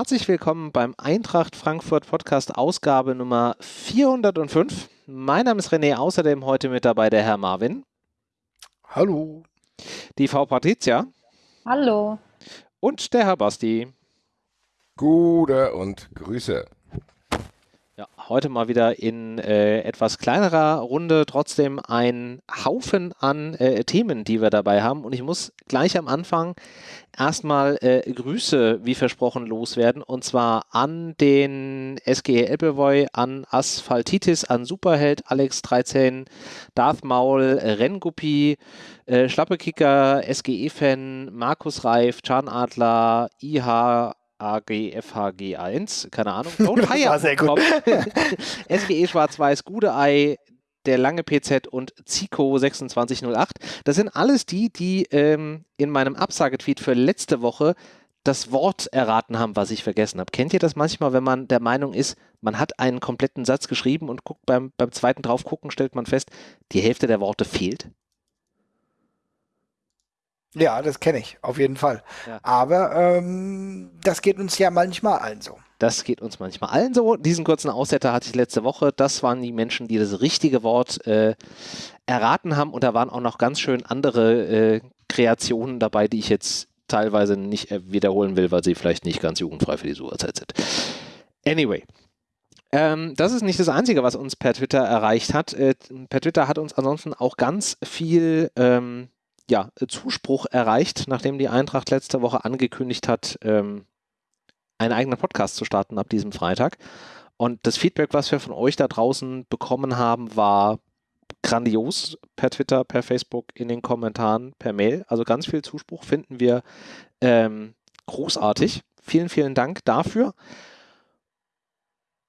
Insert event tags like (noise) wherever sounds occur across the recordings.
herzlich willkommen beim Eintracht Frankfurt Podcast Ausgabe Nummer 405. Mein Name ist René, außerdem heute mit dabei der Herr Marvin. Hallo. Die Frau Patricia. Hallo. Und der Herr Basti. Gute und Grüße. Ja, heute mal wieder in äh, etwas kleinerer Runde, trotzdem ein Haufen an äh, Themen, die wir dabei haben. Und ich muss gleich am Anfang erstmal äh, Grüße, wie versprochen, loswerden. Und zwar an den SGE Elbevoy, an Asphaltitis, an Superheld, Alex 13, Darth Maul, Renguppi, äh, Schlappekicker, SGE-Fan, Markus Reif, Zahnadler, IH, AGFHG1, keine Ahnung. (laughs) Don't War sehr gut. SGE (laughs) Schwarz-Weiß, Gudeei, der lange PZ und Zico 2608. Das sind alles die, die ähm, in meinem Absagetweet für letzte Woche das Wort erraten haben, was ich vergessen habe. Kennt ihr das manchmal, wenn man der Meinung ist, man hat einen kompletten Satz geschrieben und guckt beim, beim zweiten drauf gucken, stellt man fest, die Hälfte der Worte fehlt? Ja, das kenne ich, auf jeden Fall. Ja. Aber ähm, das geht uns ja manchmal allen so. Das geht uns manchmal allen so. Diesen kurzen Aussetter hatte ich letzte Woche. Das waren die Menschen, die das richtige Wort äh, erraten haben. Und da waren auch noch ganz schön andere äh, Kreationen dabei, die ich jetzt teilweise nicht äh, wiederholen will, weil sie vielleicht nicht ganz jugendfrei für die Sucherzeit sind. Anyway. Ähm, das ist nicht das Einzige, was uns per Twitter erreicht hat. Äh, per Twitter hat uns ansonsten auch ganz viel ähm, ja, Zuspruch erreicht, nachdem die Eintracht letzte Woche angekündigt hat, ähm, einen eigenen Podcast zu starten ab diesem Freitag. Und das Feedback, was wir von euch da draußen bekommen haben, war grandios per Twitter, per Facebook, in den Kommentaren, per Mail. Also ganz viel Zuspruch finden wir ähm, großartig. Vielen, vielen Dank dafür.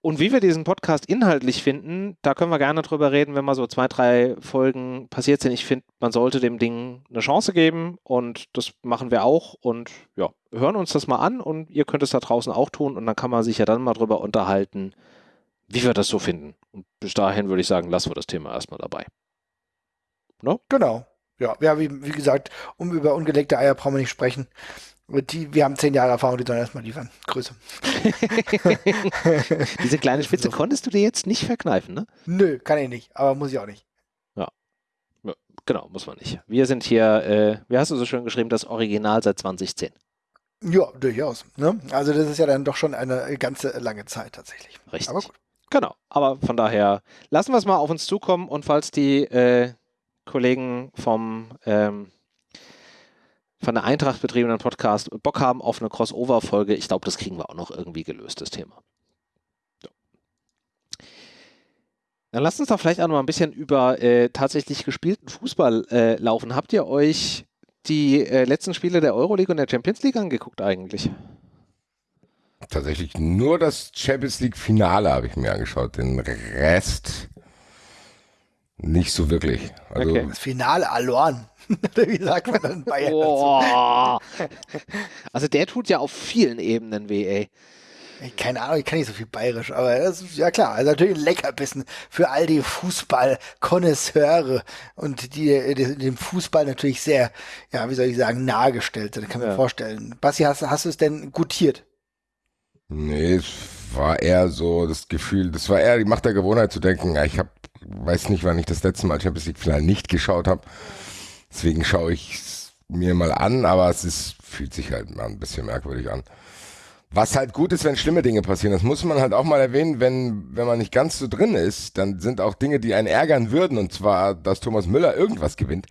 Und wie wir diesen Podcast inhaltlich finden, da können wir gerne drüber reden, wenn mal so zwei, drei Folgen passiert sind. Ich finde, man sollte dem Ding eine Chance geben und das machen wir auch. Und ja, hören uns das mal an und ihr könnt es da draußen auch tun und dann kann man sich ja dann mal drüber unterhalten, wie wir das so finden. Und bis dahin würde ich sagen, lassen wir das Thema erstmal dabei. No? Genau. Ja, ja wie, wie gesagt, um über ungelegte Eier brauchen wir nicht sprechen. Die, wir haben zehn Jahre Erfahrung, die sollen erstmal liefern. Grüße. (laughs) Diese kleine Spitze konntest du dir jetzt nicht verkneifen, ne? Nö, kann ich nicht, aber muss ich auch nicht. Ja. ja genau, muss man nicht. Wir sind hier, äh, wie hast du so schön geschrieben, das Original seit 2010. Ja, durchaus. Ne? Also das ist ja dann doch schon eine ganze lange Zeit tatsächlich. Richtig. Aber gut. Genau, aber von daher lassen wir es mal auf uns zukommen und falls die äh, Kollegen vom ähm, von der Eintracht betriebenen Podcast Bock haben auf eine Crossover-Folge, ich glaube, das kriegen wir auch noch irgendwie gelöst, das Thema. So. Dann lasst uns doch vielleicht auch noch mal ein bisschen über äh, tatsächlich gespielten Fußball äh, laufen. Habt ihr euch die äh, letzten Spiele der Euroleague und der Champions League angeguckt eigentlich? Tatsächlich nur das Champions League-Finale habe ich mir angeschaut. Den Rest nicht so wirklich. Also okay. Das Finale Alorn. (laughs) Wie sagt man dann Bayern? Oh. Also der tut ja auf vielen Ebenen weh, ey. Keine Ahnung, ich kann nicht so viel bayerisch, aber das ist ja klar. Also natürlich ein Leckerbissen für all die Fußball-Konnoisseure und die, die, dem Fußball natürlich sehr, ja, wie soll ich sagen, nahegestellt sind. Kann man ja. vorstellen. Basti, hast, hast du es denn gutiert? Nee, es war eher so das Gefühl, das war eher die Macht der Gewohnheit zu denken, ja, ich habe, weiß nicht, wann ich das letzte Mal Champions League Finale nicht geschaut habe. Deswegen schaue ich es mir mal an, aber es ist, fühlt sich halt mal ein bisschen merkwürdig an. Was halt gut ist, wenn schlimme Dinge passieren. Das muss man halt auch mal erwähnen, wenn, wenn man nicht ganz so drin ist, dann sind auch Dinge, die einen ärgern würden, und zwar, dass Thomas Müller irgendwas gewinnt,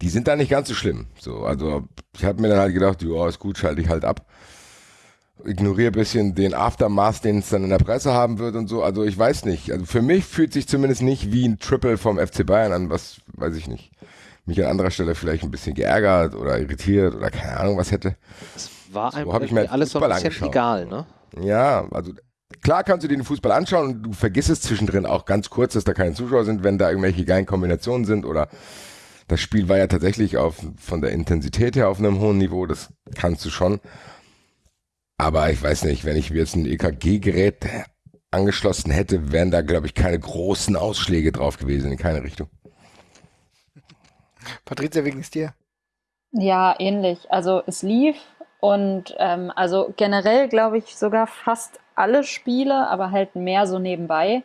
die sind da nicht ganz so schlimm. So, also ich habe mir dann halt gedacht, ja, ist gut, schalte ich halt ab. Ignoriere bisschen den Aftermath, den es dann in der Presse haben wird und so. Also ich weiß nicht. Also für mich fühlt sich zumindest nicht wie ein Triple vom FC Bayern an, was weiß ich nicht mich an anderer Stelle vielleicht ein bisschen geärgert oder irritiert oder keine Ahnung was hätte. Es war so einfach mir alles so ein bisschen egal, ne? Ja, also klar kannst du dir den Fußball anschauen und du vergisst es zwischendrin auch ganz kurz, dass da keine Zuschauer sind, wenn da irgendwelche geilen Kombinationen sind oder das Spiel war ja tatsächlich auf, von der Intensität her auf einem hohen Niveau, das kannst du schon. Aber ich weiß nicht, wenn ich mir jetzt ein EKG-Gerät angeschlossen hätte, wären da, glaube ich, keine großen Ausschläge drauf gewesen in keine Richtung. Patricia, wie ging es dir? Ja, ähnlich. Also es lief Und ähm, also generell glaube ich sogar fast alle Spiele, aber halt mehr so nebenbei,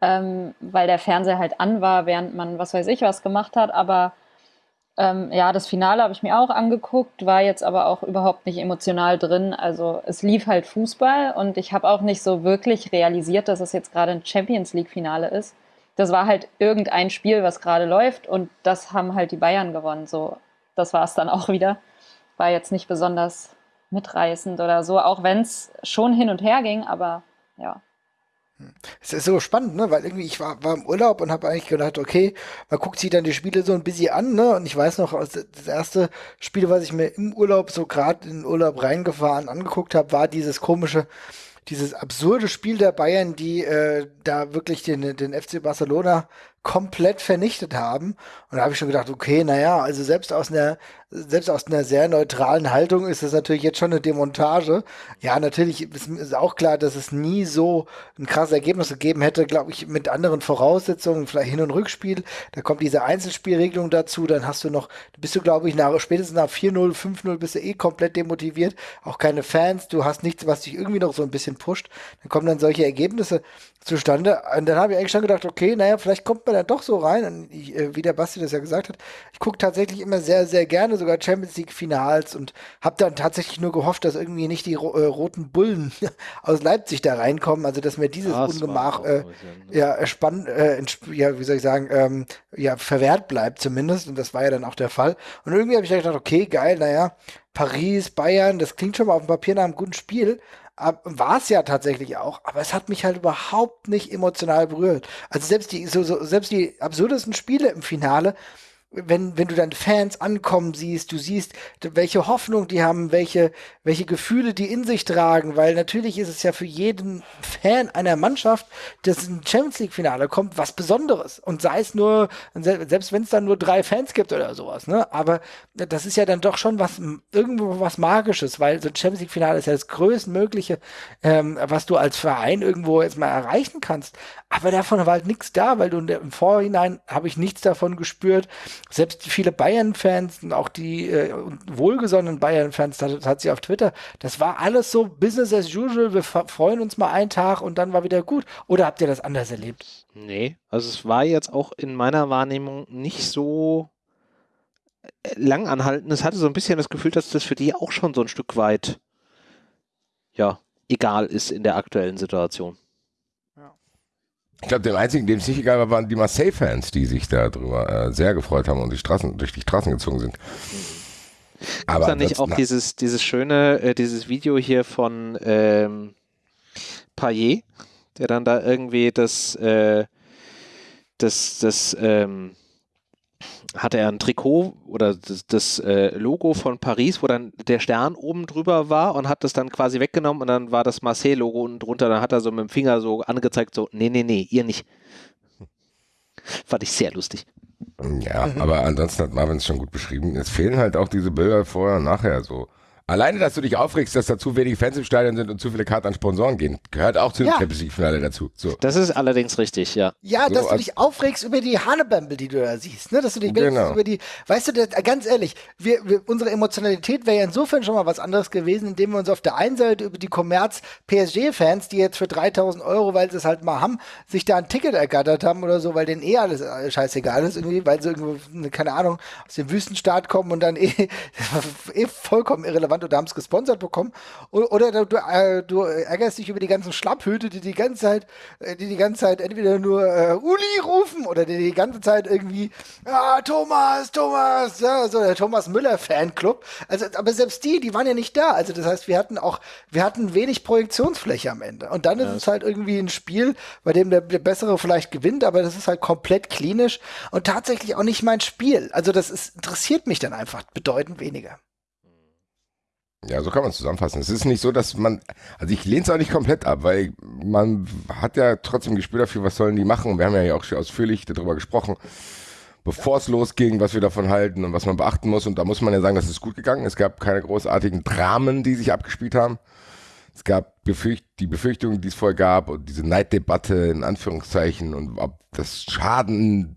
ähm, weil der Fernseher halt an war, während man was weiß ich was gemacht hat. Aber ähm, ja, das Finale habe ich mir auch angeguckt, war jetzt aber auch überhaupt nicht emotional drin. Also es lief halt Fußball und ich habe auch nicht so wirklich realisiert, dass es jetzt gerade ein Champions League-Finale ist. Das war halt irgendein Spiel, was gerade läuft und das haben halt die Bayern gewonnen. So, das war es dann auch wieder. War jetzt nicht besonders mitreißend oder so, auch wenn es schon hin und her ging, aber ja. Es ist so spannend, ne? Weil irgendwie ich war, war im Urlaub und habe eigentlich gedacht, okay, man guckt sich dann die Spiele so ein bisschen an, ne? Und ich weiß noch, das erste Spiel, was ich mir im Urlaub so gerade in den Urlaub reingefahren angeguckt habe, war dieses komische, dieses absurde Spiel der Bayern, die äh, da wirklich den, den FC Barcelona komplett vernichtet haben. Und da habe ich schon gedacht, okay, naja, also selbst aus einer, selbst aus einer sehr neutralen Haltung ist das natürlich jetzt schon eine Demontage. Ja, natürlich ist, auch klar, dass es nie so ein krasses Ergebnis gegeben hätte, glaube ich, mit anderen Voraussetzungen, vielleicht Hin- und Rückspiel. Da kommt diese Einzelspielregelung dazu, dann hast du noch, bist du, glaube ich, nach, spätestens nach 4-0, 5-0 bist du eh komplett demotiviert. Auch keine Fans, du hast nichts, was dich irgendwie noch so ein bisschen pusht. Dann kommen dann solche Ergebnisse zustande. Und dann habe ich eigentlich schon gedacht, okay, naja, vielleicht kommt man da doch so rein. Und ich, äh, wie der Basti das ja gesagt hat, ich gucke tatsächlich immer sehr, sehr gerne sogar Champions League Finals und habe dann tatsächlich nur gehofft, dass irgendwie nicht die äh, roten Bullen (laughs) aus Leipzig da reinkommen. Also dass mir dieses das Ungemach äh, ja spannend, äh, ja, wie soll ich sagen, ähm, ja verwehrt bleibt zumindest. Und das war ja dann auch der Fall. Und irgendwie habe ich gedacht, okay, geil, naja, Paris, Bayern, das klingt schon mal auf dem Papier nach einem guten Spiel war es ja tatsächlich auch, aber es hat mich halt überhaupt nicht emotional berührt. Also selbst die, so, so, selbst die absurdesten Spiele im Finale wenn, wenn du dann Fans ankommen siehst, du siehst, welche Hoffnung die haben, welche, welche Gefühle die in sich tragen, weil natürlich ist es ja für jeden Fan einer Mannschaft, dass ein Champions League Finale kommt, was Besonderes. Und sei es nur, selbst wenn es dann nur drei Fans gibt oder sowas, ne? Aber das ist ja dann doch schon was, irgendwo was Magisches, weil so ein Champions League Finale ist ja das größtmögliche, ähm, was du als Verein irgendwo jetzt mal erreichen kannst. Aber davon war halt nichts da, weil im Vorhinein habe ich nichts davon gespürt selbst viele Bayern-Fans und auch die äh, wohlgesonnenen Bayern-Fans, das hat sie auf Twitter, das war alles so Business as usual, wir freuen uns mal einen Tag und dann war wieder gut. Oder habt ihr das anders erlebt? Nee, also es war jetzt auch in meiner Wahrnehmung nicht so äh, lang anhalten. Es hatte so ein bisschen das Gefühl, dass das für die auch schon so ein Stück weit, ja, egal ist in der aktuellen Situation. Ich glaube, dem einzigen, dem es nicht egal war, waren die Marseille-Fans, die sich darüber äh, sehr gefreut haben und die Straßen, durch die Straßen gezogen sind. Gibt Aber da nicht auch dieses, dieses schöne, äh, dieses Video hier von ähm, Payet, der dann da irgendwie das, äh, das, das, ähm, hatte er ein Trikot oder das, das äh, Logo von Paris, wo dann der Stern oben drüber war und hat das dann quasi weggenommen und dann war das Marseille-Logo unten drunter. Dann hat er so mit dem Finger so angezeigt, so, nee, nee, nee, ihr nicht. (laughs) Fand ich sehr lustig. Ja, aber ansonsten hat Marvin es schon gut beschrieben. Es fehlen halt auch diese Bilder vorher und nachher so. Alleine, dass du dich aufregst, dass da zu wenig Fans im Stadion sind und zu viele Karten an Sponsoren gehen, gehört auch zu ja. Champions League-Finale dazu. So. Das ist allerdings richtig, ja. Ja, so, dass du dich aufregst über die Hanebämbel, die du da siehst, ne? Dass du dich genau. über die, weißt du, das, ganz ehrlich, wir, wir, unsere Emotionalität wäre ja insofern schon mal was anderes gewesen, indem wir uns auf der einen Seite über die Kommerz-PSG-Fans, die jetzt für 3000 Euro, weil sie es halt mal haben, sich da ein Ticket ergattert haben oder so, weil denen eh alles äh, scheißegal ist irgendwie, weil sie irgendwo, keine Ahnung, aus dem Wüstenstaat kommen und dann eh, (laughs) eh vollkommen irrelevant relevant oder haben es gesponsert bekommen. Oder, du, äh, du, ärgerst dich über die ganzen Schlapphüte, die die ganze Zeit, äh, die die ganze Zeit entweder nur äh, Uli rufen oder die die ganze Zeit irgendwie ah, Thomas, Thomas, ja, so der Thomas Müller Fanclub. Also, aber selbst die, die waren ja nicht da. Also das heißt, wir hatten auch, wir hatten wenig Projektionsfläche am Ende. Und dann ist ja. es halt irgendwie ein Spiel, bei dem der, der Bessere vielleicht gewinnt, aber das ist halt komplett klinisch und tatsächlich auch nicht mein Spiel. Also das ist, interessiert mich dann einfach bedeutend weniger. Ja, so kann man es zusammenfassen. Es ist nicht so, dass man, also ich lehne es auch nicht komplett ab, weil man hat ja trotzdem Gespür dafür, was sollen die machen. Wir haben ja auch schon ausführlich darüber gesprochen, bevor es losging, was wir davon halten und was man beachten muss. Und da muss man ja sagen, das ist gut gegangen. Es gab keine großartigen Dramen, die sich abgespielt haben. Es gab Befürcht die Befürchtungen, die es vorher gab und diese Neiddebatte in Anführungszeichen und ob das Schaden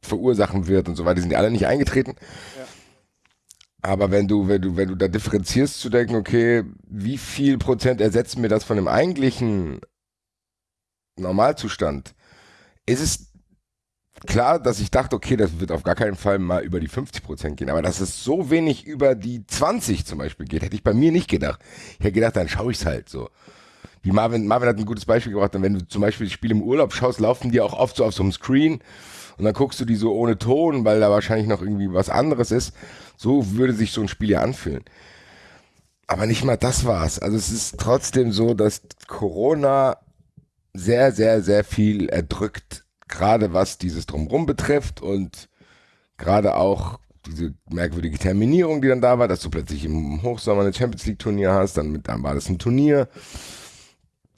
verursachen wird und so weiter, die sind ja alle nicht eingetreten. Ja. Aber wenn du, wenn du, wenn du da differenzierst zu denken, okay, wie viel Prozent ersetzt mir das von dem eigentlichen Normalzustand, ist es klar, dass ich dachte, okay, das wird auf gar keinen Fall mal über die 50 Prozent gehen. Aber dass es so wenig über die 20 zum Beispiel geht, hätte ich bei mir nicht gedacht. Ich hätte gedacht, dann schaue ich es halt so. Wie Marvin, Marvin hat ein gutes Beispiel gebracht, wenn du zum Beispiel das Spiel im Urlaub schaust, laufen die auch oft so auf so einem Screen und dann guckst du die so ohne Ton, weil da wahrscheinlich noch irgendwie was anderes ist. So würde sich so ein Spiel ja anfühlen. Aber nicht mal das war's. Also es ist trotzdem so, dass Corona sehr, sehr, sehr viel erdrückt, gerade was dieses Drumrum betrifft und gerade auch diese merkwürdige Terminierung, die dann da war, dass du plötzlich im Hochsommer eine Champions League Turnier hast, dann, mit, dann war das ein Turnier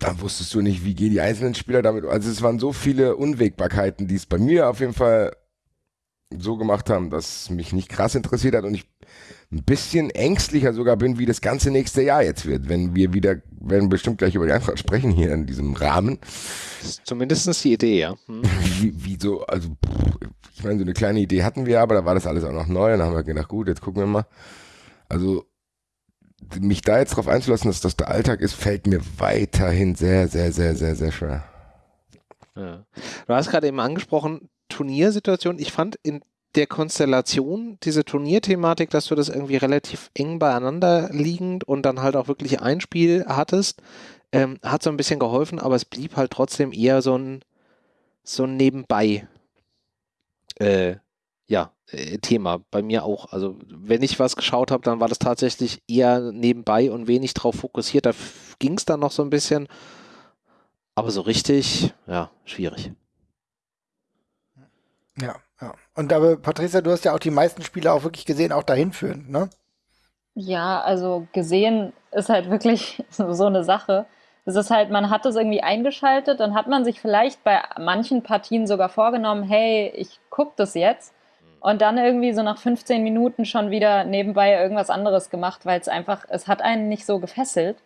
dann wusstest du nicht, wie gehen die einzelnen Spieler damit. Also es waren so viele Unwägbarkeiten, die es bei mir auf jeden Fall so gemacht haben, dass mich nicht krass interessiert hat und ich ein bisschen ängstlicher sogar bin, wie das ganze nächste Jahr jetzt wird, wenn wir wieder, werden bestimmt gleich über die Eintracht sprechen hier in diesem Rahmen. Zumindest die Idee, ja. Hm. (laughs) Wie, wie, so, also ich meine, so eine kleine Idee hatten wir, aber da war das alles auch noch neu und dann haben wir gedacht, gut, jetzt gucken wir mal. Also mich da jetzt drauf einzulassen, dass das der Alltag ist, fällt mir weiterhin sehr, sehr, sehr, sehr, sehr schwer. Ja. Du hast gerade eben angesprochen, Turniersituation. Ich fand in der Konstellation diese Turnierthematik, dass du das irgendwie relativ eng beieinander liegend und dann halt auch wirklich ein Spiel hattest, ähm, hat so ein bisschen geholfen, aber es blieb halt trotzdem eher so ein, so ein Nebenbei. Äh, ja, äh, Thema. Bei mir auch. Also, wenn ich was geschaut habe, dann war das tatsächlich eher nebenbei und wenig drauf fokussiert. Da ging es dann noch so ein bisschen. Aber so richtig, ja, schwierig. Ja, ja. Und aber, Patricia, du hast ja auch die meisten Spiele auch wirklich gesehen, auch dahin führen, ne? Ja, also gesehen ist halt wirklich (laughs) so eine Sache. Es ist halt, man hat das irgendwie eingeschaltet, dann hat man sich vielleicht bei manchen Partien sogar vorgenommen, hey, ich gucke das jetzt und dann irgendwie so nach 15 Minuten schon wieder nebenbei irgendwas anderes gemacht, weil es einfach, es hat einen nicht so gefesselt.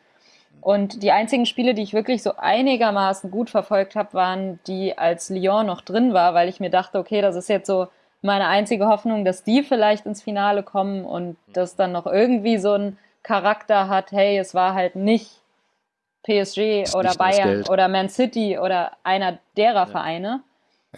Und die einzigen Spiele, die ich wirklich so einigermaßen gut verfolgt habe, waren die, als Lyon noch drin war, weil ich mir dachte, okay, das ist jetzt so meine einzige Hoffnung, dass die vielleicht ins Finale kommen und das dann noch irgendwie so einen Charakter hat, hey, es war halt nicht PSG oder Bayern oder Man City oder einer derer ja. Vereine,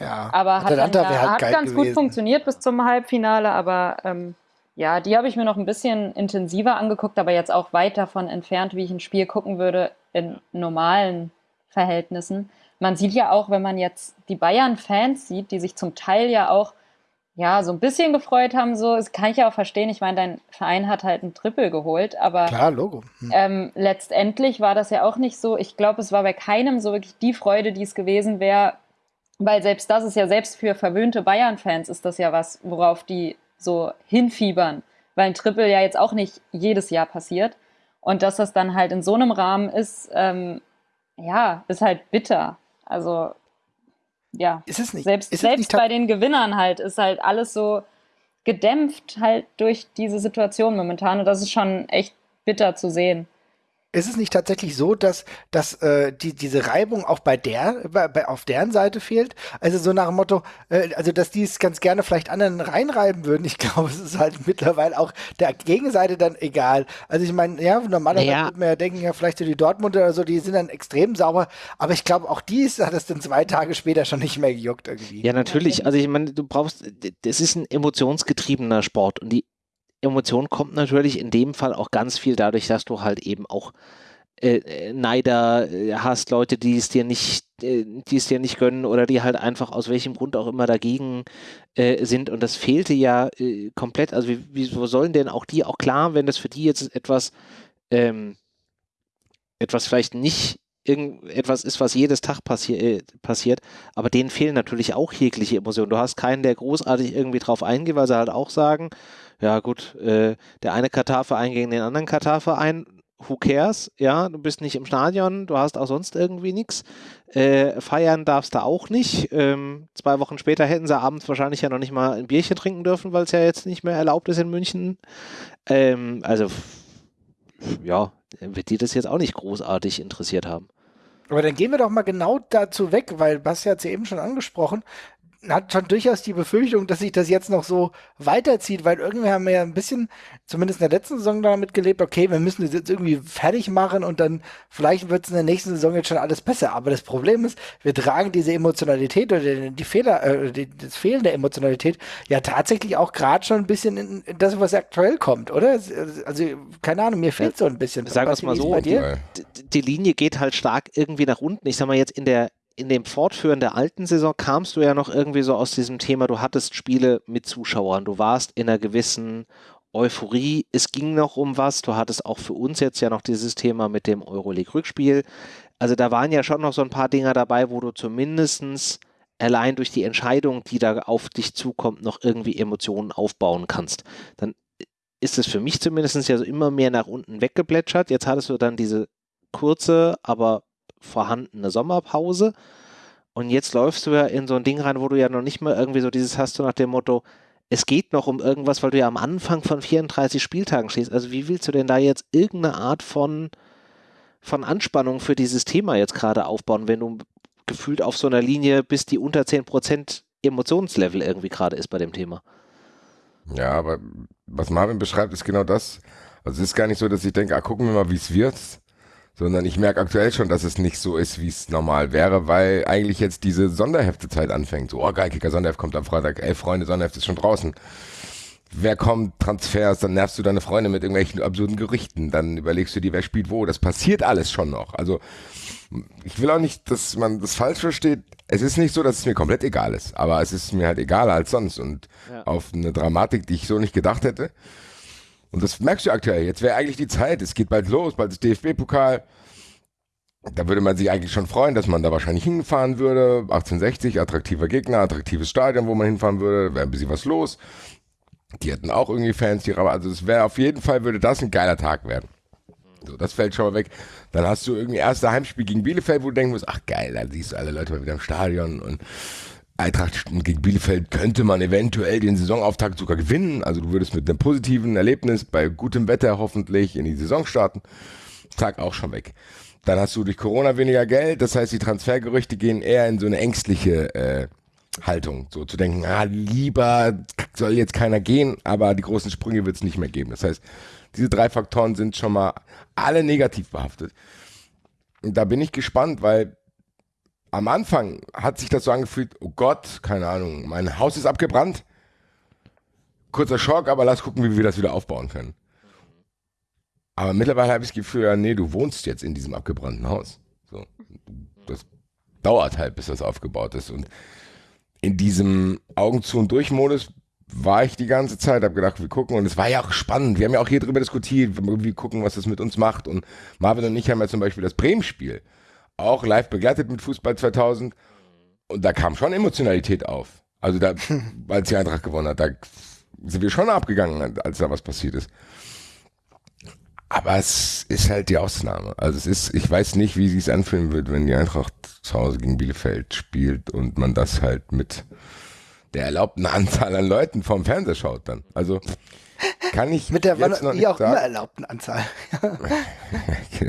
ja, aber hat, dann, halt hat ganz gewesen. gut funktioniert bis zum Halbfinale, aber ähm, ja, die habe ich mir noch ein bisschen intensiver angeguckt, aber jetzt auch weit davon entfernt, wie ich ein Spiel gucken würde in normalen Verhältnissen. Man sieht ja auch, wenn man jetzt die Bayern-Fans sieht, die sich zum Teil ja auch ja, so ein bisschen gefreut haben, so, das kann ich ja auch verstehen. Ich meine, dein Verein hat halt ein Triple geholt, aber Klar, Logo. Hm. Ähm, letztendlich war das ja auch nicht so. Ich glaube, es war bei keinem so wirklich die Freude, die es gewesen wäre, weil selbst das ist ja, selbst für verwöhnte Bayern-Fans ist das ja was, worauf die so hinfiebern. Weil ein Triple ja jetzt auch nicht jedes Jahr passiert. Und dass das dann halt in so einem Rahmen ist, ähm, ja, ist halt bitter. Also, ja. Ist es nicht? Selbst, ist selbst nicht bei den Gewinnern halt ist halt alles so gedämpft halt durch diese Situation momentan. Und das ist schon echt bitter zu sehen ist es nicht tatsächlich so, dass, dass äh, die, diese Reibung auch bei der, bei, bei, auf deren Seite fehlt? Also so nach dem Motto, äh, also dass die es ganz gerne vielleicht anderen reinreiben würden. Ich (laughs) glaube, es ist halt mittlerweile auch der Gegenseite dann egal. Also ich meine, ja, normalerweise naja. würde man ja denken, ja, vielleicht so die Dortmunder oder so, die sind dann extrem sauber, aber ich glaube, auch die ist, hat es dann zwei Tage später schon nicht mehr gejuckt irgendwie. Ja, natürlich. Also ich meine, du brauchst, das ist ein emotionsgetriebener Sport und die Emotion kommt natürlich in dem Fall auch ganz viel dadurch, dass du halt eben auch äh, äh Neider äh, hast, Leute, die es dir nicht, äh, die es dir nicht gönnen oder die halt einfach aus welchem Grund auch immer dagegen äh, sind. Und das fehlte ja äh, komplett. Also wie, wieso sollen denn auch die auch klar, wenn das für die jetzt etwas, ähm, etwas vielleicht nicht irgendetwas ist, was jedes Tag passi passiert, aber denen fehlen natürlich auch jegliche Emotionen. Du hast keinen, der großartig irgendwie drauf eingeht, weil sie halt auch sagen, ja gut, äh, der eine Katar-Verein gegen den anderen Katar-Verein, who cares, ja, du bist nicht im Stadion, du hast auch sonst irgendwie nichts, äh, feiern darfst du auch nicht, ähm, zwei Wochen später hätten sie abends wahrscheinlich ja noch nicht mal ein Bierchen trinken dürfen, weil es ja jetzt nicht mehr erlaubt ist in München, ähm, also ja, wird die das jetzt auch nicht großartig interessiert haben. Aber dann gehen wir doch mal genau dazu weg, weil Basti hat es ja eben schon angesprochen. Hat schon durchaus die Befürchtung, dass sich das jetzt noch so weiterzieht, weil irgendwie haben wir ja ein bisschen, zumindest in der letzten Saison damit gelebt, okay, wir müssen das jetzt irgendwie fertig machen und dann vielleicht wird es in der nächsten Saison jetzt schon alles besser. Aber das Problem ist, wir tragen diese Emotionalität oder die Fehler, äh, die, das Fehlen der Emotionalität ja tatsächlich auch gerade schon ein bisschen in, in, das, was aktuell kommt, oder? Also, keine Ahnung, mir fehlt so ein bisschen. Sagen wir es mal so, die, die Linie geht halt stark irgendwie nach unten. Ich sag mal jetzt in der in dem Fortführen der alten Saison kamst du ja noch irgendwie so aus diesem Thema, du hattest Spiele mit Zuschauern, du warst in einer gewissen Euphorie, es ging noch um was, du hattest auch für uns jetzt ja noch dieses Thema mit dem Euroleague-Rückspiel. Also da waren ja schon noch so ein paar Dinger dabei, wo du zumindest allein durch die Entscheidung, die da auf dich zukommt, noch irgendwie Emotionen aufbauen kannst. Dann ist es für mich zumindest ja so immer mehr nach unten weggeplätschert. Jetzt hattest du dann diese kurze, aber vorhandene Sommerpause. Und jetzt läufst du ja in so ein Ding rein, wo du ja noch nicht mal irgendwie so dieses hast, du nach dem Motto, es geht noch um irgendwas, weil du ja am Anfang von 34 Spieltagen stehst. Also wie willst du denn da jetzt irgendeine Art von, von Anspannung für dieses Thema jetzt gerade aufbauen, wenn du gefühlt auf so einer Linie bist, die unter 10% Emotionslevel irgendwie gerade ist bei dem Thema? Ja, aber was Marvin beschreibt, ist genau das. Also es ist gar nicht so, dass ich denke, ah, gucken wir mal, wie es wird, sondern ich merke aktuell schon, dass es nicht so ist, wie es normal wäre, weil eigentlich jetzt diese Sonderheftezeit anfängt. So, oh geil, Kicker Sonderheft kommt am Freitag, ey Freunde, Sonderheft ist schon draußen. Wer kommt, Transfers, dann nervst du deine Freunde mit irgendwelchen absurden Gerüchten, dann überlegst du dir, wer spielt wo. Das passiert alles schon noch. Also ich will auch nicht, dass man das falsch versteht. Es ist nicht so, dass es mir komplett egal ist, aber es ist mir halt egaler als sonst und ja. auf eine Dramatik, die ich so nicht gedacht hätte. Und das merkst du aktuell. Jetzt wäre eigentlich die Zeit. Es geht bald los, bald ist DFB-Pokal. Da würde man sich eigentlich schon freuen, dass man da wahrscheinlich hinfahren würde. 1860, attraktiver Gegner, attraktives Stadion, wo man hinfahren würde. Wäre ein bisschen was los. Die hätten auch irgendwie Fans, die Also es wäre auf jeden Fall, würde das ein geiler Tag werden. So, das fällt schon mal weg. Dann hast du irgendwie erste Heimspiel gegen Bielefeld, wo du denken musst, ach geil, da siehst du alle Leute mal wieder im Stadion und Eintracht gegen Bielefeld könnte man eventuell den Saisonauftakt sogar gewinnen. Also du würdest mit einem positiven Erlebnis bei gutem Wetter hoffentlich in die Saison starten. Tag auch schon weg. Dann hast du durch Corona weniger Geld, das heißt, die Transfergerüchte gehen eher in so eine ängstliche äh, Haltung. So zu denken, ah, lieber soll jetzt keiner gehen, aber die großen Sprünge wird es nicht mehr geben. Das heißt, diese drei Faktoren sind schon mal alle negativ behaftet. Und da bin ich gespannt, weil am Anfang hat sich das so angefühlt, oh Gott, keine Ahnung, mein Haus ist abgebrannt. Kurzer Schock, aber lass gucken, wie wir das wieder aufbauen können. Aber mittlerweile habe ich das Gefühl, ja, nee, du wohnst jetzt in diesem abgebrannten Haus. So. Das dauert halt, bis das aufgebaut ist. Und in diesem Augen zu und durch Modus war ich die ganze Zeit, habe gedacht, wir gucken und es war ja auch spannend. Wir haben ja auch hier drüber diskutiert, wir gucken, was das mit uns macht. Und Marvin und ich haben ja zum Beispiel das Bremen-Spiel auch live begleitet mit Fußball 2000 und da kam schon Emotionalität auf. Also da, (laughs) als die Eintracht gewonnen hat, da sind wir schon abgegangen, als da was passiert ist. Aber es ist halt die Ausnahme. Also es ist, ich weiß nicht, wie sie es anfühlen wird, wenn die Eintracht zu Hause gegen Bielefeld spielt und man das halt mit der erlaubten (laughs) Anzahl an Leuten vom Fernseher schaut dann. Also kann ich mit der jetzt noch nicht auch sagen. immer erlaubten Anzahl. (laughs) das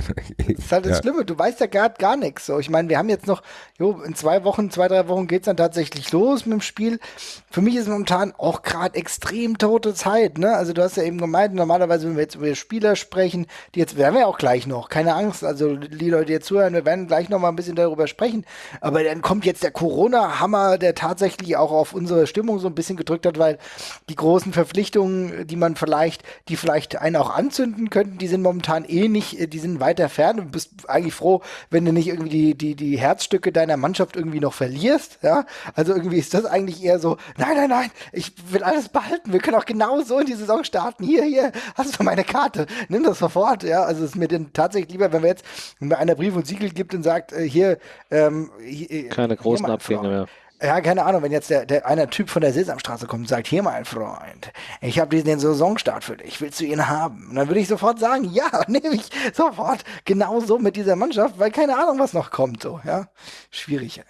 ist halt das ja. Schlimme, du weißt ja gerade gar nichts. So, ich meine, wir haben jetzt noch, jo, in zwei Wochen, zwei, drei Wochen geht es dann tatsächlich los mit dem Spiel. Für mich ist momentan auch gerade extrem tote Zeit. Ne? Also du hast ja eben gemeint, normalerweise, wenn wir jetzt über Spieler sprechen, die jetzt werden wir auch gleich noch, keine Angst. Also die Leute, die jetzt zuhören, wir werden gleich noch mal ein bisschen darüber sprechen. Aber dann kommt jetzt der Corona-Hammer, der tatsächlich auch auf unsere Stimmung so ein bisschen gedrückt hat, weil die großen Verpflichtungen, die man vielleicht, die vielleicht einen auch anzünden könnten, die sind momentan eh nicht, äh, die sind weiter fern. Du bist eigentlich froh, wenn du nicht irgendwie die, die, die Herzstücke deiner Mannschaft irgendwie noch verlierst. Ja, also irgendwie ist das eigentlich eher so, nein, nein, nein, ich will alles behalten. Wir können auch genau so in die Saison starten. Hier, hier, hast du meine Karte. Nimm das sofort. Ja, also es ist mir denn tatsächlich lieber, wenn wir jetzt, wenn mir einer Brief und Siegel gibt und sagt, äh, hier, ähm, hier, äh, keine großen Abgänge mehr. Ja, keine Ahnung, wenn jetzt der, der einer Typ von der Sesamstraße kommt und sagt, hier mein Freund, ich habe den Saisonstart für dich, willst du ihn haben? Und dann würde ich sofort sagen, ja, (laughs) nehme ich sofort. Genauso mit dieser Mannschaft, weil keine Ahnung, was noch kommt, so, ja. Schwierig, ey.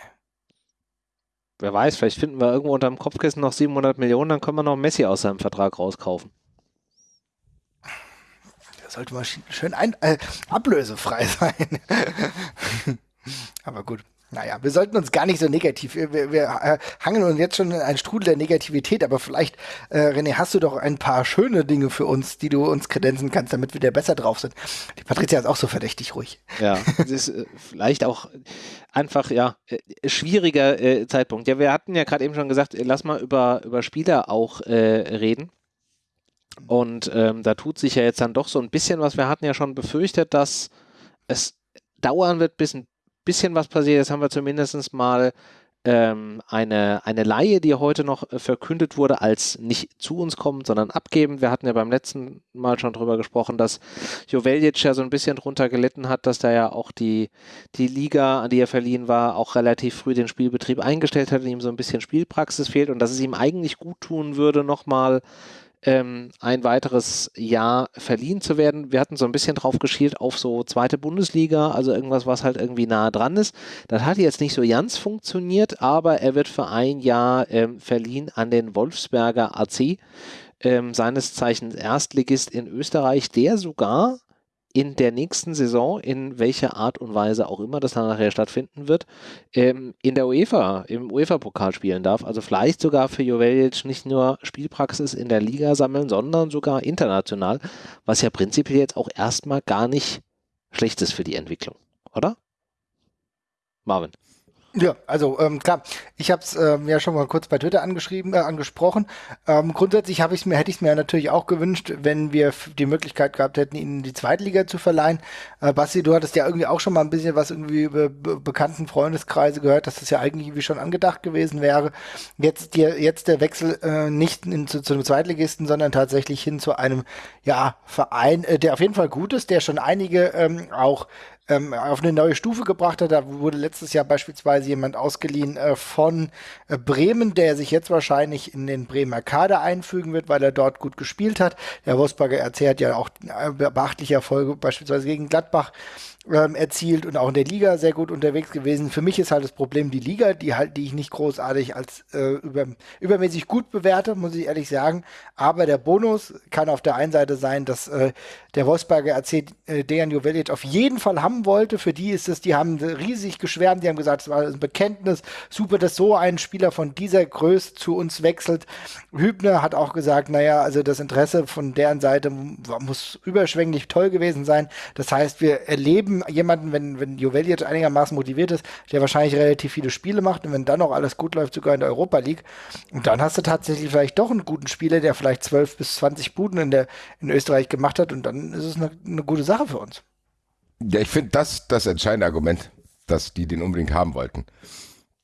Wer weiß, vielleicht finden wir irgendwo unter dem Kopfkissen noch 700 Millionen, dann können wir noch Messi aus seinem Vertrag rauskaufen. Der sollte mal schön ein, äh, ablösefrei (laughs) sein. Aber gut. Naja, wir sollten uns gar nicht so negativ, wir, wir, äh, hangen uns jetzt schon in einen Strudel der Negativität, aber vielleicht, äh, René, hast du doch ein paar schöne Dinge für uns, die du uns kredenzen kannst, damit wir da besser drauf sind. Die Patricia ist auch so verdächtig ruhig. Ja, das ist äh, vielleicht auch einfach, ja, äh, schwieriger äh, Zeitpunkt. Ja, wir hatten ja gerade eben schon gesagt, äh, lass mal über, über Spieler auch reden. Und ähm, da tut sich ja jetzt dann doch so ein bisschen was. Wir hatten ja schon befürchtet, dass es dauern wird, bis ein bisschen was passiert. Jetzt haben wir zumindest mal ähm, eine, eine Laie, die heute noch äh, verkündet wurde, als nicht zu uns kommen, sondern abgeben. Wir hatten ja beim letzten Mal schon drüber gesprochen, dass Joveljic ja so ein bisschen drunter gelitten hat, dass da ja auch die, die Liga, an die er verliehen war, auch relativ früh den Spielbetrieb eingestellt hat und ihm so ein bisschen Spielpraxis fehlt und dass es ihm eigentlich gut tun würde, nochmal ähm, ein weiteres Jahr verliehen zu werden. Wir hatten so ein bisschen drauf geschielt auf so zweite Bundesliga, also irgendwas, was halt irgendwie nah dran ist. Das hat jetzt nicht so ganz funktioniert, aber er wird für ein Jahr ähm, verliehen an den Wolfsberger AC, ähm, seines Zeichens Erstligist in Österreich, der sogar in der nächsten Saison, in welcher Art und Weise auch immer das dann nachher stattfinden wird, ähm, in der UEFA, im UEFA-Pokal spielen darf. Also vielleicht sogar für Joveljic nicht nur Spielpraxis in der Liga sammeln, sondern sogar international, was ja prinzipiell jetzt auch erstmal gar nicht schlecht ist für die Entwicklung, oder? Marvin. Ja, also ähm, klar, ich habe es ähm, ja schon mal kurz bei Twitter angeschrieben, äh, angesprochen. Ähm, grundsätzlich habe ich mir, hätte ich es mir natürlich auch gewünscht, wenn wir die Möglichkeit gehabt hätten, ihn in die Zweitliga zu verleihen. Äh, Basti, du hattest ja irgendwie auch schon mal ein bisschen was irgendwie über be bekannten Freundeskreise gehört, dass das ja eigentlich wie schon angedacht gewesen wäre. Jetzt dir jetzt der Wechsel äh, nicht in, zu, zu einem Zweitligisten, sondern tatsächlich hin zu einem ja Verein, äh, der auf jeden Fall gut ist, der schon einige ähm, auch ähm, auf eine neue Stufe gebracht hat. Da wurde letztes Jahr beispielsweise jemand ausgeliehen äh, von äh, Bremen, der sich jetzt wahrscheinlich in den Bremer Kader einfügen wird, weil er dort gut gespielt hat. Der Wolfsburger hat ja auch äh, beachtliche Erfolge beispielsweise gegen Gladbach ähm, erzielt und auch in der Liga sehr gut unterwegs gewesen. Für mich ist halt das Problem die Liga, die halt, die ich nicht großartig als äh, über, übermäßig gut bewerte, muss ich ehrlich sagen. Aber der Bonus kann auf der einen Seite sein, dass äh, der Wolfsberger erzählt, äh, Dejan Jovelic auf jeden Fall haben wollte. Für die ist es, die haben riesig geschwärmt, die haben gesagt, es war ein Bekenntnis. Super, dass so ein Spieler von dieser Größe zu uns wechselt. Hübner hat auch gesagt, naja, also das Interesse von deren Seite muss überschwänglich toll gewesen sein. Das heißt, wir erleben jemanden, wenn, wenn Jovel jetzt einigermaßen motiviert ist, der wahrscheinlich relativ viele Spiele macht und wenn dann noch alles gut läuft, sogar in der Europa League. Und dann hast du tatsächlich vielleicht doch einen guten Spieler, der vielleicht 12 bis 20 Buden in, der, in Österreich gemacht hat und dann ist es eine, eine gute Sache für uns. Ja, ich finde das das entscheidende Argument, dass die den unbedingt haben wollten.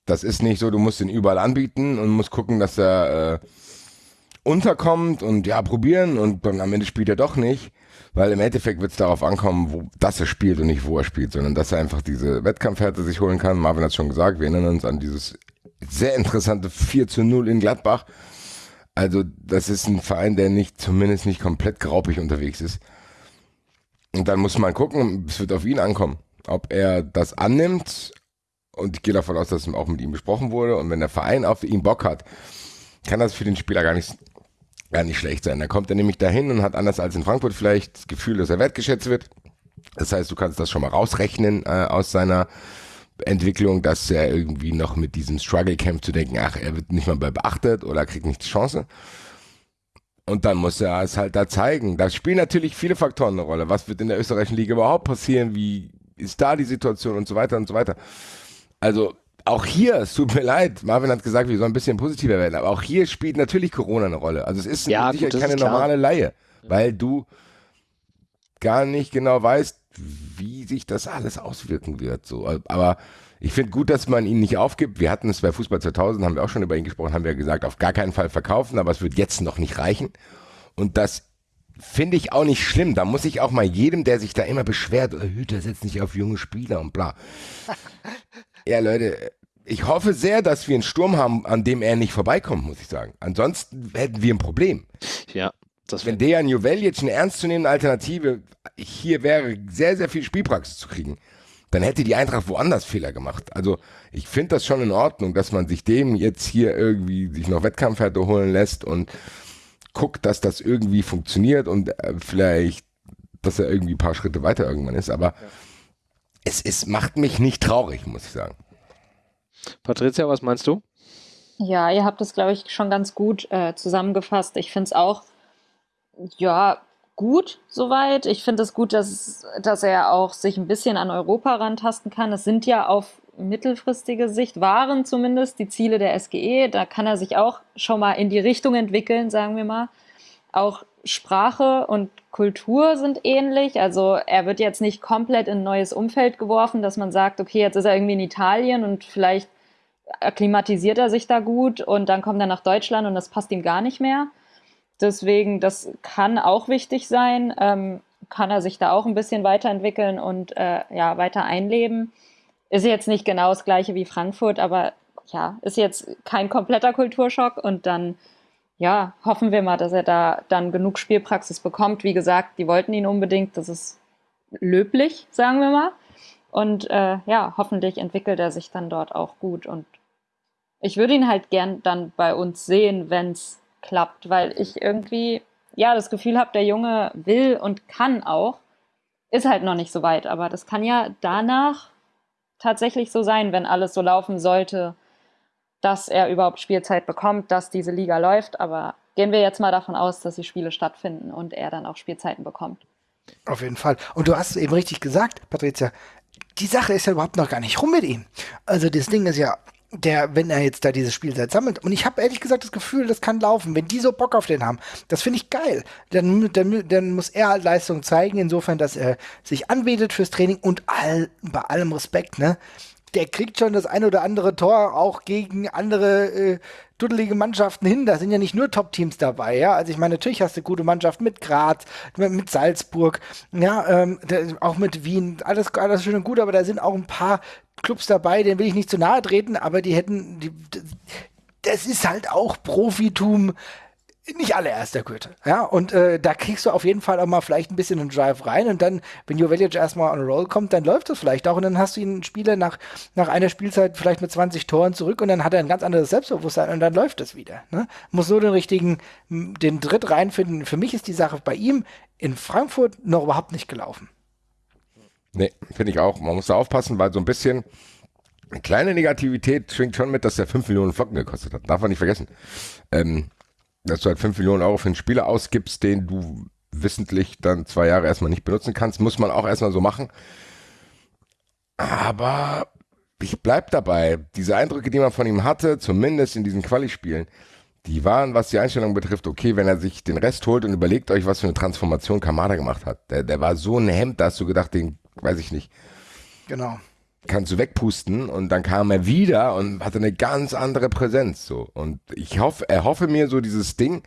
Das ist nicht so, du musst ihn überall anbieten und musst gucken, dass er äh, unterkommt und ja, probieren und dann am Ende spielt er doch nicht weil im Endeffekt wird es darauf ankommen, wo, dass er spielt und nicht wo er spielt, sondern dass er einfach diese Wettkampfhärte sich holen kann. Marvin hat es schon gesagt, wir erinnern uns an dieses sehr interessante 4 zu 0 in Gladbach. Also das ist ein Verein, der nicht, zumindest nicht komplett graupig unterwegs ist. Und dann muss man gucken, es wird auf ihn ankommen, ob er das annimmt. Und ich gehe davon aus, dass es auch mit ihm besprochen wurde. Und wenn der Verein auf ihn Bock hat, kann das für den Spieler gar nicht gar nicht schlecht sein. Da kommt er nämlich dahin und hat anders als in Frankfurt vielleicht das Gefühl, dass er wertgeschätzt wird. Das heißt, du kannst das schon mal rausrechnen äh, aus seiner Entwicklung, dass er irgendwie noch mit diesem Struggle Camp zu denken, ach, er wird nicht mal beachtet oder kriegt nicht die Chance. Und dann muss er es halt da zeigen. Da spielen natürlich viele Faktoren eine Rolle. Was wird in der österreichischen Liga überhaupt passieren? Wie ist da die Situation und so weiter und so weiter. Also auch hier, es tut mir leid, Marvin hat gesagt, wir sollen ein bisschen positiver werden, aber auch hier spielt natürlich Corona eine Rolle. Also es ist ja, sicher gut, keine normale Laie, weil du gar nicht genau weißt, wie sich das alles auswirken wird. So. Aber ich finde gut, dass man ihn nicht aufgibt. Wir hatten es bei Fußball 2000, haben wir auch schon über ihn gesprochen, haben wir gesagt, auf gar keinen Fall verkaufen, aber es wird jetzt noch nicht reichen. Und das finde ich auch nicht schlimm. Da muss ich auch mal jedem, der sich da immer beschwert, Hüter setzt nicht auf junge Spieler und bla. (laughs) Ja, Leute, ich hoffe sehr, dass wir einen Sturm haben, an dem er nicht vorbeikommt, muss ich sagen. Ansonsten hätten wir ein Problem. Ja. Das Wenn Dejan Juvel jetzt eine ernstzunehmende Alternative hier wäre, sehr, sehr viel Spielpraxis zu kriegen, dann hätte die Eintracht woanders Fehler gemacht. Also ich finde das schon in Ordnung, dass man sich dem jetzt hier irgendwie sich noch Wettkampfhärte holen lässt und guckt, dass das irgendwie funktioniert und äh, vielleicht, dass er irgendwie ein paar Schritte weiter irgendwann ist. Aber ja es ist, macht mich nicht traurig, muss ich sagen. Patricia, was meinst du? Ja, ihr habt es, glaube ich, schon ganz gut äh, zusammengefasst. Ich finde es auch, ja, gut soweit. Ich finde es gut, dass, dass er auch sich ein bisschen an Europa rantasten kann. Es sind ja auf mittelfristige Sicht, waren zumindest die Ziele der SGE. Da kann er sich auch schon mal in die Richtung entwickeln, sagen wir mal. Auch Sprache und Kultur sind ähnlich. Also er wird jetzt nicht komplett in ein neues Umfeld geworfen, dass man sagt, okay, jetzt ist er irgendwie in Italien und vielleicht akklimatisiert er sich da gut und dann kommt er nach Deutschland und das passt ihm gar nicht mehr. Deswegen, das kann auch wichtig sein. Ähm, kann er sich da auch ein bisschen weiterentwickeln und äh, ja, weiter einleben. Ist jetzt nicht genau das gleiche wie Frankfurt, aber ja, ist jetzt kein kompletter Kulturschock und dann ja, hoffen wir mal, dass er da dann genug Spielpraxis bekommt. Wie gesagt, die wollten ihn unbedingt, das ist löblich, sagen wir mal. Und äh, ja, hoffentlich entwickelt er sich dann dort auch gut. Und ich würde ihn halt gern dann bei uns sehen, wenn es klappt, weil ich irgendwie ja das Gefühl habe, der Junge will und kann auch. Ist halt noch nicht so weit, aber das kann ja danach tatsächlich so sein, wenn alles so laufen sollte, dass er überhaupt Spielzeit bekommt, dass diese Liga läuft. Aber gehen wir jetzt mal davon aus, dass die Spiele stattfinden und er dann auch Spielzeiten bekommt. Auf jeden Fall. Und du hast es eben richtig gesagt, Patricia. Die Sache ist ja überhaupt noch gar nicht rum mit ihm. Also das Ding ist ja, der, wenn er jetzt da diese Spielzeit sammelt. Und ich habe ehrlich gesagt das Gefühl, das kann laufen. Wenn die so Bock auf den haben, das finde ich geil. Dann, dann, dann muss er halt Leistung zeigen, insofern, dass er sich anbietet fürs Training und all, bei allem Respekt, ne? Der kriegt schon das ein oder andere Tor auch gegen andere äh, duddelige Mannschaften hin. Da sind ja nicht nur Top-Teams dabei, ja. Also ich meine, natürlich hast du gute Mannschaften mit Graz, mit, Salzburg, ja, ähm, auch mit Wien, alles, alles schön und gut, aber da sind auch ein paar Clubs dabei, denen will ich nicht zu nahe treten, aber die hätten, die, das ist halt auch Profitum, nicht allererster Güte. Ja, und äh, da kriegst du auf jeden Fall auch mal vielleicht ein bisschen einen Drive rein und dann, wenn Jovelic erstmal on a roll kommt, dann läuft das vielleicht auch und dann hast du einen Spieler nach, nach einer Spielzeit vielleicht mit 20 Toren zurück und dann hat er ein ganz anderes Selbstbewusstsein und dann läuft es wieder. Ne? Muss so den richtigen, den Dritt reinfinden. Für mich ist die Sache bei ihm in Frankfurt noch überhaupt nicht gelaufen. Nee, finde ich auch. Man muss da aufpassen, weil so ein bisschen eine kleine Negativität schwingt schon mit, dass er 5 Millionen Flocken gekostet hat. Darf man nicht vergessen. Ähm, dass du halt 5 Millionen Euro für einen Spieler ausgibst, den du wissentlich dann zwei Jahre erstmal nicht benutzen kannst, muss man auch erstmal so machen. Aber ich bleib dabei. Diese Eindrücke, die man von ihm hatte, zumindest in diesen Quali-Spielen, die waren, was die Einstellung betrifft, okay, wenn er sich den Rest holt und überlegt euch, was für eine Transformation Kamada gemacht hat. Der, der war so ein Hemd, da hast du gedacht, den weiß ich nicht. Genau. Kannst du wegpusten und dann kam er wieder und hatte eine ganz andere Präsenz. So. Und ich hoffe, er hoffe mir so dieses Ding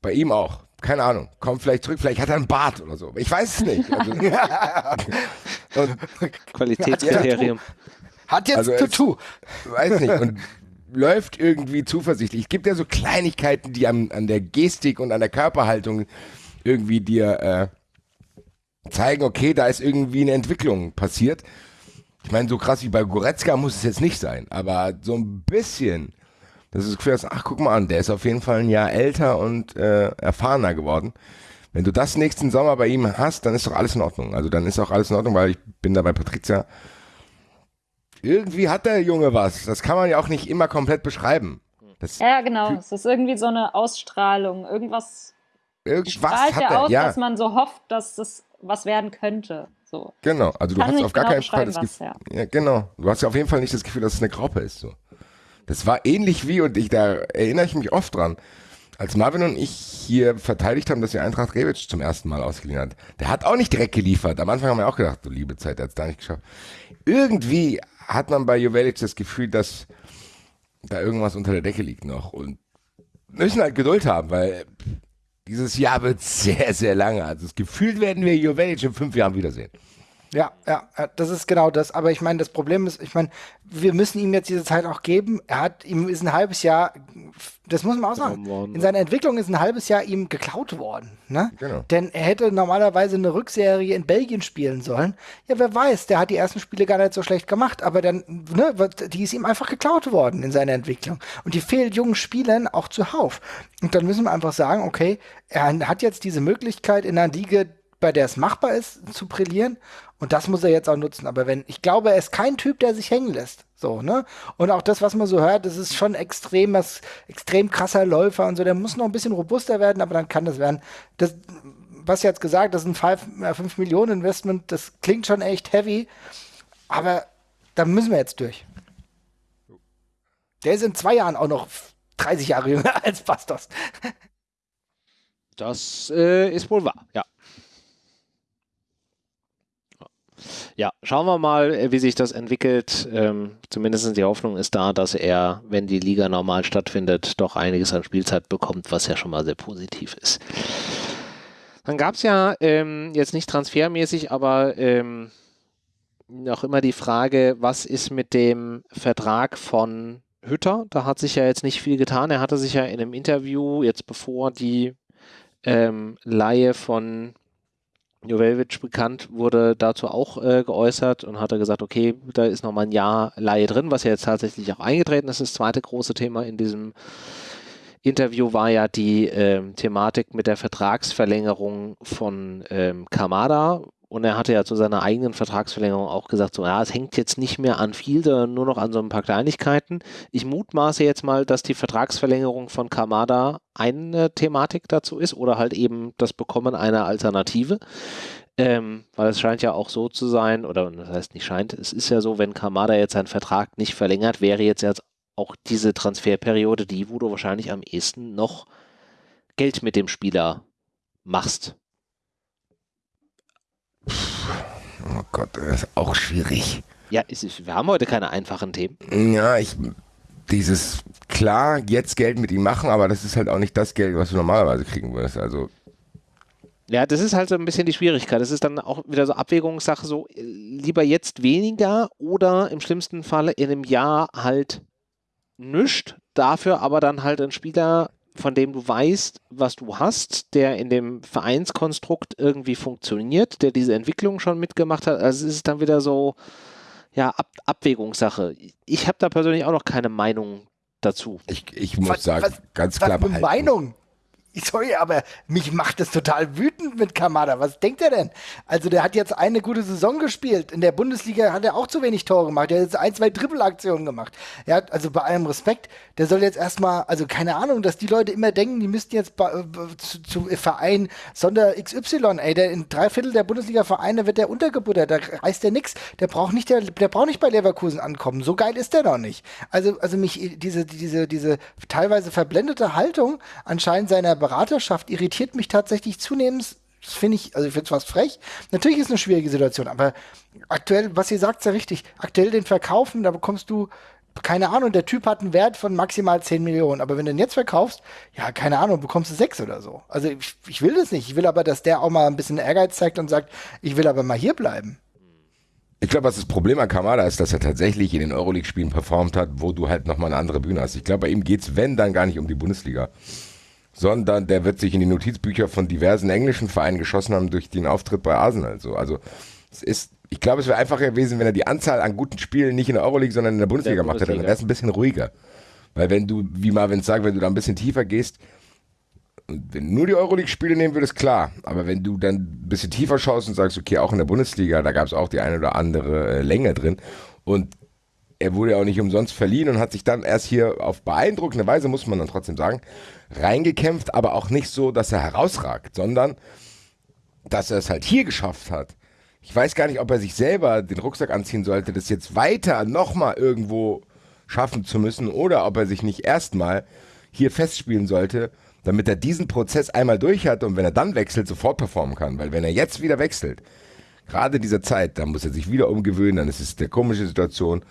bei ihm auch. Keine Ahnung, kommt vielleicht zurück, vielleicht hat er einen Bart oder so. Ich weiß es nicht. Also, (laughs) (laughs) Qualitätskriterium. Hat jetzt also Tattoo. Weiß nicht. Und läuft irgendwie zuversichtlich. Es gibt ja so Kleinigkeiten, die an, an der Gestik und an der Körperhaltung irgendwie dir äh, zeigen, okay, da ist irgendwie eine Entwicklung passiert. Ich meine, so krass wie bei Goretzka muss es jetzt nicht sein, aber so ein bisschen, das ist Gefühl, ach, guck mal an, der ist auf jeden Fall ein Jahr älter und äh, erfahrener geworden. Wenn du das nächsten Sommer bei ihm hast, dann ist doch alles in Ordnung. Also dann ist auch alles in Ordnung, weil ich bin da bei Patricia. Irgendwie hat der Junge was. Das kann man ja auch nicht immer komplett beschreiben. Das ja, genau. Es ist irgendwie so eine Ausstrahlung. Irgendwas, Irgendwas strahlt hat er aus, ja. dass man so hofft, dass das was werden könnte. So. Genau, also du hast auf gar genau keinen Fall das Gefühl. Ja. ja. genau. Du hast ja auf jeden Fall nicht das Gefühl, dass es eine Graupe ist. So. Das war ähnlich wie, und ich, da erinnere ich mich oft dran, als Marvin und ich hier verteidigt haben, dass wir Eintracht Rebic zum ersten Mal ausgeliehen hat. Der hat auch nicht direkt geliefert. Am Anfang haben wir auch gedacht, du liebe Zeit, der hat es da nicht geschafft. Irgendwie hat man bei Jovelic das Gefühl, dass da irgendwas unter der Decke liegt noch. Und müssen halt Geduld haben, weil dieses Jahr wird sehr, sehr lange. Also gefühlt werden wir Jovelic in fünf Jahren wiedersehen. Ja, ja, das ist genau das. Aber ich meine, das Problem ist, ich meine, wir müssen ihm jetzt diese Zeit auch geben. Er hat, ihm ist ein halbes Jahr, das muss man auch sagen, in seiner Entwicklung ist ein halbes Jahr ihm geklaut worden. Ne? Genau. Denn er hätte normalerweise eine Rückserie in Belgien spielen sollen. Ja, wer weiß, der hat die ersten Spiele gar nicht so schlecht gemacht, aber dann, ne, die ist ihm einfach geklaut worden in seiner Entwicklung. Und die fehlt jungen Spielern auch zuhauf. Und dann müssen wir einfach sagen, okay, er hat jetzt diese Möglichkeit in einer Liga, bei der es machbar ist, zu brillieren. Und das muss er jetzt auch nutzen. Aber wenn, ich glaube, er ist kein Typ, der sich hängen lässt. So, ne? Und auch das, was man so hört, das ist schon extrem, was, extrem krasser Läufer und so. Der muss noch ein bisschen robuster werden, aber dann kann das werden. Das, was jetzt gesagt, das ist ein 5 Millionen Investment, das klingt schon echt heavy. Aber da müssen wir jetzt durch. Der ist in zwei Jahren auch noch 30 Jahre jünger (laughs) als Bastos. Das äh, ist wohl wahr, ja. Ja, schauen wir mal, äh, wie sich das entwickelt. Ähm, zumindest die Hoffnung ist da, dass er, wenn die Liga normal stattfindet, doch einiges an Spielzeit bekommt, was ja schon mal sehr positiv ist. Dann gab es ja ähm, jetzt nicht transfermäßig, aber ähm, noch immer die Frage, was ist mit dem Vertrag von Hütter? Da hat sich ja jetzt nicht viel getan. Er hatte sich ja in einem Interview, jetzt bevor die ähm, Laie von Joveljic bekannt wurde, dazu auch äh, geäußert und hatte gesagt, okay, da ist nochmal ein Jahr Laie drin, was ja jetzt tatsächlich auch eingetreten ist. Das zweite große Thema in diesem Interview war ja die äh, Thematik mit der Vertragsverlängerung von ähm, Kamada, und er hatte ja zu seiner eigenen Vertragsverlängerung auch gesagt, so, ja, es hängt jetzt nicht mehr an viel, sondern nur noch an so ein paar Kleinigkeiten. Ich mutmaße jetzt mal, dass die Vertragsverlängerung von Kamada eine Thematik dazu ist oder halt eben das Bekommen einer Alternative. Ähm, weil es scheint ja auch so zu sein, oder das heißt nicht scheint, es ist ja so, wenn Kamada jetzt seinen Vertrag nicht verlängert, wäre jetzt, jetzt auch diese Transferperiode die, wo du wahrscheinlich am ehesten noch Geld mit dem Spieler machst. Oh Gott, das ist auch schwierig. Ja, ist, wir haben heute keine einfachen Themen. Ja, ich, dieses, klar, jetzt Geld mit ihm machen, aber das ist halt auch nicht das Geld, was du normalerweise kriegen würdest. Also. Ja, das ist halt so ein bisschen die Schwierigkeit. Das ist dann auch wieder so Abwägungssache, so lieber jetzt weniger oder im schlimmsten Falle in einem Jahr halt nichts, dafür aber dann halt ein Spieler von dem du weißt, was du hast, der in dem Vereinskonstrukt irgendwie funktioniert, der diese Entwicklung schon mitgemacht hat. Also es ist dann wieder so, ja, Ab Abwägungssache. Ich habe da persönlich auch noch keine Meinung dazu. Ich, ich muss was, sagen, was, ganz klar. Was Meinung? Sorry, aber mich macht das total wütend mit Kamada. Was denkt er denn? Also der hat jetzt eine gute Saison gespielt. In der Bundesliga hat er auch zu wenig Tore gemacht. Er hat jetzt ein, zwei Triple-Aktionen gemacht. Er hat, also bei allem Respekt, der soll jetzt erstmal, also keine Ahnung, dass die Leute immer denken, die müssten jetzt bei, zu, zu Verein Sonder XY, ey, der in drei Viertel der Bundesliga-Vereine wird der untergebuttert. Da heißt der nix. Der braucht nicht, der, der braucht nicht bei Leverkusen ankommen. So geil ist der doch nicht. Also, also mich, diese, diese, diese teilweise verblendete Haltung anscheinend seiner Beraterschaft irritiert mich tatsächlich zunehmend. Das finde ich, also ich finde es fast frech. Natürlich ist es eine schwierige Situation, aber aktuell, was ihr sagt, ist ja richtig. Aktuell den Verkaufen, da bekommst du, keine Ahnung, der Typ hat einen Wert von maximal 10 Millionen. Aber wenn du den jetzt verkaufst, ja, keine Ahnung, bekommst du 6 oder so. Also ich, ich will das nicht. Ich will aber, dass der auch mal ein bisschen Ehrgeiz zeigt und sagt, ich will aber mal hier bleiben. Ich glaube, was das Problem an Kamada ist, dass er tatsächlich in den Euroleague-Spielen performt hat, wo du halt nochmal eine andere Bühne hast. Ich glaube, bei ihm geht es, wenn, dann gar nicht um die Bundesliga sondern der wird sich in die Notizbücher von diversen englischen Vereinen geschossen haben durch den Auftritt bei Arsenal. So, also es ist, ich glaube, es wäre einfacher gewesen, wenn er die Anzahl an guten Spielen nicht in der Euroleague, sondern in der Bundesliga der gemacht hätte. Dann wäre es ein bisschen ruhiger. Weil wenn du, wie Marvin sagt, wenn du da ein bisschen tiefer gehst, wenn du nur die Euroleague-Spiele nehmen würdest, klar. Aber wenn du dann ein bisschen tiefer schaust und sagst, okay, auch in der Bundesliga, da gab es auch die eine oder andere äh, Länge drin. Und er wurde ja auch nicht umsonst verliehen und hat sich dann erst hier auf beeindruckende Weise, muss man dann trotzdem sagen, reingekämpft, aber auch nicht so, dass er herausragt, sondern dass er es halt hier geschafft hat. Ich weiß gar nicht, ob er sich selber den Rucksack anziehen sollte, das jetzt weiter nochmal irgendwo schaffen zu müssen oder ob er sich nicht erstmal hier festspielen sollte, damit er diesen Prozess einmal durch hat und wenn er dann wechselt, sofort performen kann. Weil wenn er jetzt wieder wechselt, gerade in dieser Zeit, dann muss er sich wieder umgewöhnen, dann ist es eine komische Situation.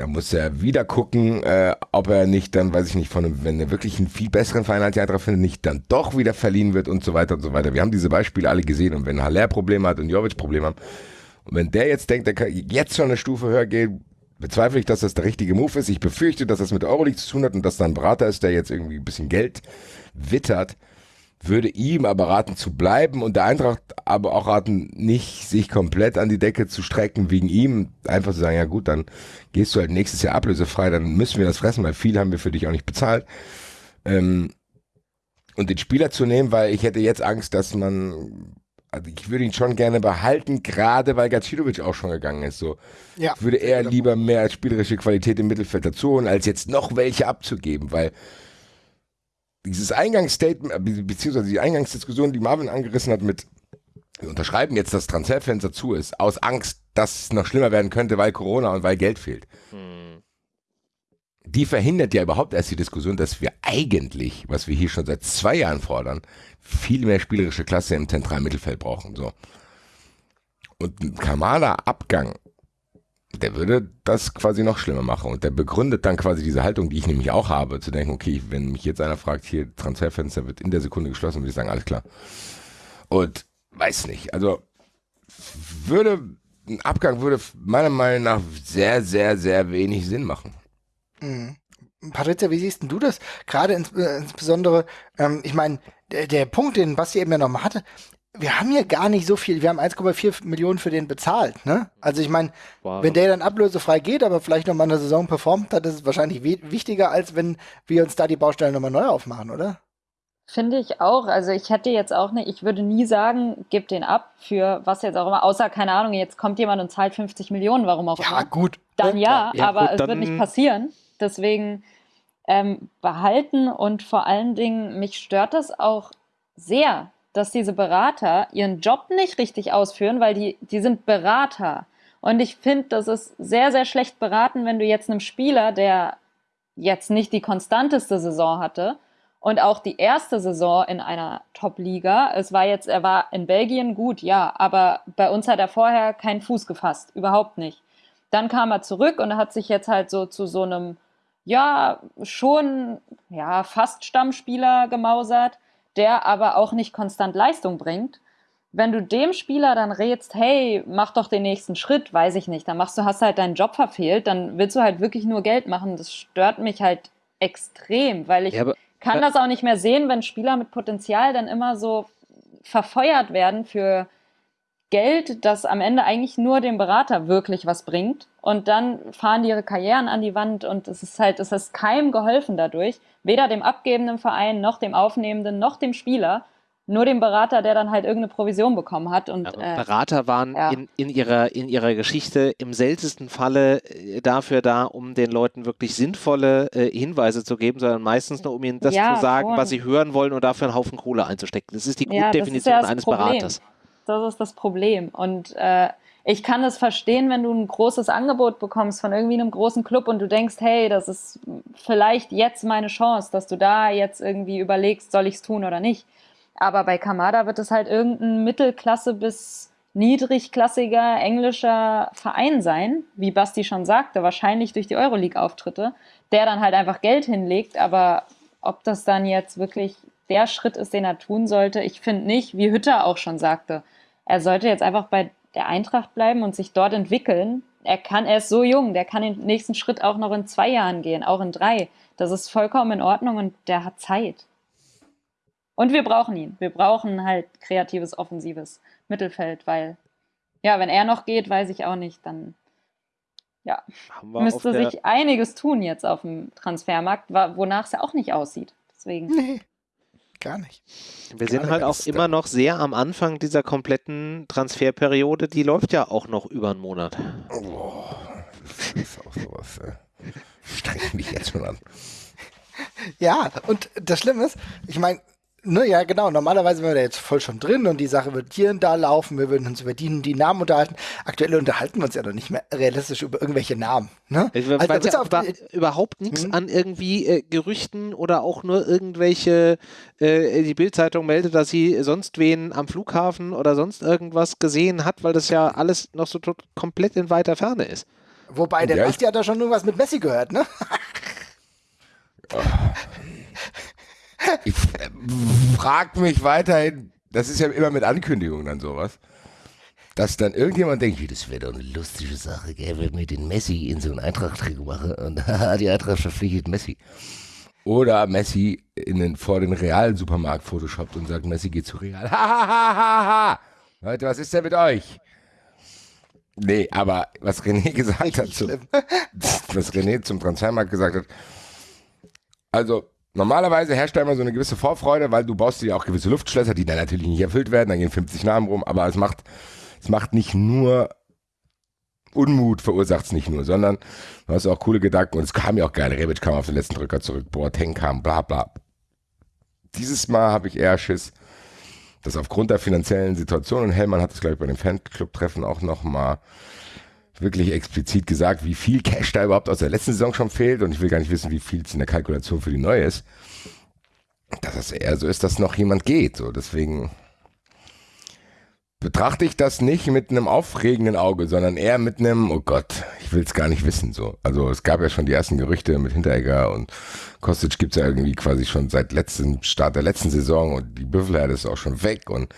Da muss er wieder gucken, äh, ob er nicht dann, weiß ich nicht, von einem, wenn er wirklich einen viel besseren Verein als die Eintracht findet, nicht dann doch wieder verliehen wird und so weiter und so weiter. Wir haben diese Beispiele alle gesehen und wenn Haller Probleme hat und Jovic Probleme hat und wenn der jetzt denkt, der kann jetzt schon eine Stufe höher gehen, bezweifle ich, dass das der richtige Move ist. Ich befürchte, dass das mit Euroleague zu tun hat und dass da ein Berater ist, der jetzt irgendwie ein bisschen Geld wittert würde ihm aber raten zu bleiben und der Eintracht aber auch raten, nicht sich komplett an die Decke zu strecken wegen ihm. Einfach zu sagen, ja gut, dann gehst du halt nächstes Jahr ablösefrei, dann müssen wir das fressen, weil viel haben wir für dich auch nicht bezahlt. Ähm, und den Spieler zu nehmen, weil ich hätte jetzt Angst, dass man Also ich würde ihn schon gerne behalten, gerade weil Gacilovic auch schon gegangen ist. So. Ja. Ich würde eher lieber mehr als spielerische Qualität im Mittelfeld dazu holen, als jetzt noch welche abzugeben, weil dieses Eingangsstatement, beziehungsweise die Eingangsdiskussion, die Marvin angerissen hat mit wir unterschreiben jetzt, dass Transferfenster zu ist, aus Angst, dass es noch schlimmer werden könnte, weil Corona und weil Geld fehlt. Hm. Die verhindert ja überhaupt erst die Diskussion, dass wir eigentlich, was wir hier schon seit zwei Jahren fordern, viel mehr spielerische Klasse im zentralen Mittelfeld brauchen. So. Und ein Kamada-Abgang, der würde das quasi noch schlimmer machen. Und der begründet dann quasi diese Haltung, die ich nämlich auch habe, zu denken, okay, wenn mich jetzt einer fragt, hier Transferfenster wird in der Sekunde geschlossen, würde ich sagen, alles klar. Und weiß nicht. Also würde ein Abgang würde meiner Meinung nach sehr, sehr, sehr wenig Sinn machen. Mhm. Patricia, wie siehst du das? Gerade ins, äh, insbesondere, ähm, ich meine, der, der, Punkt, den Basti eben ja nochmal hatte, wir haben ja gar nicht so viel, wir haben 1,4 Millionen für den bezahlt, ne? Also ich meine, wenn der dann ablösefrei geht, aber vielleicht nochmal eine Saison performt hat, ist es wahrscheinlich wichtiger, als wenn wir uns da die Baustellen nochmal neu aufmachen, oder? Finde ich auch. Also ich hätte jetzt auch nicht, ich würde nie sagen, gib den ab für was jetzt auch immer, außer keine Ahnung, jetzt kommt jemand und zahlt 50 Millionen, warum auch immer. Ja, gut. Dann ja, ja aber gut, es wird nicht passieren. Deswegen ähm, behalten und vor allen Dingen, mich stört das auch sehr, dass diese Berater ihren Job nicht richtig ausführen, weil die, die sind Berater. Und ich finde, das ist sehr, sehr schlecht beraten, wenn du jetzt einem Spieler, der jetzt nicht die konstanteste Saison hatte, und auch die erste Saison in einer Top-Liga. Es war jetzt, er war in Belgien gut, ja, aber bei uns hat er vorher keinen Fuß gefasst, überhaupt nicht. Dann kam er zurück und hat sich jetzt halt so zu so einem, ja, schon, ja, fast Stammspieler gemausert, der aber auch nicht konstant Leistung bringt. Wenn du dem Spieler dann rätst, hey, mach doch den nächsten Schritt, weiß ich nicht, dann machst du, hast du halt deinen Job verfehlt, dann willst du halt wirklich nur Geld machen. Das stört mich halt extrem, weil ich ja, kann das auch nicht mehr sehen, wenn Spieler mit Potenzial dann immer so verfeuert werden für Geld, das am Ende eigentlich nur dem Berater wirklich was bringt. Und dann fahren die ihre Karrieren an die Wand und es ist halt, es ist keinem geholfen dadurch. Weder dem abgebenden Verein, noch dem Aufnehmenden, noch dem Spieler nur dem Berater, der dann halt irgendeine Provision bekommen hat. Und, äh, Berater waren ja. in, in, ihrer, in ihrer Geschichte im seltensten Falle äh, dafür da, um den Leuten wirklich sinnvolle äh, Hinweise zu geben, sondern meistens nur, um ihnen das ja, zu sagen, schon. was sie hören wollen und dafür einen Haufen Kohle einzustecken. Das ist die Grunddefinition ja, eines Problem. Beraters. Das ist das Problem. Und äh, ich kann es verstehen, wenn du ein großes Angebot bekommst von irgendwie einem großen Club und du denkst, hey, das ist vielleicht jetzt meine Chance, dass du da jetzt irgendwie überlegst, soll ich es tun oder nicht. Aber bei Kamada wird es halt irgendein Mittelklasse bis niedrigklassiger englischer Verein sein, wie Basti schon sagte, wahrscheinlich durch die Euroleague-Auftritte, der dann halt einfach Geld hinlegt. Aber ob das dann jetzt wirklich der Schritt ist, den er tun sollte, ich finde nicht, wie Hütter auch schon sagte. Er sollte jetzt einfach bei der Eintracht bleiben und sich dort entwickeln. Er kann, er ist so jung, der kann den nächsten Schritt auch noch in zwei Jahren gehen, auch in drei. Das ist vollkommen in Ordnung und der hat Zeit. Und wir brauchen ihn. Wir brauchen halt kreatives, offensives Mittelfeld, weil, ja, wenn er noch geht, weiß ich auch nicht, dann ja, müsste sich einiges tun jetzt auf dem Transfermarkt, wonach es ja auch nicht aussieht. Deswegen. Nee, (laughs) gar nicht. Wir sind halt auch immer noch sehr am Anfang dieser kompletten Transferperiode. Die läuft ja auch noch über einen Monat. Oh, das ist auch sowas. Äh. Streng mich jetzt schon an. Ja, und das Schlimme ist, ich meine, Ne, ja, genau. Normalerweise wären wir da jetzt voll schon drin und die Sache wird hier und da laufen. Wir würden uns über die, die Namen unterhalten. Aktuell unterhalten wir uns ja noch nicht mehr realistisch über irgendwelche Namen. Ne? Also, also ja über, überhaupt nichts hm? an irgendwie äh, Gerüchten oder auch nur irgendwelche, äh, die Bildzeitung meldet, dass sie sonst wen am Flughafen oder sonst irgendwas gesehen hat, weil das ja alles noch so komplett in weiter Ferne ist. Wobei, der ja, Basti hat da schon irgendwas mit Messi gehört, ne? Ich äh, frag mich weiterhin, das ist ja immer mit Ankündigungen dann sowas, dass dann irgendjemand denkt, das wäre doch eine lustige Sache, gell, wenn wir den Messi in so einen Eintracht-Trikot machen und (laughs) die Eintracht verpflichtet Messi. Oder Messi in den, vor den realen Supermarkt photoshoppt und sagt, Messi geht zu Real. Ha, Leute, was ist denn mit euch? Nee, aber was René (laughs) gesagt hat, zum, was René zum Transfermarkt gesagt hat, also normalerweise herrscht da immer so eine gewisse Vorfreude, weil du baust dir auch gewisse Luftschlösser, die dann natürlich nicht erfüllt werden, dann gehen 50 Namen rum, aber es macht, es macht nicht nur Unmut verursacht es nicht nur, sondern du hast auch coole Gedanken und es kam ja auch geil. Rebic kam auf den letzten Drücker zurück, Boateng kam, bla bla. Dieses Mal habe ich eher Schiss, dass aufgrund der finanziellen Situation, und Hellmann hat es, glaube ich, bei dem Fanclub-Treffen auch nochmal wirklich explizit gesagt, wie viel Cash da überhaupt aus der letzten Saison schon fehlt und ich will gar nicht wissen, wie viel es in der Kalkulation für die neue ist, dass es eher so ist, dass noch jemand geht. So, deswegen betrachte ich das nicht mit einem aufregenden Auge, sondern eher mit einem, oh Gott, ich will es gar nicht wissen. So. Also es gab ja schon die ersten Gerüchte mit Hinteregger und Kostic gibt es ja irgendwie quasi schon seit letzten Start der letzten Saison und die Büffelherde ist auch schon weg und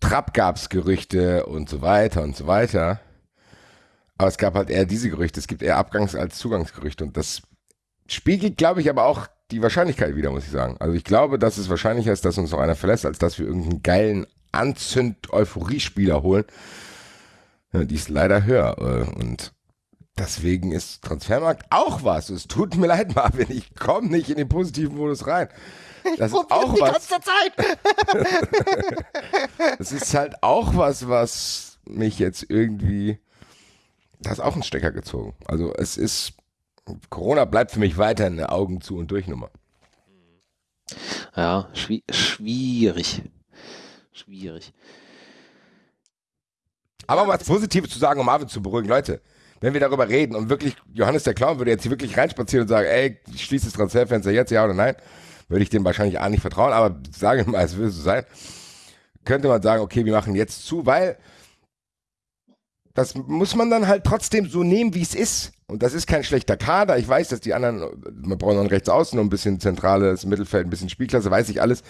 Trapp gab es Gerüchte und so weiter und so weiter. Aber es gab halt eher diese Gerüchte. Es gibt eher Abgangs- als Zugangsgerüchte und das spiegelt, glaube ich, aber auch die Wahrscheinlichkeit wieder, muss ich sagen. Also ich glaube, dass es wahrscheinlicher ist, dass uns noch einer verlässt, als dass wir irgendeinen geilen Anzünd-Euphorie-Spieler holen. Ja, die ist leider höher. Äh, und deswegen ist Transfermarkt auch was. Es tut mir leid, (laughs) Marvin, ich komme nicht in den positiven Modus rein. Das ist auch die was. ganze Zeit. (laughs) Das ist halt auch was, was mich jetzt irgendwie. Da ist auch ein Stecker gezogen. Also es ist. Corona bleibt für mich weiter eine Augen zu und durch Nummer. Ja, schwi schwierig. Schwierig. Aber was Positives zu sagen, um Marvin zu beruhigen, Leute. Wenn wir darüber reden und wirklich, Johannes der Clown würde jetzt hier wirklich reinspazieren und sagen, ey, ich schließe das Transferfenster jetzt, ja oder nein, würde ich dem wahrscheinlich auch nicht vertrauen, aber sage mal, es würde so sein, könnte man sagen, okay, wir machen jetzt zu, weil das muss man dann halt trotzdem so nehmen, wie es ist. Und das ist kein schlechter Kader. Ich weiß, dass die anderen, man braucht noch einen Rechtsaußen und ein bisschen zentrales Mittelfeld, ein bisschen Spielklasse, weiß ich alles.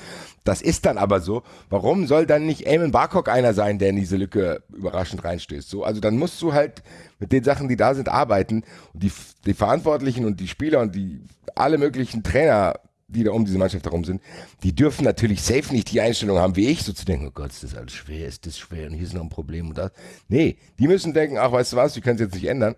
Das ist dann aber so. Warum soll dann nicht Eamon Barcock einer sein, der in diese Lücke überraschend reinstößt? So, also dann musst du halt mit den Sachen, die da sind, arbeiten. Und die, die Verantwortlichen und die Spieler und die alle möglichen Trainer die da um diese Mannschaft herum sind, die dürfen natürlich safe nicht die Einstellung haben, wie ich, so zu denken, oh Gott, ist das alles schwer, ist das schwer und hier ist noch ein Problem und das. Nee, die müssen denken, ach, weißt du was, wir können es jetzt nicht ändern.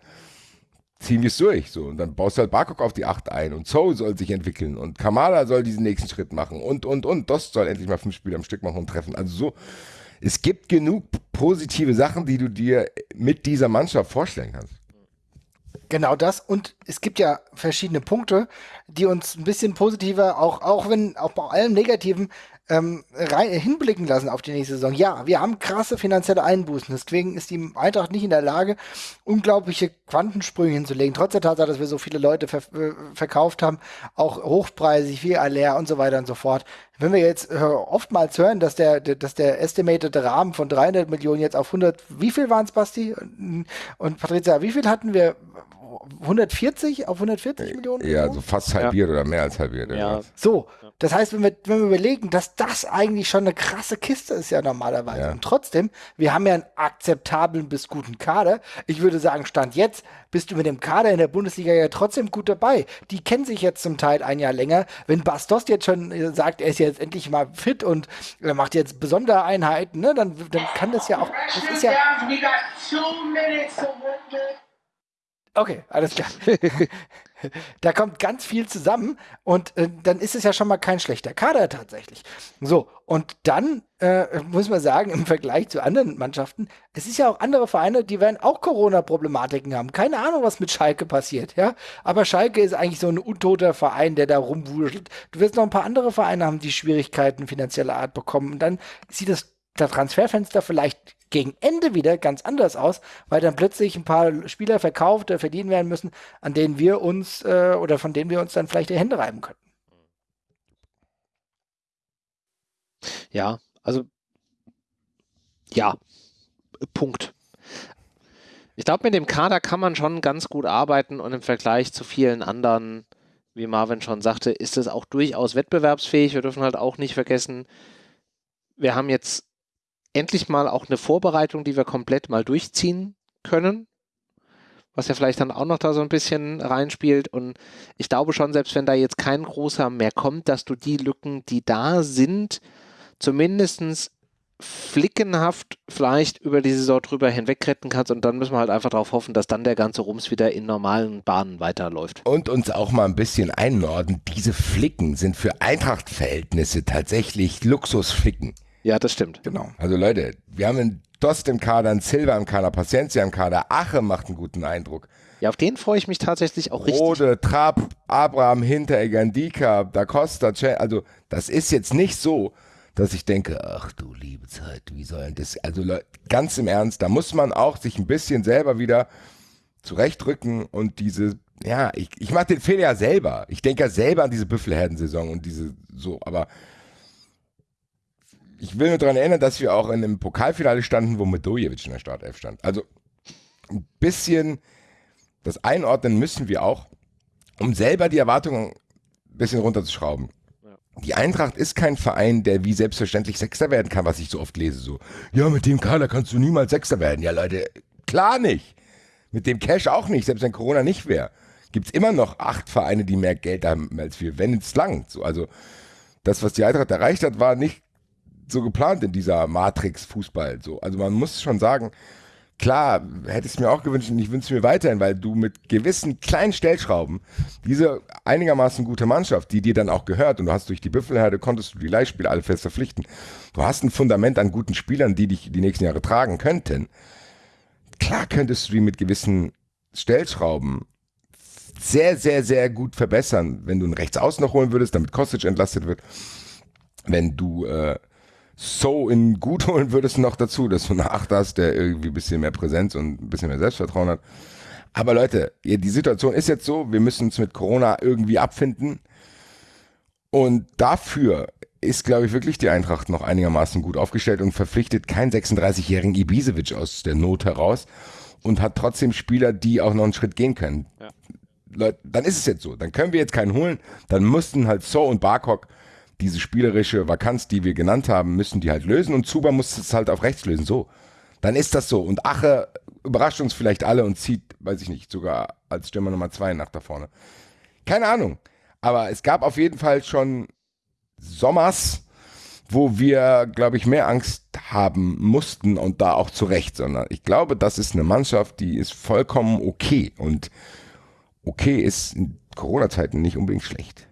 Ziehen wir es durch, so. Und dann baust du halt Barcock auf die 8 ein und Zoe soll sich entwickeln und Kamala soll diesen nächsten Schritt machen und, und, und. Dost soll endlich mal fünf Spiele am Stück machen und treffen. Also so, es gibt genug positive Sachen, die du dir mit dieser Mannschaft vorstellen kannst. Genau das. Und es gibt ja verschiedene Punkte, die uns ein bisschen positiver, auch, auch wenn, auch bei allem Negativen, ähm, rein, hinblicken lassen auf die nächste Saison. Ja, wir haben krasse finanzielle Einbußen. Deswegen ist die Eintracht nicht in der Lage, unglaubliche Quantensprünge hinzulegen. Trotz der Tatsache, dass wir so viele Leute ver äh, verkauft haben, auch hochpreisig, viel Aller und so weiter und so fort. Wenn wir jetzt äh, oftmals hören, dass der, dass der estimated Rahmen von 300 Millionen jetzt auf 100, wie viel waren es, Basti? Und Patricia, wie viel hatten wir? 140 auf 140 Millionen? Ja, so fast halbiert ja. oder mehr als halbiert. Ja. So, das heißt, wenn wir, wenn wir überlegen, dass das eigentlich schon eine krasse Kiste ist ja normalerweise. Ja. Und trotzdem, wir haben ja einen akzeptablen bis guten Kader. Ich würde sagen, Stand jetzt bist du mit dem Kader in der Bundesliga ja trotzdem gut dabei. Die kennen sich jetzt zum Teil ein Jahr länger. Wenn Bastos jetzt schon äh, sagt, er ist jetzt endlich mal fit und er macht jetzt besondere Einheiten, ne, dann, dann kann das ja auch. Das ist ja, Okay, alles klar. (laughs) da kommt ganz viel zusammen und äh, dann ist es ja schon mal kein schlechter Kader tatsächlich. So, und dann äh, muss man sagen, im Vergleich zu anderen Mannschaften, es ist ja auch andere Vereine, die werden auch Corona-Problematiken haben. Keine Ahnung, was mit Schalke passiert, ja. Aber Schalke ist eigentlich so ein untoter Verein, der da rumwurschtelt. Du wirst noch ein paar andere Vereine haben, die Schwierigkeiten finanzieller Art bekommen. Und dann sieht das der Transferfenster vielleicht gegen Ende wieder ganz anders aus, weil dann plötzlich ein paar Spieler verkauft oder verdienen werden müssen, an denen wir uns äh, oder von denen wir uns dann vielleicht die Hände reiben könnten. Ja, also ja, Punkt. Ich glaube, mit dem Kader kann man schon ganz gut arbeiten und im Vergleich zu vielen anderen, wie Marvin schon sagte, ist es auch durchaus wettbewerbsfähig. Wir dürfen halt auch nicht vergessen, wir haben jetzt endlich mal auch eine Vorbereitung, die wir komplett mal durchziehen können. Was ja vielleicht dann auch noch da so ein bisschen reinspielt. Und ich glaube schon, selbst wenn da jetzt kein großer mehr kommt, dass du die Lücken, die da sind, zumindest flickenhaft vielleicht über die Saison drüber hinwegretten kannst und dann müssen wir halt einfach darauf hoffen, dass dann der ganze Rums wieder in normalen Bahnen weiterläuft. Und uns auch mal ein bisschen einnorden, diese Flicken sind für Eintracht-Verhältnisse tatsächlich Luxusflicken. Ja, das stimmt. Genau. Also Leute, wir haben einen Dost im Kader, einen Silva im Kader, Paciencia im Kader, Ache macht einen guten Eindruck. Ja, auf den freue ich mich tatsächlich auch richtig. Rode, Trapp, Abraham, Hinteregger, Ndika, Da Costa, Che- also das ist jetzt nicht so, dass ich denke, ach du liebe Zeit, wie soll denn das, also Leu- ganz im Ernst, da muss man auch sich ein bisschen selber wieder zurechtrücken und diese, ja, ich, ich mache den Fehler ja selber. Ich denke ja selber an diese Büffelherden-Saison und diese, so, aber ich will nur daran erinnern, dass wir auch in einem Pokalfinale standen, wo Medojevic in der Startelf stand. Also ein bisschen das einordnen müssen wir auch, um selber die Erwartungen ein bisschen runterzuschrauben. Die Eintracht ist kein Verein, der wie selbstverständlich Sechster werden kann, was ich so oft lese. So, ja, mit dem Kader kannst du niemals Sechster werden. Ja, Leute, klar nicht. Mit dem Cash auch nicht, selbst wenn Corona nicht wäre. Gibt es immer noch acht Vereine, die mehr Geld haben als wir, wenn es langt. So, also das, was die Eintracht erreicht hat, war nicht so geplant in dieser Matrix-Fußball. So. Also man muss schon sagen, klar, hätte ich es mir auch gewünscht und ich wünsche es mir weiterhin, weil du mit gewissen kleinen Stellschrauben diese einigermaßen gute Mannschaft, die dir dann auch gehört und du hast durch die Büffelherde, konntest du die Leihspieler alle fest verpflichten. Du hast ein Fundament an guten Spielern, die dich die nächsten Jahre tragen könnten. Klar könntest du die mit gewissen Stellschrauben sehr, sehr, sehr gut verbessern, wenn du einen Rechtsaußen noch holen würdest, damit Kostic entlastet wird. Wenn du äh, so in gut holen würdest noch dazu, dass du eine Acht hast, der irgendwie ein bisschen mehr Präsenz und ein bisschen mehr Selbstvertrauen hat. Aber Leute, die Situation ist jetzt so, wir müssen uns mit Corona irgendwie abfinden. Und dafür ist, glaube ich, wirklich die Eintracht noch einigermaßen gut aufgestellt und verpflichtet keinen 36-jährigen Ibisevic aus der Not heraus und hat trotzdem Spieler, die auch noch einen Schritt gehen können. Ja. Leute, dann ist es jetzt so. Dann können wir jetzt keinen holen. Dann mussten halt So und Barkok diese spielerische Vakanz, die wir genannt haben, müssen die halt lösen und Zuba muss es halt auf rechts lösen. So. Dann ist das so. Und Ache überrascht uns vielleicht alle und zieht, weiß ich nicht, sogar als Stürmer Nummer zwei nach da vorne. Keine Ahnung. Aber es gab auf jeden Fall schon Sommers, wo wir, glaube ich, mehr Angst haben mussten und da auch zu Recht, sondern ich glaube, das ist eine Mannschaft, die ist vollkommen okay und okay ist in Corona-Zeiten nicht unbedingt schlecht.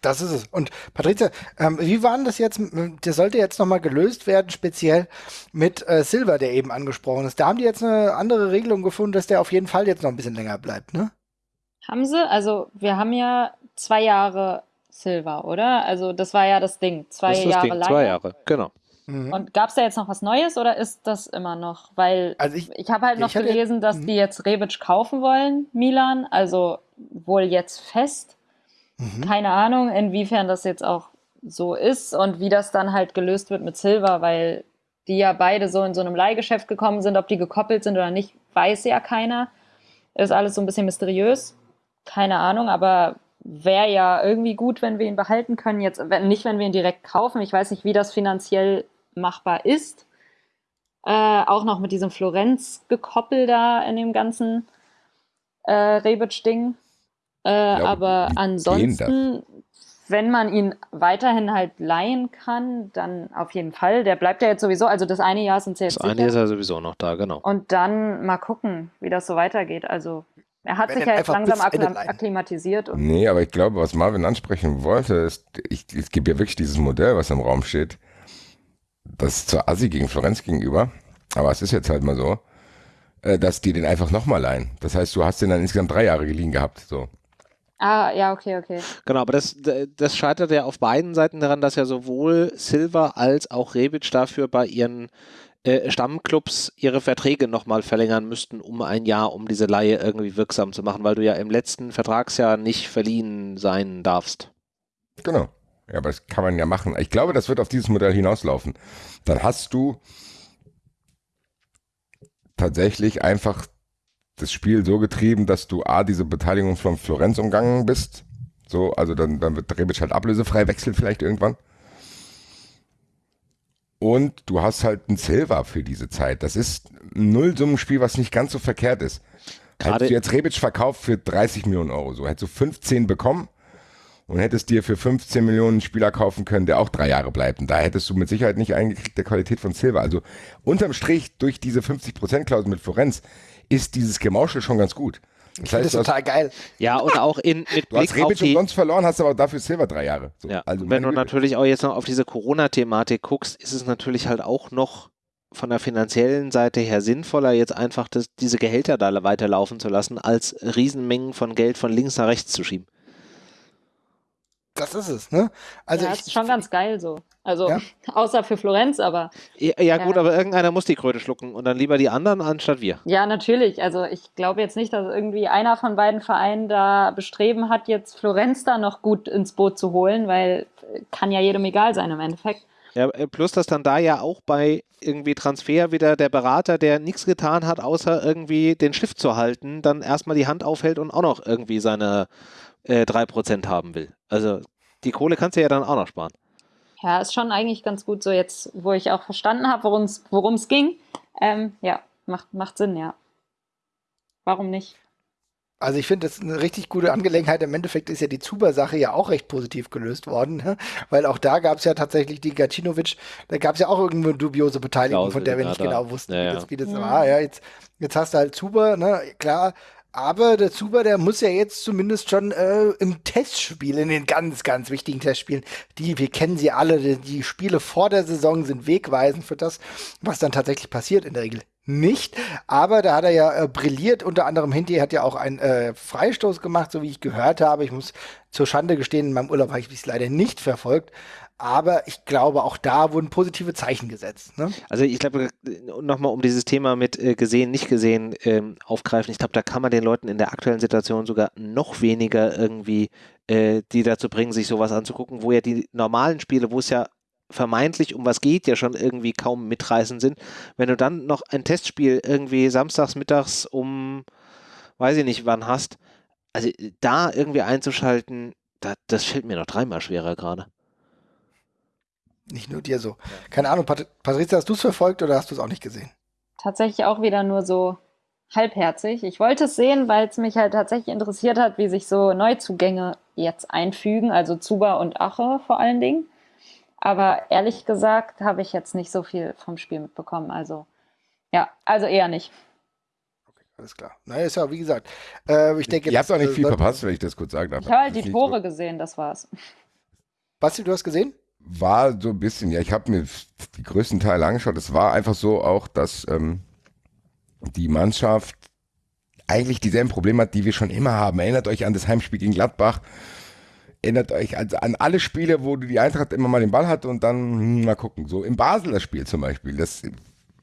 Das ist es. Und Patrizia, ähm, wie war denn das jetzt? Der sollte jetzt nochmal gelöst werden, speziell mit äh, Silver, der eben angesprochen ist. Da haben die jetzt eine andere Regelung gefunden, dass der auf jeden Fall jetzt noch ein bisschen länger bleibt, ne? Haben sie? Also, wir haben ja zwei Jahre Silver, oder? Also, das war ja das Ding. Zwei Das ist das Jahre Ding, lang. zwei Jahre, genau. Mhm. Und gab es da jetzt noch was Neues oder ist das immer noch? Weil Also ich- ich, habe halt noch gelesen, dass Mhm. die jetzt Rebic kaufen wollen, Milan. Also wohl jetzt fest. Mhm. Keine Ahnung, inwiefern das jetzt auch so ist und wie das dann halt gelöst wird mit Silver, weil die ja beide so in so einem Leihgeschäft gekommen sind. Ob die gekoppelt sind oder nicht, weiß ja keiner. Ist alles so ein bisschen mysteriös. Keine Ahnung, aber wäre ja irgendwie gut, wenn wir ihn behalten können. Jetzt, wenn, nicht, wenn wir ihn direkt kaufen. Ich weiß nicht, wie das finanziell machbar ist. Äh, auch noch mit diesem Florenz-Gekoppel da in dem ganzen äh, Rebic-Ding. Äh, aber ansonsten, wenn man ihn weiterhin halt leihen kann, dann auf jeden Fall. Der bleibt ja jetzt sowieso, also das eine Jahr sind sie jetzt Das eine sicher. ist ja sowieso noch da, genau. Und dann mal gucken, wie das so weitergeht. Also er hat Wenn sich ja jetzt langsam akklimatisiert. Und Nee, aber ich glaube, was Marvin ansprechen wollte, ist, ich, es gibt ja wirklich dieses Modell, was im Raum steht. Das ist zwar Assi gegen Florenz gegenüber, aber es ist jetzt halt mal so, äh, dass die den einfach nochmal leihen. Das heißt, du hast den dann insgesamt drei Jahre geliehen gehabt. So. Ah, ja, okay, okay. Genau, aber das, das scheitert ja auf beiden Seiten daran, dass ja sowohl Silva als auch Rebic dafür bei ihren äh, Stammclubs ihre Verträge nochmal verlängern müssten um ein Jahr, um diese Laie irgendwie wirksam zu machen, weil du ja im letzten Vertragsjahr nicht verliehen sein darfst. Genau. Ja, aber das kann man ja machen. Ich glaube, das wird auf dieses Modell hinauslaufen. Dann hast du tatsächlich einfach das Spiel so getrieben, dass du A, diese Beteiligung von Florenz umgangen bist. So, also dann, dann wird Rebic halt ablösefrei wechseln vielleicht irgendwann. Und du hast halt einen Silver für diese Zeit. Das ist ein Nullsummenspiel, was nicht ganz so verkehrt ist. Gerade- Hättest du jetzt Rebic verkauft für 30 Millionen Euro, so hättest du 15 bekommen und hättest dir für 15 Millionen einen Spieler kaufen können, der auch drei Jahre bleibt. Und da hättest du mit Sicherheit nicht eingekriegt der Qualität von Silva. Also unterm Strich durch diese 50%-Klausel mit Florenz ist dieses Gemauschel schon ganz gut. Das heißt, das ist total geil. Ja, und auch in, mit du Blick hast Rebic umsonst verloren, hast aber dafür Silva drei Jahre. So, ja, also wenn du natürlich auch jetzt noch auf diese Corona-Thematik guckst, ist es natürlich halt auch noch von der finanziellen Seite her sinnvoller, jetzt einfach das, diese Gehälter da weiterlaufen zu lassen, als Riesenmengen von Geld von links nach rechts zu schieben. Das ist es, ne? Also ja, ich, ist schon ganz geil so. Also ja? (laughs) außer für Florenz, aber. Ja, ja gut, aber irgendeiner muss die Kröte schlucken und dann lieber die anderen anstatt wir. Ja, natürlich. Also ich glaube jetzt nicht, dass irgendwie einer von beiden Vereinen da bestreben hat, jetzt Florenz da noch gut ins Boot zu holen, weil kann ja jedem egal sein im Endeffekt. Ja, äh, plus, dass dann da ja auch bei irgendwie Transfer wieder der Berater, der nichts getan hat, außer irgendwie den Stift zu halten, dann erstmal die Hand aufhält und auch noch irgendwie seine äh, 3% haben will. Also die Kohle kannst du ja dann auch noch sparen. Ja, ist schon eigentlich ganz gut so jetzt, wo ich auch verstanden habe, worum es ging. Ähm, ja, macht, macht Sinn, ja. Warum nicht? Also ich finde, das ist eine richtig gute Angelegenheit. Im Endeffekt ist ja die Zuber-Sache ja auch recht positiv gelöst worden, ne? weil auch da gab es ja tatsächlich die Gacinovic, da gab es ja auch irgendwo eine dubiose Beteiligung, Klausel, von der wir nicht genau wussten, ja, wie das, wie das ja. war. Ja, jetzt, jetzt hast du halt Zuber, ne? klar, aber der Zuber, der muss ja jetzt zumindest schon äh, im Testspiel, in den ganz, ganz wichtigen Testspielen, die, wir kennen sie alle, die, die Spiele vor der Saison sind wegweisend für das, was dann tatsächlich passiert in der Regel nicht. Aber da hat er ja äh, brilliert. Unter anderem Hinti hat ja auch einen äh, Freistoß gemacht, so wie ich gehört habe. Ich muss zur Schande gestehen, in meinem Urlaub habe ich es leider nicht verfolgt. Aber ich glaube, auch da wurden positive Zeichen gesetzt. Ne? Also ich glaube, nochmal um dieses Thema mit äh, gesehen, nicht gesehen ähm, aufgreifen, ich glaube, da kann man den Leuten in der aktuellen Situation sogar noch weniger irgendwie äh, die dazu bringen, sich sowas anzugucken, wo ja die normalen Spiele, wo es ja vermeintlich um was geht, ja schon irgendwie kaum mitreißend sind. Wenn du dann noch ein Testspiel irgendwie samstags mittags um, weiß ich nicht wann hast, also da irgendwie einzuschalten, da, das fällt mir noch dreimal schwerer gerade. Nicht nur dir so. Keine Ahnung, Pat Patrizia, hast du es verfolgt oder hast du es auch nicht gesehen? Tatsächlich auch wieder nur so halbherzig. Ich wollte es sehen, weil es mich halt tatsächlich interessiert hat, wie sich so Neuzugänge jetzt einfügen, also Zuba und Ache vor allen Dingen. Aber ehrlich gesagt habe ich jetzt nicht so viel vom Spiel mitbekommen. Also ja, also eher nicht. Okay, alles klar. Naja, ist ja wie gesagt. Äh, ich denke, Ihr habt auch nicht viel verpasst, wenn ich das kurz sagen darf. Ich habe halt die Tore gesehen, das war's. Basti, du hast gesehen? War so ein bisschen, ja, ich habe mir die größten Teile angeschaut. Es war einfach so auch, dass ähm, die Mannschaft eigentlich dieselben Probleme hat, die wir schon immer haben. Erinnert euch an das Heimspiel gegen Gladbach. Erinnert euch also an alle Spiele, wo die Eintracht immer mal den Ball hat und dann hm, mal gucken. So im Basler Spiel zum Beispiel, das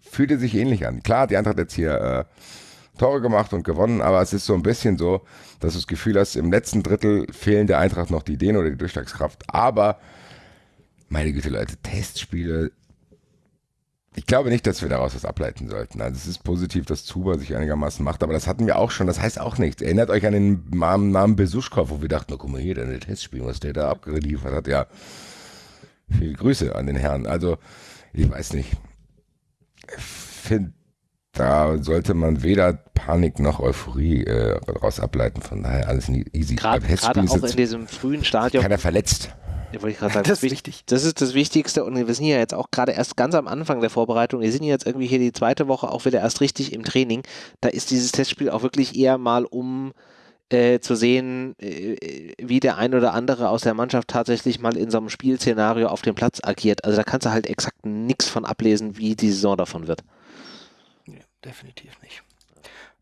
fühlte sich ähnlich an. Klar, die Eintracht jetzt hier äh, Tore gemacht und gewonnen, aber es ist so ein bisschen so, dass du das Gefühl hast, im letzten Drittel fehlen der Eintracht noch die Ideen oder die Durchschlagskraft. Aber meine Güte, Leute, Testspiele. Ich glaube nicht, dass wir daraus was ableiten sollten. Also es ist positiv, dass Zuba sich einigermaßen macht, aber das hatten wir auch schon. Das heißt auch nichts. Erinnert euch an den Namen Besuschkow, wo wir dachten, oh, guck mal hier, der Testspiel, was der da abgeliefert hat. Ja, viele Grüße an den Herrn. Also, ich weiß nicht. Ich finde, da sollte man weder Panik noch Euphorie äh, daraus ableiten. Von daher alles easy. Gerade auch in diesem frühen Stadion. Keiner verletzt. Ja, wollte ich gerade sagen. Das ist wichtig. Das ist das Wichtigste und wir sind ja jetzt auch gerade erst ganz am Anfang der Vorbereitung. Wir sind jetzt irgendwie hier die zweite Woche auch wieder erst richtig im Training. Da ist dieses Testspiel auch wirklich eher mal um äh, zu sehen, äh, wie der ein oder andere aus der Mannschaft tatsächlich mal in so einem Spielszenario auf dem Platz agiert. Also da kannst du halt exakt nichts von ablesen, wie die Saison davon wird. Ja, definitiv nicht.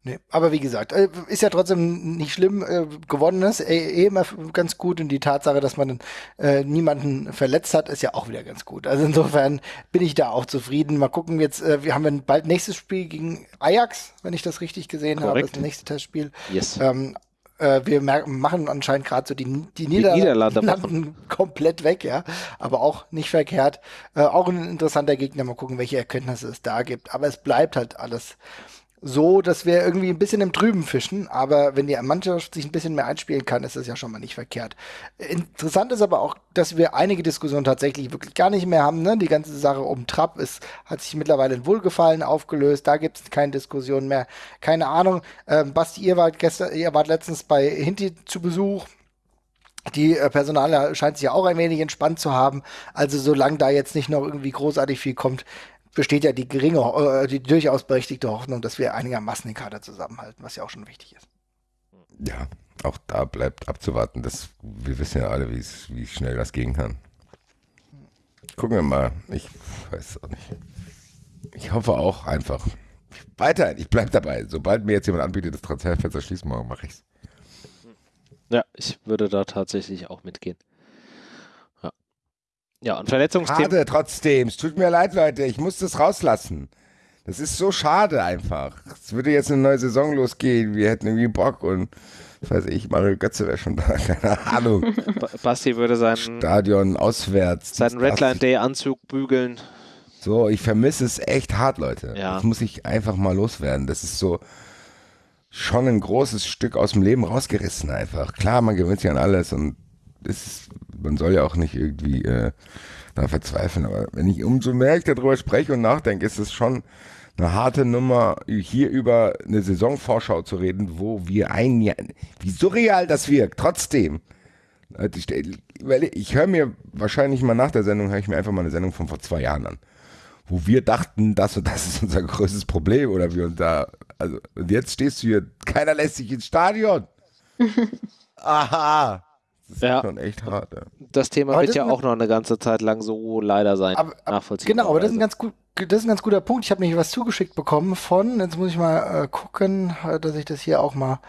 Nee, aber wie gesagt, äh, ist ja trotzdem nicht schlimm. Äh, gewonnen ist eh, eh immer ganz gut und die Tatsache, dass man äh, niemanden verletzt hat, ist ja auch wieder ganz gut. Also insofern bin ich da auch zufrieden. Mal gucken jetzt, äh, wir haben bald nächstes Spiel gegen Ajax, wenn ich das richtig gesehen Korrekt. habe, das nächste Testspiel. Yes. Ähm, äh, wir machen anscheinend gerade so die, die, Niederlande, Niederlande komplett weg, ja. Aber auch nicht verkehrt. Äh, auch ein interessanter Gegner. Mal gucken, welche Erkenntnisse es da gibt. Aber es bleibt halt alles so, dass wir irgendwie ein bisschen im Trüben fischen. Aber wenn die Mannschaft sich ein bisschen mehr einspielen kann, ist das ja schon mal nicht verkehrt. Interessant ist aber auch, dass wir einige Diskussionen tatsächlich wirklich gar nicht mehr haben. Ne? Die ganze Sache um Trapp ist, hat sich mittlerweile in Wohlgefallen aufgelöst. Da gibt es keine Diskussion mehr. Keine Ahnung. Ähm, Basti, ihr wart gestern, ihr wart letztens bei Hinti zu Besuch. Die äh, Personale scheint sich ja auch ein wenig entspannt zu haben. Also solange da jetzt nicht noch irgendwie großartig viel kommt, besteht ja die geringe, äh, die durchaus berechtigte Hoffnung, dass wir einigermaßen den Kader zusammenhalten, was ja auch schon wichtig ist. Ja, auch da bleibt abzuwarten. dass wir wissen ja alle, wie schnell das gehen kann. Gucken wir mal. Ich weiß auch nicht. Ich hoffe auch einfach. Weiter, ich bleibe dabei. Sobald mir jetzt jemand anbietet, das Transferfenster schließen morgen, mache ich's. Ja, ich würde da tatsächlich auch mitgehen. Ja, und Verletzungsthemen. Schade trotzdem. Es tut mir leid, Leute. Ich muss das rauslassen. Das ist so schade einfach. Es würde jetzt eine neue Saison losgehen. Wir hätten irgendwie Bock und weiß ich, Mario Götze wäre schon da, (laughs) keine Ahnung. Basti würde sein Stadion auswärts. Seinen Redline Day Anzug bügeln. So, ich vermisse es echt hart, Leute. Ja. Das muss ich einfach mal loswerden. Das ist so schon ein großes Stück aus dem Leben rausgerissen einfach. Klar, man gewöhnt sich an alles und ist, man soll ja auch nicht irgendwie äh, da verzweifeln, aber wenn ich umso mehr ich darüber spreche und nachdenke, ist es schon eine harte Nummer, hier über eine Saisonvorschau zu reden, wo wir ein Jahr, wie surreal das wirkt, trotzdem. Ich, ich höre mir wahrscheinlich mal nach der Sendung, höre ich mir einfach mal eine Sendung von vor zwei Jahren an, wo wir dachten, das und das ist unser größtes Problem oder wir und da, also, und jetzt stehst du hier, keiner lässt sich ins Stadion. (laughs) Aha. Das ist ja. schon echt hart. Ja. Das Thema aber wird ja auch noch eine ganze Zeit lang so leider sein. Aber, aber, genau, aber das ist ein ganz gut, das ist ein ganz guter Punkt. Ich habe nämlich was zugeschickt bekommen von, jetzt muss ich mal äh, gucken, dass ich das hier auch mal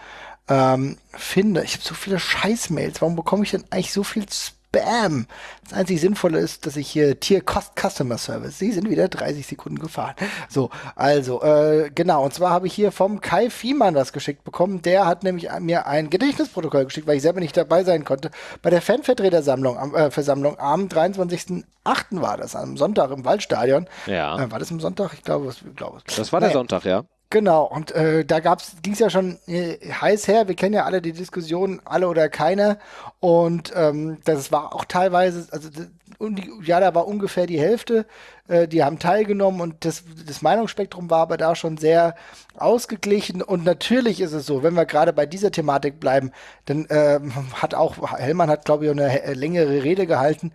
ähm, finde. Ich habe so viele Scheißmails. Warum bekomme ich denn eigentlich so viel Spam? Das einzig Sinnvolle ist, dass ich hier Tier Cost Customer Service. Sie sind wieder 30 Sekunden gefahren. So, also, äh, genau. Und zwar habe ich hier vom Kai Fiemann das geschickt bekommen. Der hat nämlich mir ein Gedächtnisprotokoll geschickt, weil ich selber nicht dabei sein konnte. Bei der Fanvertretersammlung, äh, Versammlung am 23.08. war das, am Sonntag im Waldstadion. Ja. Äh, war das am Sonntag? Ich glaube, ich glaube. Das war der Nein. Sonntag, ja. Genau, und äh, da ging es ja schon äh, heiß her. Wir kennen ja alle die Diskussion, alle oder keine. Und ähm, das war auch teilweise, also ja, da war ungefähr die Hälfte, äh, die haben teilgenommen und das, das Meinungsspektrum war aber da schon sehr ausgeglichen. Und natürlich ist es so, wenn wir gerade bei dieser Thematik bleiben, dann äh, hat auch, Hellmann hat, glaube ich, eine längere Rede gehalten.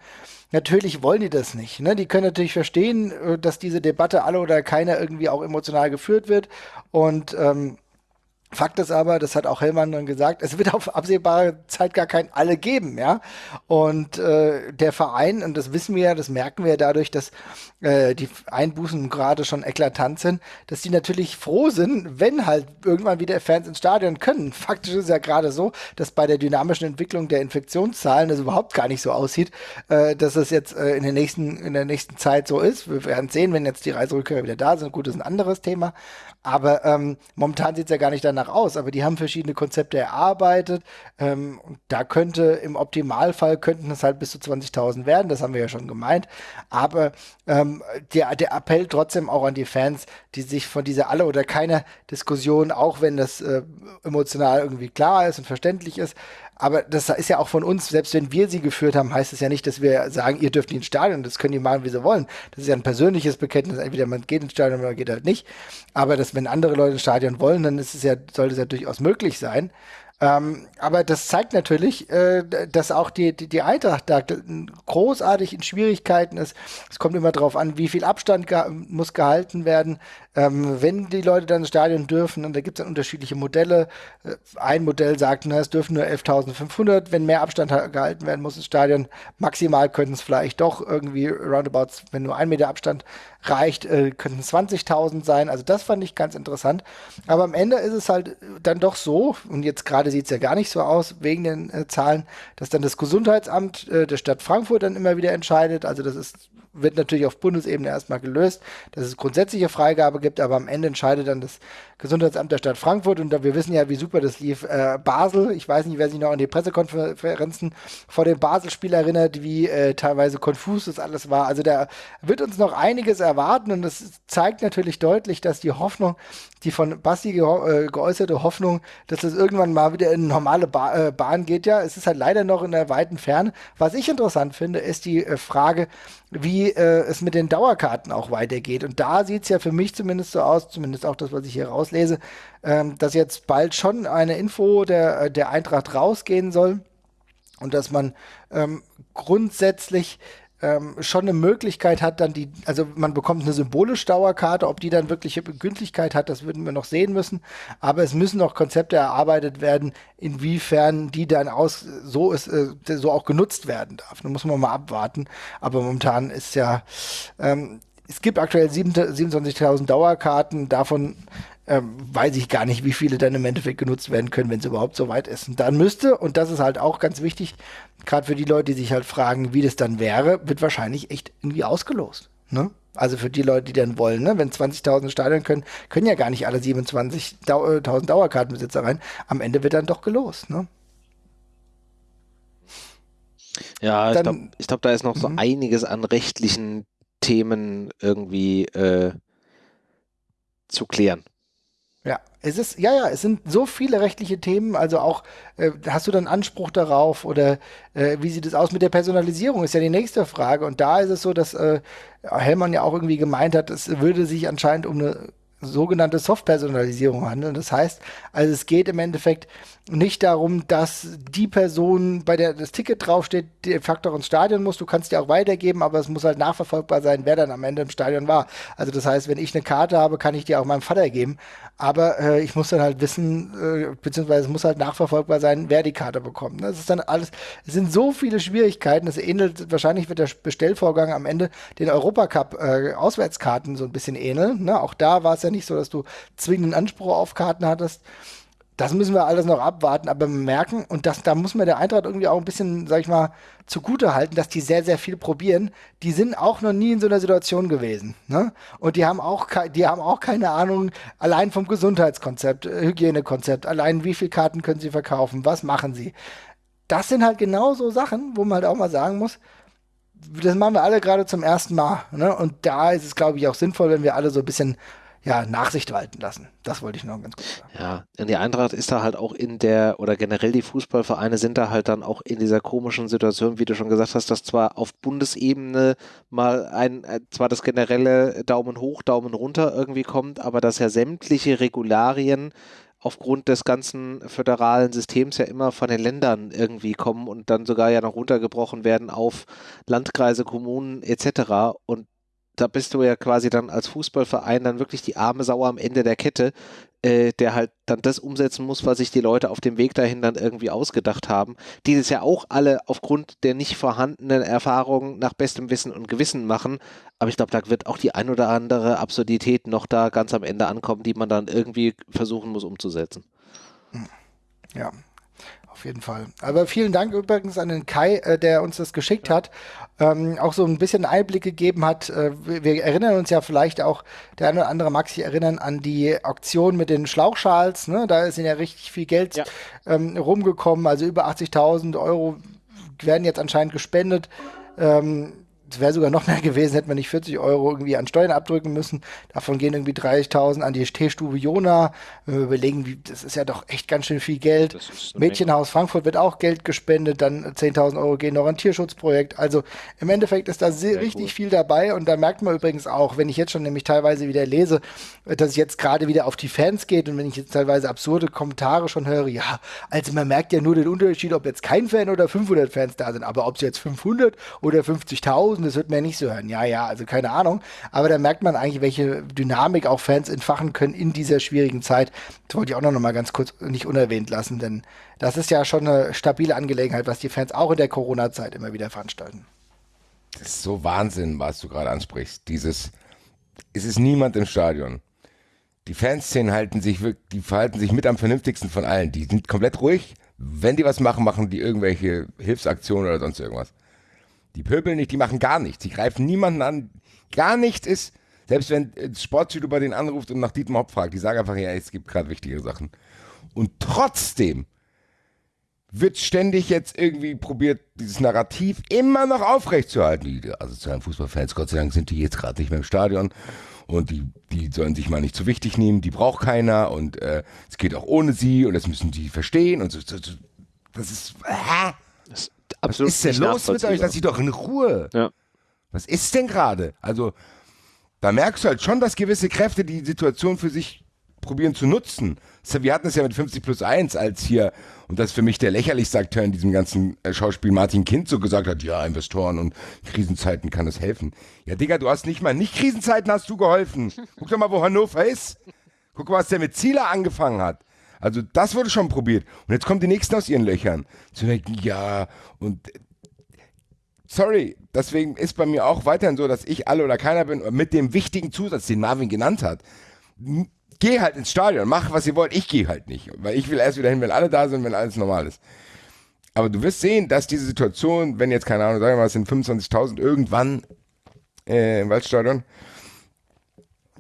Natürlich wollen die das nicht. Ne? Die können natürlich verstehen, äh, dass diese Debatte alle oder keiner irgendwie auch emotional geführt wird. Und ähm, Fakt ist aber, das hat auch Hellmann dann gesagt, es wird auf absehbare Zeit gar kein Alle geben, ja. Und äh, der Verein, und das wissen wir ja, das merken wir ja dadurch, dass äh, die Einbußen gerade schon eklatant sind, dass die natürlich froh sind, wenn halt irgendwann wieder Fans ins Stadion können. Faktisch ist ja gerade so, dass bei der dynamischen Entwicklung der Infektionszahlen das überhaupt gar nicht so aussieht, äh, dass es jetzt äh, in, der nächsten, in der nächsten Zeit so ist. Wir werden sehen, wenn jetzt die Reiserückkehrer wieder da sind. Gut, das ist ein anderes Thema. Aber ähm, momentan sieht es ja gar nicht danach aus. Aber die haben verschiedene Konzepte erarbeitet. Ähm, da könnte im Optimalfall könnten es halt bis zu 20.000 werden. Das haben wir ja schon gemeint. Aber ähm, der, der Appell trotzdem auch an die Fans, die sich von dieser alle oder keiner Diskussion, auch wenn das äh, emotional irgendwie klar ist und verständlich ist, aber das ist ja auch von uns, selbst wenn wir sie geführt haben, heißt es ja nicht, dass wir sagen, ihr dürft nicht ins Stadion, das können die machen, wie sie wollen. Das ist ja ein persönliches Bekenntnis, entweder man geht ins Stadion oder man geht halt nicht. Aber dass, wenn andere Leute ins Stadion wollen, dann ist es ja, sollte es ja durchaus möglich sein. Ähm, aber das zeigt natürlich, äh, dass auch die, die, die Eintracht da großartig in Schwierigkeiten ist. Es kommt immer darauf an, wie viel Abstand ge muss gehalten werden. Ähm, wenn die Leute dann ins Stadion dürfen, und da gibt es dann unterschiedliche Modelle. Äh, ein Modell sagt, na, es dürfen nur 11.500. Wenn mehr Abstand gehalten werden muss ins Stadion, maximal könnten es vielleicht doch irgendwie roundabouts, wenn nur ein Meter Abstand reicht, äh, könnten 20.000 sein. Also das fand ich ganz interessant. Aber am Ende ist es halt dann doch so, und jetzt gerade sieht es ja gar nicht so aus, wegen den äh, Zahlen, dass dann das Gesundheitsamt äh, der Stadt Frankfurt dann immer wieder entscheidet. Also das ist wird natürlich auf Bundesebene erstmal gelöst, dass es grundsätzliche Freigabe gibt, aber am Ende entscheidet dann das Gesundheitsamt der Stadt Frankfurt und wir wissen ja, wie super das lief. Äh, Basel, ich weiß nicht, wer sich noch an die Pressekonferenzen vor dem Basel-Spiel erinnert, wie äh, teilweise konfus das alles war. Also da wird uns noch einiges erwarten und das zeigt natürlich deutlich, dass die Hoffnung, die von Basti ge äh, geäußerte Hoffnung, dass das irgendwann mal wieder in normale ba äh, Bahn geht, ja, es ist halt leider noch in der weiten Ferne. Was ich interessant finde, ist die äh, Frage, wie äh, es mit den Dauerkarten auch weitergeht. Und da sieht es ja für mich zumindest so aus, zumindest auch das, was ich hier raus rauslese, ähm, dass jetzt bald schon eine Info der, der Eintracht rausgehen soll und dass man ähm, grundsätzlich ähm, schon eine Möglichkeit hat, dann die, also man bekommt eine symbolische Dauerkarte, ob die dann wirkliche Gültigkeit hat, das würden wir noch sehen müssen. Aber es müssen noch Konzepte erarbeitet werden, inwiefern die dann aus so ist, äh, so auch genutzt werden darf. Da muss man mal abwarten. Aber momentan ist ja, ähm, es gibt aktuell 27.000 Dauerkarten, davon ähm, weiß ich gar nicht, wie viele dann im Endeffekt genutzt werden können, wenn es überhaupt so weit ist. Und dann müsste, und das ist halt auch ganz wichtig, gerade für die Leute, die sich halt fragen, wie das dann wäre, wird wahrscheinlich echt irgendwie ausgelost. Ne? Also für die Leute, die dann wollen, ne? wenn 20.000 Stadion können, können ja gar nicht alle 27.000 Dau Dauerkartenbesitzer rein. Am Ende wird dann doch gelost. Ne? Ja, ich glaube, glaub, da ist noch so mhm. einiges an rechtlichen Themen irgendwie äh, zu klären. Ja, es ist, ja, ja, es sind so viele rechtliche Themen, also auch, äh, hast du dann Anspruch darauf oder äh, wie sieht es aus mit der Personalisierung, ist ja die nächste Frage. Und da ist es so, dass äh, Hellmann ja auch irgendwie gemeint hat, es würde sich anscheinend um eine sogenannte Soft-Personalisierung handeln. Das heißt, also es geht im Endeffekt nicht darum, dass die Person, bei der das Ticket draufsteht, de facto ins Stadion muss. Du kannst dir auch weitergeben, aber es muss halt nachverfolgbar sein, wer dann am Ende im Stadion war. Also das heißt, wenn ich eine Karte habe, kann ich die auch meinem Vater geben. Aber äh, ich muss dann halt wissen, äh, beziehungsweise es muss halt nachverfolgbar sein, wer die Karte bekommt. Das ist dann alles, es sind so viele Schwierigkeiten. Es ähnelt, wahrscheinlich wird der Bestellvorgang am Ende den Europacup äh, so ein bisschen ähneln. Ne? Auch da war es ja nicht so, dass du zwingenden Anspruch auf Karten hattest. Das müssen wir alles noch abwarten, aber merken, und das, da muss man der Eintracht irgendwie auch ein bisschen, sag ich mal, zugute halten, dass die sehr, sehr viel probieren. Die sind auch noch nie in so einer Situation gewesen. Ne? Und die haben auch, die haben auch keine Ahnung, allein vom Gesundheitskonzept, äh, Hygienekonzept, allein wie viele Karten können sie verkaufen, was machen sie. Das sind halt genau so Sachen, wo man halt auch mal sagen muss, das machen wir alle gerade zum ersten Mal. Ne? Und da ist es, glaube ich, auch sinnvoll, wenn wir alle so ein bisschen ja, Nachsicht walten lassen. Das wollte ich noch ganz kurz sagen. Ja, und die Eintracht ist da halt auch in der, oder generell die Fußballvereine sind da halt dann auch in dieser komischen Situation, wie du schon gesagt hast, dass zwar auf Bundesebene mal ein, äh, zwar das generelle Daumen hoch, Daumen runter irgendwie kommt, aber dass ja sämtliche Regularien aufgrund des ganzen föderalen Systems ja immer von den Ländern irgendwie kommen und dann sogar ja noch runtergebrochen werden auf Landkreise, Kommunen etc. Und da bist du ja quasi dann als Fußballverein dann wirklich die arme Sau am Ende der Kette, äh, der halt dann das umsetzen muss, was sich die Leute auf dem Weg dahin dann irgendwie ausgedacht haben, die das ja auch alle aufgrund der nicht vorhandenen Erfahrungen nach bestem Wissen und Gewissen machen. Aber ich glaube, da wird auch die ein oder andere Absurdität noch da ganz am Ende ankommen, die man dann irgendwie versuchen muss umzusetzen. Ja, auf jeden Fall. Aber vielen Dank übrigens an den Kai, äh, der uns das geschickt hat. Ähm, auch so ein bisschen Einblick gegeben hat. Äh, wir erinnern uns ja vielleicht auch, der eine oder andere mag sich erinnern an die Auktion mit den Schlauchschals. Ne? Da ist ja richtig viel Geld ja. ähm, rumgekommen. Also über 80.000 Euro werden jetzt anscheinend gespendet. Ähm, es wäre sogar noch mehr gewesen, hätten wir nicht 40 Euro irgendwie an Steuern abdrücken müssen. Davon gehen irgendwie 30.000 an die Teestube Jona. Wenn wir überlegen, wie, das ist ja doch echt ganz schön viel Geld. Mädchenhaus Menge. Frankfurt wird auch Geld gespendet, dann 10.000 Euro gehen noch an Tierschutzprojekt. Also im Endeffekt ist da sehr, richtig gut. viel dabei und da merkt man übrigens auch, wenn ich jetzt schon nämlich teilweise wieder lese, dass es jetzt gerade wieder auf die Fans geht und wenn ich jetzt teilweise absurde Kommentare schon höre, ja, also man merkt ja nur den Unterschied, ob jetzt kein Fan oder 500 Fans da sind, aber ob es jetzt 500 oder 50.000 1000, das wird mir nicht so hören. Ja, ja, also keine Ahnung. Aber da merkt man eigentlich, welche Dynamik auch Fans entfachen können in dieser schwierigen Zeit. Das wollte ich auch noch mal ganz kurz nicht unerwähnt lassen, denn das ist ja schon eine stabile Angelegenheit, was die Fans auch in der Corona-Zeit immer wieder veranstalten. Das ist so Wahnsinn, was du gerade ansprichst. Dieses, es ist niemand im Stadion. Die Fanszenen halten sich die verhalten sich mit am vernünftigsten von allen. Die sind komplett ruhig. Wenn die was machen, machen die irgendwelche Hilfsaktionen oder sonst irgendwas. Die pöbeln nicht, die machen gar nichts. Die greifen niemanden an. Gar nichts ist, selbst wenn Sportschüler bei denen anruft und nach Dietmar Hopp fragt, die sagen einfach, ja, es gibt gerade wichtige Sachen. Und trotzdem wird ständig jetzt irgendwie probiert, dieses Narrativ immer noch aufrechtzuerhalten. Die asozialen Fußballfans, Gott sei Dank, sind die jetzt gerade nicht mehr im Stadion und die, die sollen sich mal nicht zu wichtig nehmen, die braucht keiner und äh, es geht auch ohne sie und das müssen die verstehen und so. so, so das ist. Äh, das absolut. Was ist denn los mit euch? Lass sie doch in Ruhe. Ja. Was ist denn gerade? Also, da merkst du halt schon, dass gewisse Kräfte die Situation für sich probieren zu nutzen. Wir hatten es ja mit 50 plus 1, als hier, und das ist für mich der lächerlichste Akteur in diesem ganzen äh, Schauspiel, Martin Kind so gesagt hat, ja, Investoren und Krisenzeiten kann es helfen. Ja, Digga, du hast nicht mal, nicht Krisenzeiten hast du geholfen. Guck doch mal, wo Hannover ist. Guck mal, was der mit Zieler angefangen hat. Also das wurde schon probiert. Und jetzt kommen die Nächsten aus ihren Löchern. Zu denken, ja, und sorry, deswegen ist bei mir auch weiterhin so, dass ich alle oder keiner bin, mit dem wichtigen Zusatz, den Marvin genannt hat. Geh halt ins Stadion, mach was ihr wollt, ich gehe halt nicht. Weil ich will erst wieder hin, wenn alle da sind, wenn alles normal ist. Aber du wirst sehen, dass diese Situation, wenn jetzt, keine Ahnung, sagen wir mal, es sind 25.000 irgendwann äh, im Waldstadion,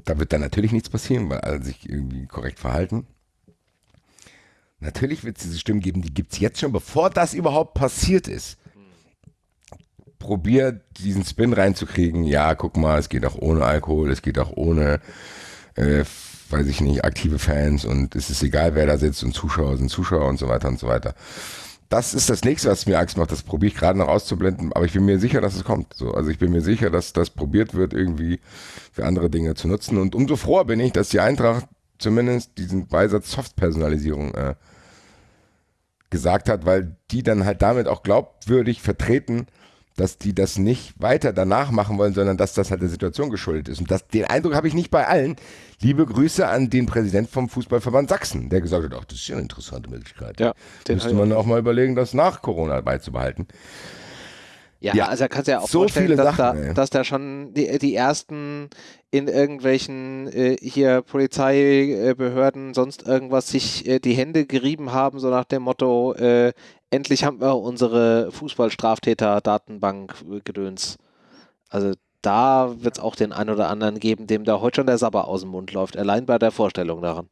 da wird dann natürlich nichts passieren, weil alle sich irgendwie korrekt verhalten. Natürlich wird es diese Stimmen geben, die gibt es jetzt schon, bevor das überhaupt passiert ist. Probiert diesen Spin reinzukriegen. Ja, guck mal, es geht auch ohne Alkohol, es geht auch ohne, äh, weiß ich nicht, aktive Fans und es ist egal, wer da sitzt und Zuschauer sind Zuschauer und so weiter und so weiter. Das ist das nächste, was mir Angst macht. Das probiere ich gerade noch auszublenden, aber ich bin mir sicher, dass es kommt. So, also ich bin mir sicher, dass das probiert wird, irgendwie für andere Dinge zu nutzen. Und umso froher bin ich, dass die Eintracht zumindest diesen Beisatz Softpersonalisierung äh, gesagt hat, weil die dann halt damit auch glaubwürdig vertreten, dass die das nicht weiter danach machen wollen, sondern dass das halt der Situation geschuldet ist. Und das, den Eindruck habe ich nicht bei allen. Liebe Grüße an den Präsident vom Fußballverband Sachsen, der gesagt hat, ach, das ist ja eine interessante Möglichkeit. Ja, Müsste man auch mal überlegen, das nach Corona beizubehalten. Ja, ja, also kannst du ja auch so vorstellen, dass, Sachen, da, dass da schon die, die ersten in irgendwelchen äh, hier Polizeibehörden, sonst irgendwas sich äh, die Hände gerieben haben, so nach dem Motto, äh, endlich haben wir unsere Fußballstraftäter-Datenbank äh, gedöns. Also da wird es auch den einen oder anderen geben, dem da heute schon der Sabber aus dem Mund läuft, allein bei der Vorstellung daran.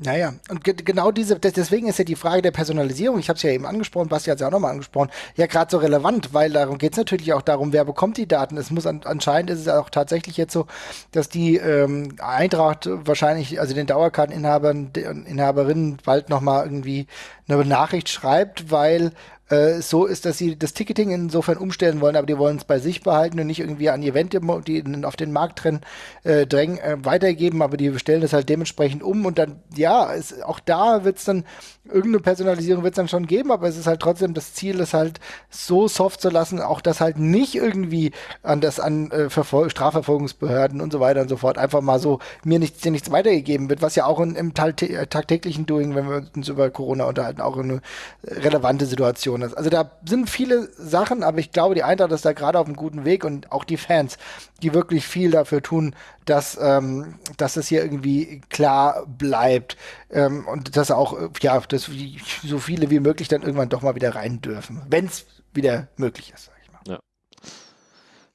Naja, und ge genau diese, deswegen ist ja die Frage der Personalisierung, ich habe es ja eben angesprochen, Basti hat es ja auch nochmal angesprochen, ja gerade so relevant, weil darum geht es natürlich auch darum, wer bekommt die Daten. Es muss an, anscheinend ist es auch tatsächlich jetzt so, dass die ähm, Eintracht wahrscheinlich, also den Dauerkarteninhabern, Inhaberinnen bald nochmal irgendwie eine Nachricht schreibt, weil äh, so ist, dass sie das Ticketing insofern umstellen wollen, aber die wollen es bei sich behalten und nicht irgendwie an Event, die auf den Markt drin, äh, drängen, äh, weitergeben, aber die stellen das halt dementsprechend um und dann, ja, ist, auch da wird es dann irgendeine Personalisierung wird es dann schon geben, aber es ist halt trotzdem das Ziel, es halt so soft zu lassen, auch das halt nicht irgendwie an das an äh, Strafverfolgungsbehörden und so weiter und so fort einfach mal so mir nichts, dir nichts weitergegeben wird, was ja auch in, im tagtäglichen Doing, wenn wir uns über Corona unterhalten, auch eine relevante Situation ist. Also da sind viele Sachen, aber ich glaube, die Eintracht ist da gerade auf einem guten Weg und auch die Fans, die wirklich viel dafür tun, dass, ähm, dass es hier irgendwie klar bleibt ähm, und dass auch, äh, ja, dass so viele wie möglich dann irgendwann doch mal wieder rein dürfen, wenn es wieder möglich ist.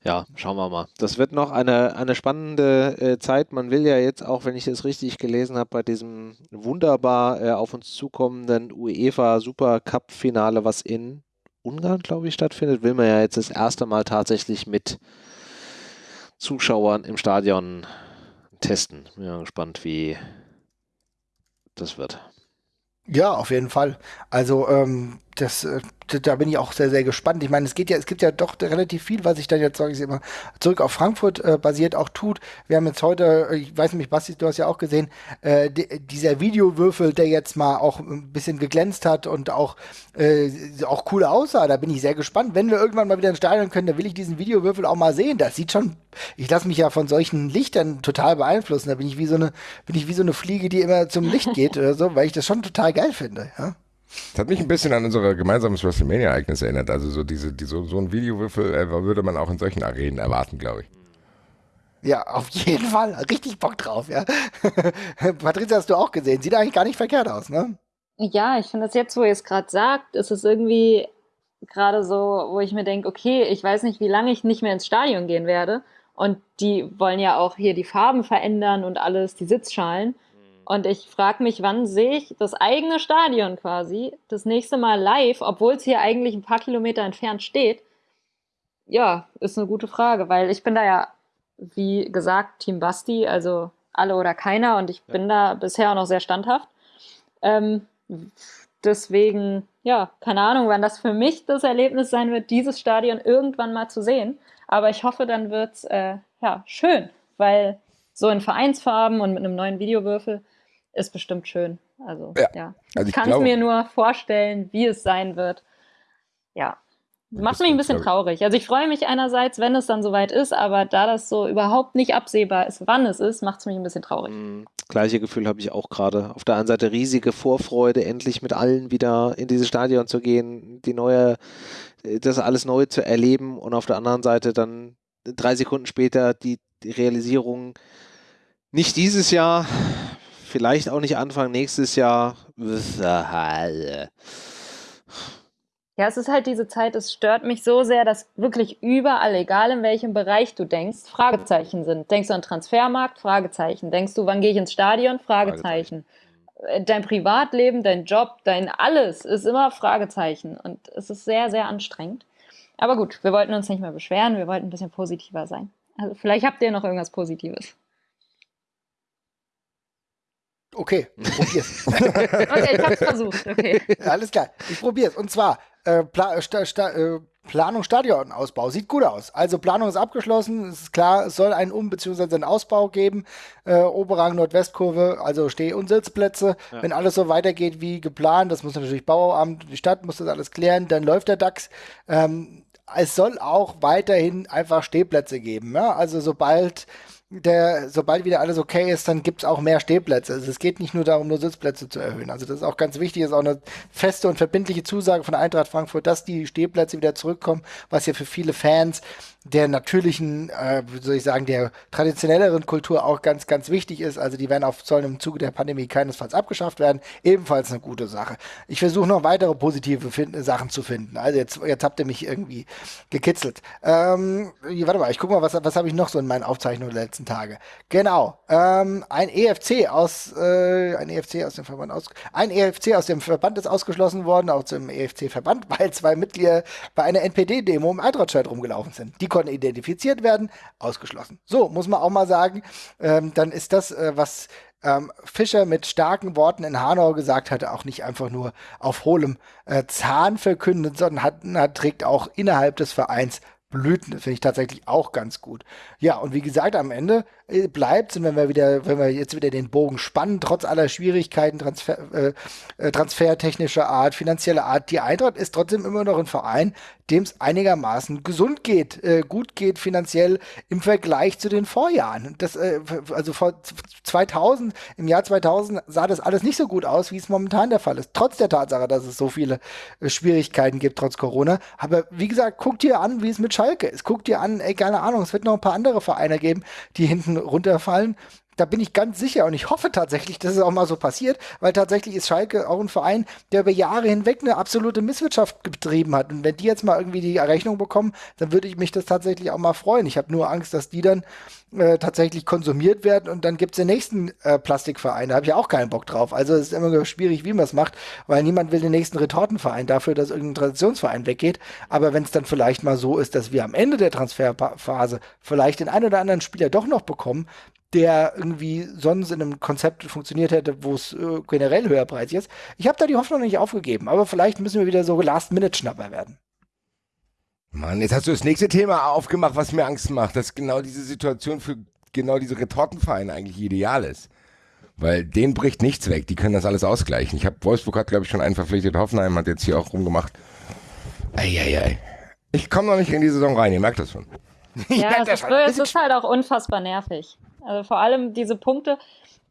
Ja. schauen wir mal. Das wird noch eine, eine spannende äh, Zeit. Man will ja jetzt auch, wenn ich es richtig gelesen habe, bei diesem wunderbar äh, auf uns zukommenden UEFA Super Cup Finale, was in Ungarn, glaube ich, stattfindet, will man ja jetzt das erste Mal tatsächlich mit Zuschauern im Stadion testen. Bin ja gespannt, wie das wird. Ja, auf jeden Fall. Also ähm, das, äh, da bin ich auch sehr, sehr gespannt. Ich meine, es geht ja, es gibt ja doch relativ viel, was sich dann jetzt, sage ich immer, zurück auf Frankfurt äh, basiert auch tut. Wir haben jetzt heute, äh, ich weiß nicht, Basti, du hast ja auch gesehen, äh, dieser Videowürfel, der jetzt mal auch ein bisschen geglänzt hat und auch, äh, auch cool aussah. Da bin ich sehr gespannt. Wenn wir irgendwann mal wieder ins Stadion können, dann will ich diesen Videowürfel auch mal sehen. Das sieht schon, ich lasse mich ja von solchen Lichtern total beeinflussen. Da bin ich wie so eine, bin ich wie so eine Fliege, die immer zum Licht (laughs) geht oder so, weil ich das schon total geil finde. Ja? Das hat mich ein bisschen an unser gemeinsames WrestleMania-Ereignis erinnert. Also so diese, die, so, so ein Videowürfel äh, würde man auch in solchen Arenen erwarten, glaube ich. Ja, auf jeden Fall. Richtig Bock drauf, ja. (laughs) Patricia, hast du auch gesehen. Sieht eigentlich gar nicht verkehrt aus, ne? Ja, ich finde das jetzt, wo ihr es gerade sagt, ist es irgendwie gerade so, wo ich mir denke, okay, ich weiß nicht, wie lange ich nicht mehr ins Stadion gehen werde. Und die wollen ja auch hier die Farben verändern und alles, die Sitzschalen. Und ich frage mich, wann sehe ich das eigene Stadion quasi das nächste Mal live, obwohl es hier eigentlich ein paar Kilometer entfernt steht? Ja, ist eine gute Frage, weil ich bin da ja, wie gesagt, Team Basti, also alle oder keiner und ich bin da bisher auch noch sehr standhaft. Ähm, deswegen, ja, keine Ahnung, wann das für mich das Erlebnis sein wird, dieses Stadion irgendwann mal zu sehen. Aber ich hoffe, dann wird es äh, ja, schön, weil so in Vereinsfarben und mit einem neuen Videowürfel ist bestimmt schön. Also, Ja. ja. Also ich kann es mir nur vorstellen, wie es sein wird. Ja. Macht mich ein bisschen traurig. Also ich freue mich einerseits, wenn es dann soweit ist, aber da das so überhaupt nicht absehbar ist, wann es ist, macht es mich ein bisschen traurig. Mm, Gleiche Gefühl habe ich auch gerade. Auf der einen Seite riesige Vorfreude, endlich mit allen wieder in dieses Stadion zu gehen, die neue, das alles neu zu erleben und auf der anderen Seite dann drei Sekunden später die, die Realisierung, nicht dieses Jahr, vielleicht auch nicht Anfang nächstes Jahr. Ja, es ist halt diese Zeit, es stört mich so sehr, dass wirklich überall, egal in welchem Bereich du denkst, Fragezeichen sind. Denkst du an Transfermarkt? Fragezeichen. Denkst du, wann gehe ich ins Stadion? Fragezeichen. Äh, Dein Privatleben, dein Job, dein alles ist immer Fragezeichen. Und es ist sehr, sehr anstrengend. Aber gut, wir wollten uns nicht mehr beschweren, wir wollten ein bisschen positiver sein. Also vielleicht habt ihr noch irgendwas Positives. Okay, probier's. (laughs) Okay, ich hab's versucht, okay. (laughs) Alles klar, ich probier's. Und zwar äh, Pla Sta Sta äh, Planung Stadionausbau. Sieht gut aus. Also Planung ist abgeschlossen. Es ist klar, es soll einen Um- bzw. einen Ausbau geben. Äh, Oberrang Nordwestkurve, also Steh- und Sitzplätze. Ja. Wenn alles so weitergeht wie geplant, das muss natürlich Bauamt, die Stadt muss das alles klären, dann läuft der DAX. Ähm, es soll auch weiterhin einfach Stehplätze geben. Ja? Also sobald der, sobald wieder alles okay ist, dann gibt es auch mehr Stehplätze. Also es geht nicht nur darum, nur Sitzplätze zu erhöhen. Also das ist auch ganz wichtig, das ist auch eine feste und verbindliche Zusage von Eintracht Frankfurt, dass die Stehplätze wieder zurückkommen, was ja für viele Fans der natürlichen, äh, wie soll ich sagen, der traditionelleren Kultur auch ganz, ganz wichtig ist. Also die werden auf sollen im Zuge der Pandemie keinesfalls abgeschafft werden. Ebenfalls eine gute Sache. Ich versuche noch weitere positive find Sachen zu finden. Also jetzt, jetzt habt ihr mich irgendwie gekitzelt. Ähm, warte mal, ich gucke mal, was, was habe ich noch so in meinen Aufzeichnungen der letzten Tage. Genau. Ähm, ein EFC aus, äh, ein EFC aus dem Verband aus, ein EFC aus dem Verband ist ausgeschlossen worden, auch zum EFC-Verband, (laughs) weil zwei Mitglieder bei einer NPD-Demo im Eintracht-Shirt rumgelaufen sind. Die konnten identifiziert werden, ausgeschlossen. So, muss man auch mal sagen, ähm, dann ist das, äh, was ähm, Fischer mit starken Worten in Hanau gesagt hatte, auch nicht einfach nur auf hohlem äh, Zahn verkündet, sondern hat, hat, trägt auch innerhalb des Vereins Blüten. Das finde ich tatsächlich auch ganz gut. Ja, und wie gesagt, am Ende bleibt, und wenn wir wieder, wenn wir jetzt wieder den Bogen spannen, trotz aller Schwierigkeiten, Transfer, äh, äh, transfertechnischer Art, finanzieller Art, die Eintracht ist trotzdem immer noch ein Verein, dem es einigermaßen gesund geht, äh, gut geht finanziell im Vergleich zu den Vorjahren. Das, äh, also vor 2000, im Jahr 2000 sah das alles nicht so gut aus, wie es momentan der Fall ist. Trotz der Tatsache, dass es so viele äh, Schwierigkeiten gibt, trotz Corona. Aber wie gesagt, guckt dir an, wie es mit Schalke ist. Guckt dir an, ey, keine Ahnung, es wird noch ein paar andere Vereine geben, die hinten runterfallen. Da bin ich ganz sicher und ich hoffe tatsächlich, dass es auch mal so passiert, weil tatsächlich ist Schalke auch ein Verein, der über Jahre hinweg eine absolute Misswirtschaft betrieben hat. Und wenn die jetzt mal irgendwie die Rechnung bekommen, dann würde ich mich das tatsächlich auch mal freuen. Ich habe nur Angst, dass die dann äh, tatsächlich konsumiert werden und dann gibt es den nächsten äh, Plastikverein. Da habe ich auch keinen Bock drauf. Also es ist immer schwierig, wie man es macht, weil niemand will den nächsten Retortenverein dafür, dass irgendein Traditionsverein weggeht. Aber wenn es dann vielleicht mal so ist, dass wir am Ende der Transferphase vielleicht den einen oder anderen Spieler doch noch bekommen, der irgendwie sonst in einem Konzept funktioniert hätte, wo es äh, generell höherpreisig ist. Ich habe da die Hoffnung nicht aufgegeben, aber vielleicht müssen wir wieder so Last-Minute-Schnapper werden. Mann, jetzt hast du das nächste Thema aufgemacht, was mir Angst macht, dass genau diese Situation für genau diese Retortenvereine eigentlich ideal ist. Weil denen bricht nichts weg, die können das alles ausgleichen. Ich habe Wolfsburg hat, glaube ich, schon einen verpflichtet, Hoffenheim hat jetzt hier auch rumgemacht. Eieiei. Ich komme noch nicht in die Saison rein, ihr merkt das schon. Ja, (laughs) das ist, es ist halt auch unfassbar nervig. Also vor allem diese Punkte.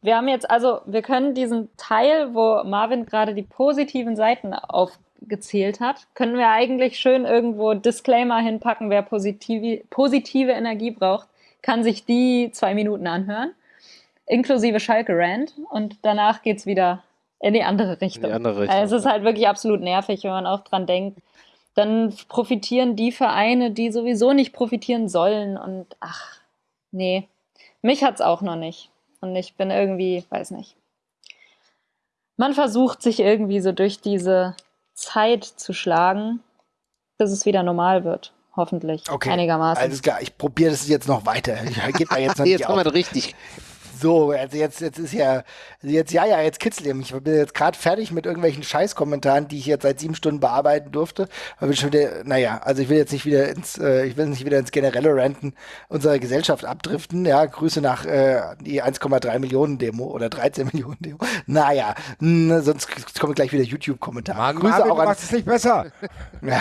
Wir haben jetzt, also wir können diesen Teil, wo Marvin gerade die positiven Seiten aufgezählt hat, können wir eigentlich schön irgendwo Disclaimer hinpacken, wer positive, positive Energie braucht, kann sich die zwei Minuten anhören, inklusive Schalke Rand und danach geht's wieder in die andere Richtung. In die andere Richtung, Also es ist halt wirklich absolut nervig, wenn man auch dran denkt, dann profitieren die Vereine, die sowieso nicht profitieren sollen. Und ach, nee, mich hat's auch noch nicht. Und ich bin irgendwie, weiß nicht. Man versucht sich irgendwie so durch diese Zeit zu schlagen, bis es wieder normal wird. Hoffentlich. Okay, Einigermaßen. Alles klar, ich probiere das jetzt noch weiter. Ich gebe da jetzt noch (laughs) Jetzt haben wir richtig. So, also jetzt, jetzt ist ja, also jetzt, ja, ja, jetzt kitzelt ihr mich. Ich bin jetzt gerade fertig mit irgendwelchen Scheißkommentaren, die ich jetzt seit sieben Stunden bearbeiten durfte. Aber bin schon wieder, naja, also ich will jetzt nicht wieder ins, äh, ich will nicht wieder ins generelle Ranten unserer Gesellschaft abdriften. Ja, Grüße nach äh, die 1,3 Millionen Demo oder 13 (laughs) Millionen Demo. Naja, mh, sonst kommen gleich wieder YouTube-Kommentare. Grüße Marvin, auch an, es nicht besser. (laughs) ja,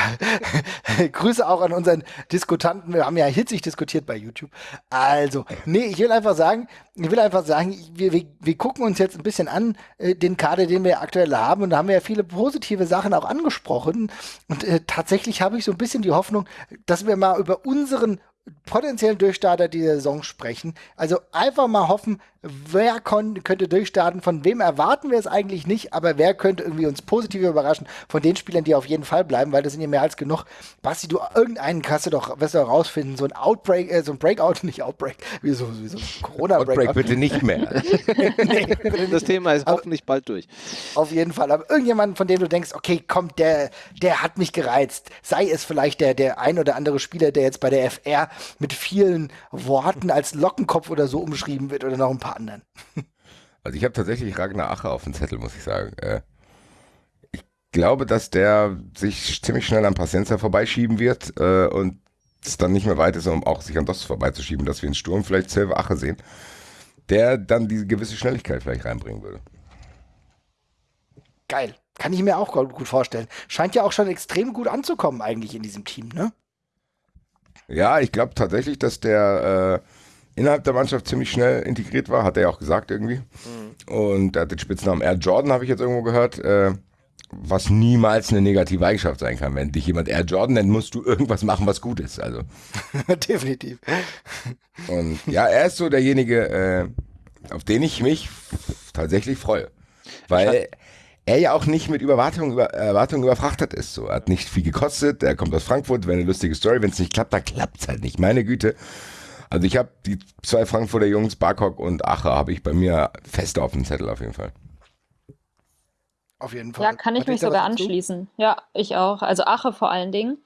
(laughs) Grüße auch an unseren Diskutanten. Wir haben ja hitzig diskutiert bei YouTube. Also, nee, ich will einfach sagen, ich will einfach sagen, wir, wir, wir gucken uns jetzt ein bisschen an, äh, den Kader, den wir aktuell haben. Und da haben wir ja viele positive Sachen auch angesprochen. Und äh, tatsächlich habe ich so ein bisschen die Hoffnung, dass wir mal über unseren potenziellen Durchstarter dieser Saison sprechen. Also einfach mal hoffen, wer könnte durchstarten, von wem erwarten wir es eigentlich nicht, aber wer könnte irgendwie uns positiv überraschen von den Spielern, die auf jeden Fall bleiben, weil das sind ja mehr als genug. Basti, du irgendeinen kannst du doch, wirst du rausfinden, so ein Outbreak, äh, so ein Breakout, (laughs) nicht Outbreak, wie so, wie so Corona-Breakout. Outbreak bitte nicht mehr. (laughs) nee, bitte das Thema ist aber, hoffentlich bald durch. Auf jeden Fall, aber irgendjemand, von dem du denkst, okay, komm, der, der hat mich gereizt. Sei es vielleicht der, der ein oder andere Spieler, der jetzt bei der FR mit vielen Worten als Lockenkopf oder so umschrieben wird oder noch ein paar anderen. (laughs) Also ich habe tatsächlich Ragnar Ache auf dem Zettel, muss ich sagen. Äh, ich glaube, dass der sich ziemlich schnell an Pacienza vorbeischieben wird äh, und es dann nicht mehr weit ist, um auch sich an das vorbeizuschieben, dass wir in Sturm vielleicht Silver Ache sehen, der dann diese gewisse Schnelligkeit vielleicht reinbringen würde. Geil. Kann ich mir auch gut vorstellen. Scheint ja auch schon extrem gut anzukommen eigentlich in diesem Team, ne? Ja, ich glaube tatsächlich, dass der äh, innerhalb der Mannschaft ziemlich schnell integriert war, hat er ja auch gesagt irgendwie. Mhm. Und er hat den Spitznamen Air Jordan, habe ich jetzt irgendwo gehört, äh, was niemals eine negative Eigenschaft sein kann. Wenn dich jemand Air Jordan nennt, musst du irgendwas machen, was gut ist. Also. (laughs) Definitiv. Und ja, er ist so derjenige, äh, auf den ich mich tatsächlich freue. Weil er ja auch nicht mit Überwartungen über, Erwartungen überfrachtet ist. So, er hat nicht viel gekostet, er kommt aus Frankfurt, wäre eine lustige Story. Wenn es nicht klappt, dann klappt es halt nicht. Meine Güte. Also ich habe die zwei Frankfurter Jungs, Barkok und Ache, habe ich bei mir fest auf dem Zettel auf jeden Fall. Auf jeden Fall. Ja, kann ich Hat mich sogar anschließen. Ja, ich auch. Also Ache vor allen Dingen.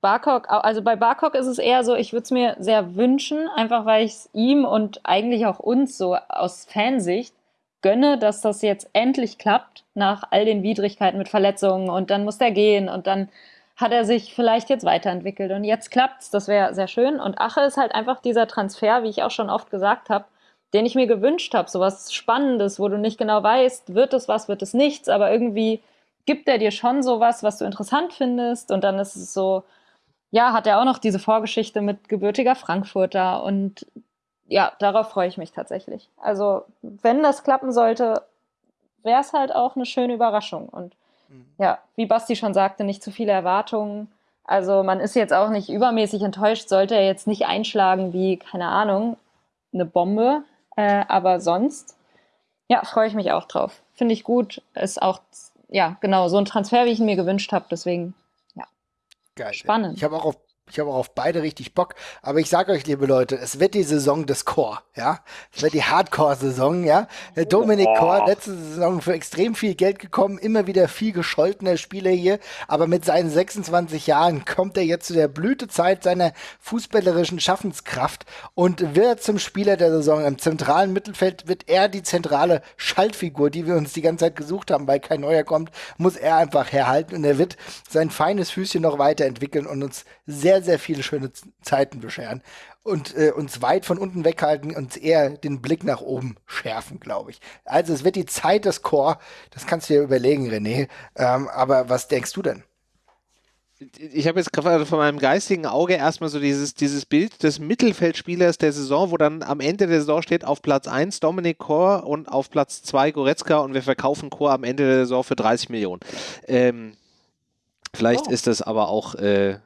Barkok, also bei Barkok ist es eher so, ich würde es mir sehr wünschen, einfach weil ich es ihm und eigentlich auch uns so aus Fansicht gönne, dass das jetzt endlich klappt nach all den Widrigkeiten mit Verletzungen und dann muss der gehen und dann hat er sich vielleicht jetzt weiterentwickelt und jetzt klappt's, das wäre sehr schön. Und Ache ist halt einfach dieser Transfer, wie ich auch schon oft gesagt habe, den ich mir gewünscht habe, so was Spannendes, wo du nicht genau weißt, wird es was, wird es nichts, aber irgendwie gibt er dir schon sowas, was du interessant findest und dann ist es so, ja, hat er auch noch diese Vorgeschichte mit gebürtiger Frankfurter und ja, darauf freue ich mich tatsächlich. Also, wenn das klappen sollte, wäre es halt auch eine schöne Überraschung und Mhm. Ja, wie Basti schon sagte, nicht zu viele Erwartungen. Also man ist jetzt auch nicht übermäßig enttäuscht, sollte er jetzt nicht einschlagen wie, keine Ahnung, eine Bombe. Äh, aber sonst, ja, freue ich mich auch drauf. Finde ich gut. Ist auch, ja, genau, so ein Transfer, wie ich ihn mir gewünscht habe. Deswegen, ja. Geil. Spannend. Ich habe auch auf ich habe auch auf beide richtig Bock. Aber ich sage euch, liebe Leute, es wird die Saison des Core, ja. Es wird die Hardcore-Saison, ja. Der Dominik Core, letzte Saison für extrem viel Geld gekommen, immer wieder viel gescholtener Spieler hier. Aber mit seinen 26 Jahren kommt er jetzt zu der Blütezeit seiner fußballerischen Schaffenskraft und wird zum Spieler der Saison. Im zentralen Mittelfeld wird er die zentrale Schaltfigur, die wir uns die ganze Zeit gesucht haben, weil kein neuer kommt, muss er einfach herhalten und er wird sein feines Füßchen noch weiterentwickeln und uns sehr sehr, viele schöne Zeiten bescheren und äh, uns weit von unten weghalten und eher den Blick nach oben schärfen, glaube ich. Also es wird die Zeit des Chor, das kannst du dir überlegen, René. Ähm, aber was denkst du denn? ich habe jetzt gerade von meinem geistigen Auge erstmal so dieses, dieses Bild des Mittelfeldspielers der Saison, wo dann am Ende der Saison steht auf Platz 1 Dominik Kor und auf Platz 2 Goretzka und wir verkaufen Kor am Ende der Saison für 30 Millionen. Ähm, vielleicht oh. ist das aber auch äh,